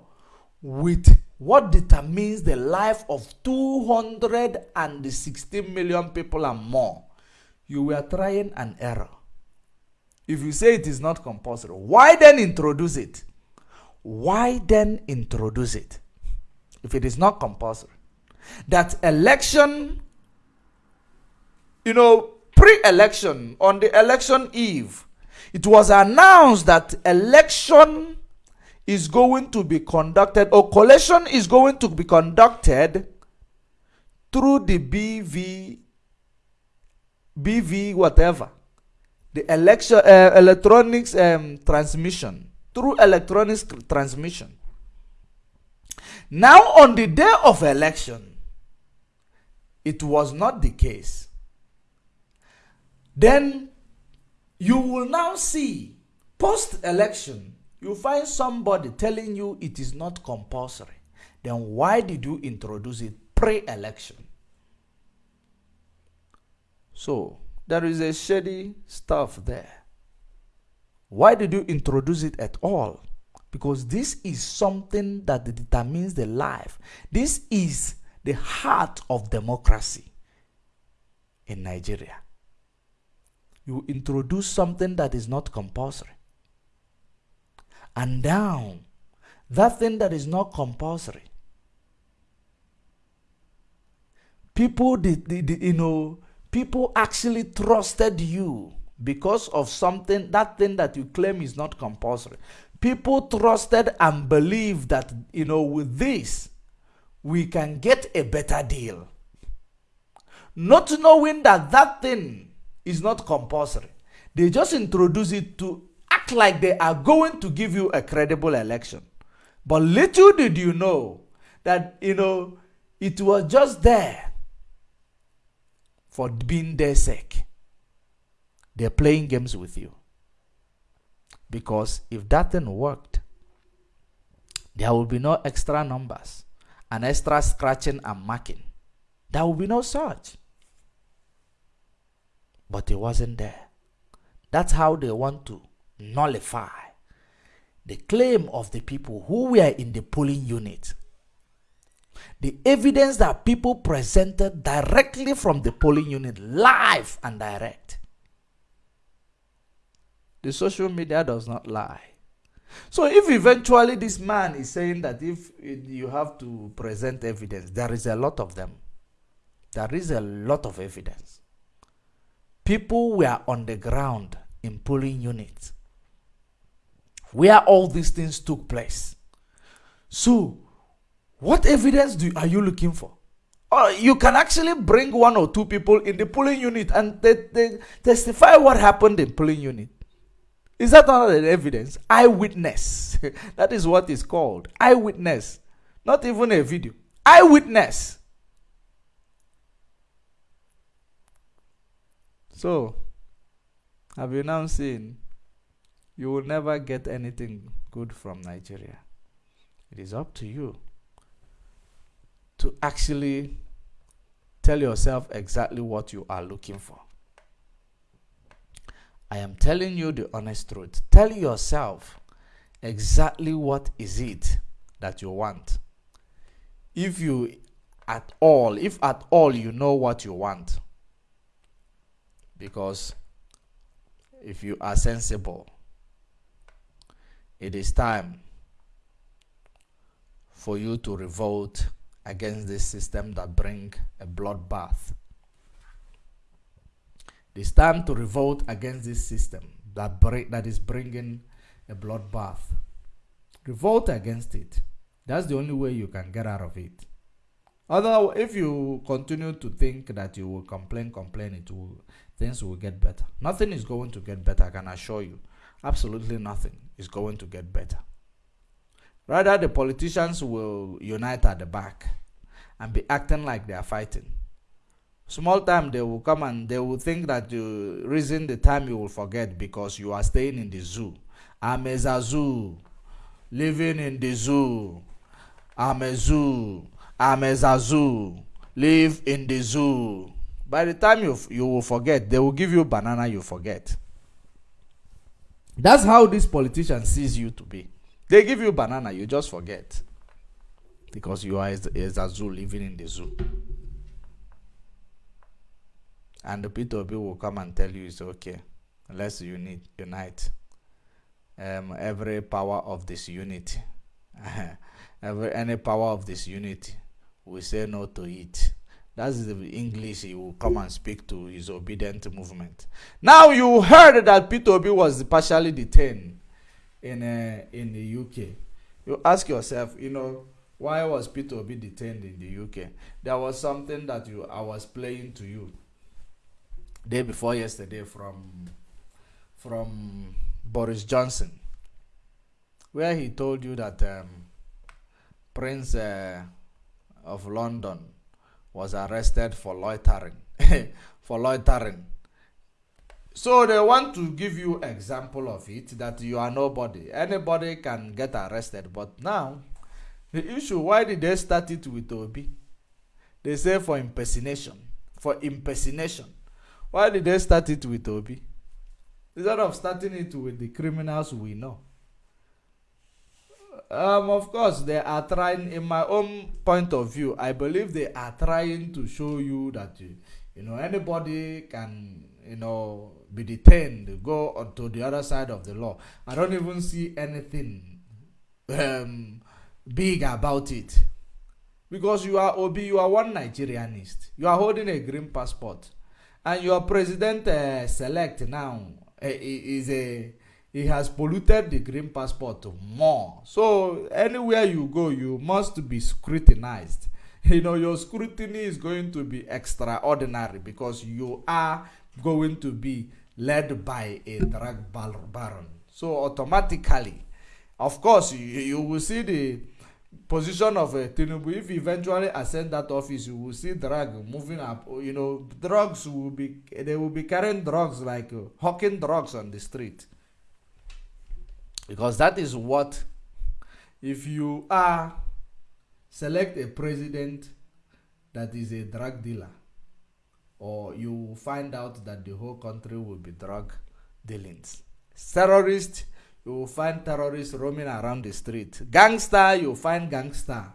with what determines the life of 260 million people and more. You were trying an error. If you say it is not compulsory, why then introduce it? Why then introduce it? If it is not compulsory. That election, you know, pre election, on the election eve, it was announced that election is going to be conducted or collation is going to be conducted through the BV BV whatever. The election uh, electronics um, transmission. Through electronics transmission. Now on the day of election it was not the case. Then you will now see post election, you find somebody telling you it is not compulsory. Then why did you introduce it pre election? So there is a shady stuff there. Why did you introduce it at all? Because this is something that determines the life. This is the heart of democracy in Nigeria you introduce something that is not compulsory. And down. that thing that is not compulsory, people did, did, did, you know people actually trusted you because of something that thing that you claim is not compulsory people trusted and believed that you know with this we can get a better deal not knowing that that thing is not compulsory. They just introduce it to act like they are going to give you a credible election. But little did you know that, you know, it was just there for being their sake. They're playing games with you. Because if that thing worked, there will be no extra numbers and extra scratching and marking. There will be no such but it wasn't there. That's how they want to nullify the claim of the people who were in the polling unit The evidence that people presented directly from the polling unit, live and direct. The social media does not lie. So if eventually this man is saying that if you have to present evidence, there is a lot of them. There is a lot of evidence. People were on the ground in polling units where all these things took place. So, what evidence do, are you looking for? Or you can actually bring one or two people in the polling unit and they, they testify what happened in polling unit. Is that not an evidence? Eyewitness. that is what is called. Eyewitness. Not even a video. Eyewitness. So, have you now seen? You will never get anything good from Nigeria. It is up to you to actually tell yourself exactly what you are looking for. I am telling you the honest truth. Tell yourself exactly what is it that you want. If you at all, if at all you know what you want. Because if you are sensible, it is time for you to revolt against this system that bring a bloodbath it's time to revolt against this system that, that is bringing a bloodbath. Revolt against it. That's the only way you can get out of it. Although, if you continue to think that you will complain, complain, it will, things will get better. Nothing is going to get better, I can assure you. Absolutely nothing is going to get better. Rather, the politicians will unite at the back and be acting like they are fighting. Small time they will come and they will think that you reason the time you will forget because you are staying in the zoo. I'm a zoo. Living in the zoo. I'm a zoo. I'm a zoo. Live in the zoo. By the time you you will forget they will give you banana you forget that's how this politician sees you to be they give you banana you just forget because you are a, a zoo living in the zoo and the P2B will come and tell you it's okay. Let's unite. unite. Um, every power of this unity, every any power of this unity, we say no to it. That's the English he will come and speak to his obedient movement. Now you heard that P2B was partially detained in uh, in the UK. You ask yourself, you know, why was P2B detained in the UK? There was something that you I was playing to you day before yesterday from from Boris Johnson, where he told you that um, Prince uh, of London was arrested for loitering, for loitering. So they want to give you example of it that you are nobody. Anybody can get arrested, but now the issue why did they start it with Obi? They say for impersonation, for impersonation. Why did they start it with Obi? Instead of starting it with the criminals we know. Um, of course, they are trying, in my own point of view, I believe they are trying to show you that, you, you know, anybody can, you know, be detained, go on to the other side of the law. I don't even see anything um, big about it. Because you are Obi, you are one Nigerianist. You are holding a green passport and your president uh, select now uh, is a he has polluted the green passport more so anywhere you go you must be scrutinized you know your scrutiny is going to be extraordinary because you are going to be led by a drug baron so automatically of course you, you will see the position of uh, Tinubu, if eventually ascend that office, you will see drug moving up. You know, drugs will be they will be carrying drugs like uh, hawking drugs on the street. Because that is what, if you are select a president that is a drug dealer, or you find out that the whole country will be drug dealings, terrorists you will find terrorists roaming around the street. Gangster, you find gangster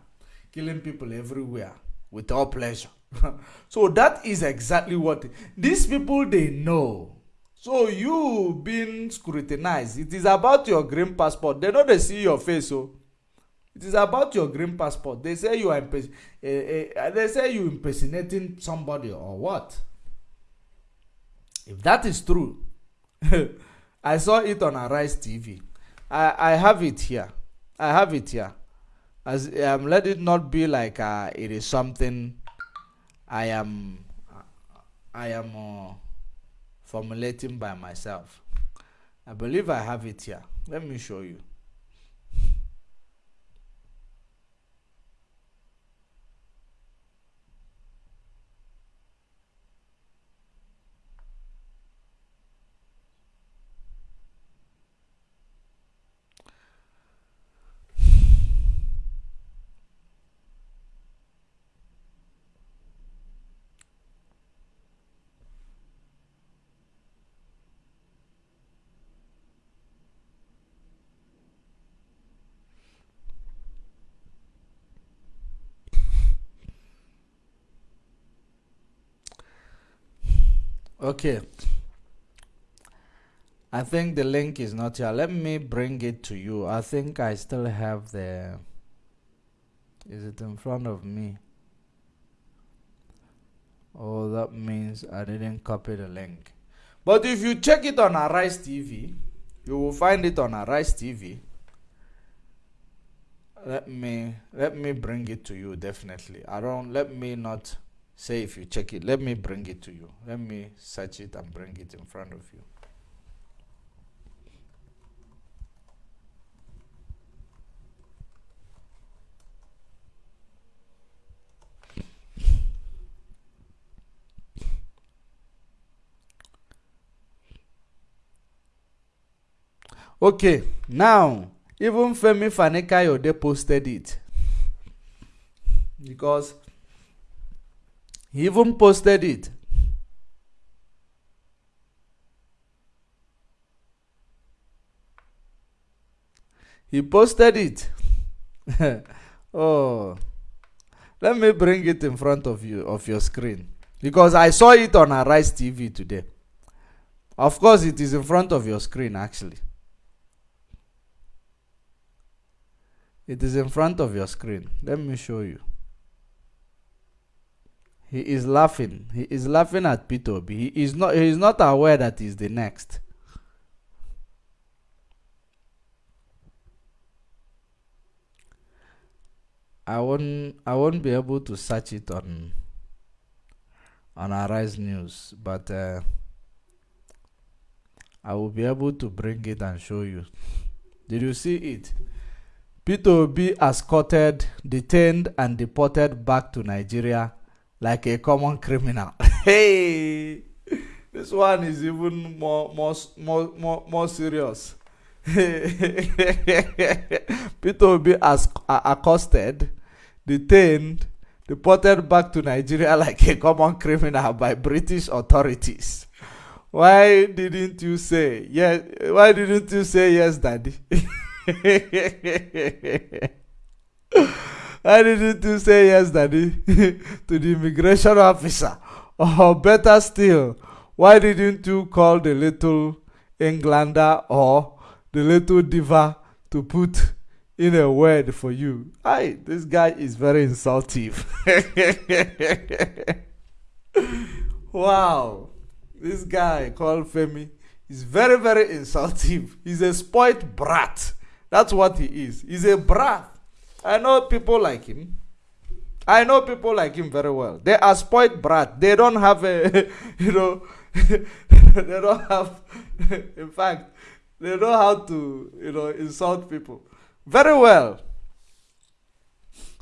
killing people everywhere with all pleasure. so that is exactly what these people they know. So you being scrutinized, it is about your green passport. They know they see your face, so it is about your green passport. They say you are imperson- uh, uh, they say you impersonating somebody or what? If that is true, I saw it on Arise TV. I, I have it here. I have it here. As um, let it not be like uh, it is something I am I am uh, formulating by myself. I believe I have it here. Let me show you. Okay. I think the link is not here. Let me bring it to you. I think I still have the. Is it in front of me? Oh, that means I didn't copy the link. But if you check it on Arise TV, you will find it on Arise TV. Let me let me bring it to you definitely. I don't let me not say if you check it let me bring it to you. Let me search it and bring it in front of you. Okay now even femi fanekayode posted it. Because he even posted it. He posted it. oh. Let me bring it in front of you of your screen. Because I saw it on Arise TV today. Of course, it is in front of your screen actually. It is in front of your screen. Let me show you. He is laughing. He is laughing at Peter He is not he is not aware that he's the next. I won't I won't be able to search it on on Arise News, but uh, I will be able to bring it and show you. Did you see it? Peter Obi escorted, detained, and deported back to Nigeria like a common criminal. hey, this one is even more more more more, more serious. Peter will be as, accosted, detained, deported back to Nigeria like a common criminal by British authorities. Why didn't you say yes? Why didn't you say yes, Daddy? Why didn't you say yes, Daddy, to the immigration officer? Or better still, why didn't you call the little Englander or the little diva to put in a word for you? Hi, this guy is very insultive. wow, this guy called Femi is very, very insultive. He's a spoilt brat. That's what he is. He's a brat. I know people like him. I know people like him very well. They are spoiled brat. They don't have a, you know, they don't have, in fact, they know how to, you know, insult people very well.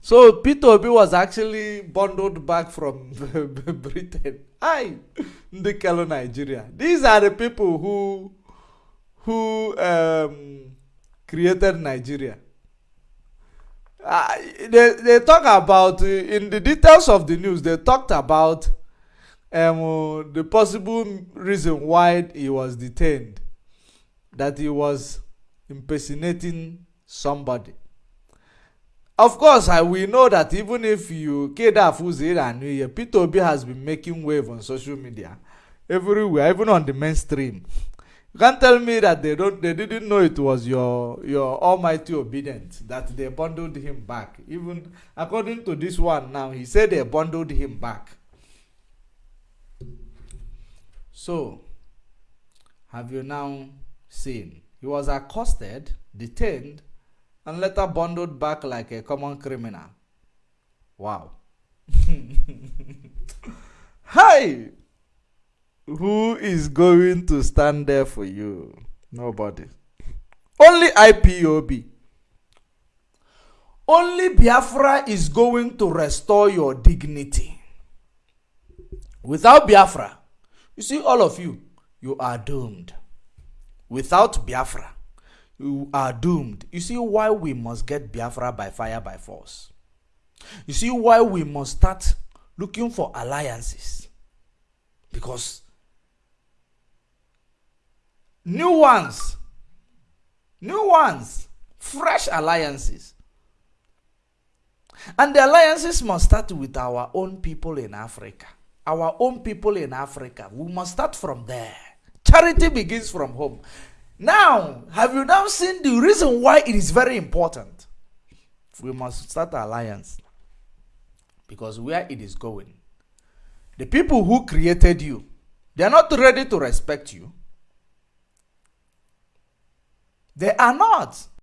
So Peter Obi was actually bundled back from Britain. I, Ndekelo, Nigeria. These are the people who, who um, created Nigeria. Uh, they, they talk about uh, in the details of the news they talked about um, the possible reason why he was detained that he was impersonating somebody Of course, I we know that even if you Keda Fuzira and New Year, Peter Obi has been making wave on social media everywhere, even on the mainstream. Can't tell me that they don't they didn't know it was your your almighty obedience that they bundled him back. Even according to this one now, he said they bundled him back. So have you now seen? He was accosted, detained, and later bundled back like a common criminal. Wow. Hi! Who is going to stand there for you? Nobody. Only IPOB. Only Biafra is going to restore your dignity. Without Biafra, you see, all of you, you are doomed. Without Biafra, you are doomed. You see why we must get Biafra by fire by force. You see why we must start looking for alliances. Because new ones, new ones, fresh alliances. And the alliances must start with our own people in Africa. Our own people in Africa. We must start from there. Charity begins from home. Now, have you now seen the reason why it is very important? We must start alliance. Because where it is going, the people who created you, they are not ready to respect you. They are not.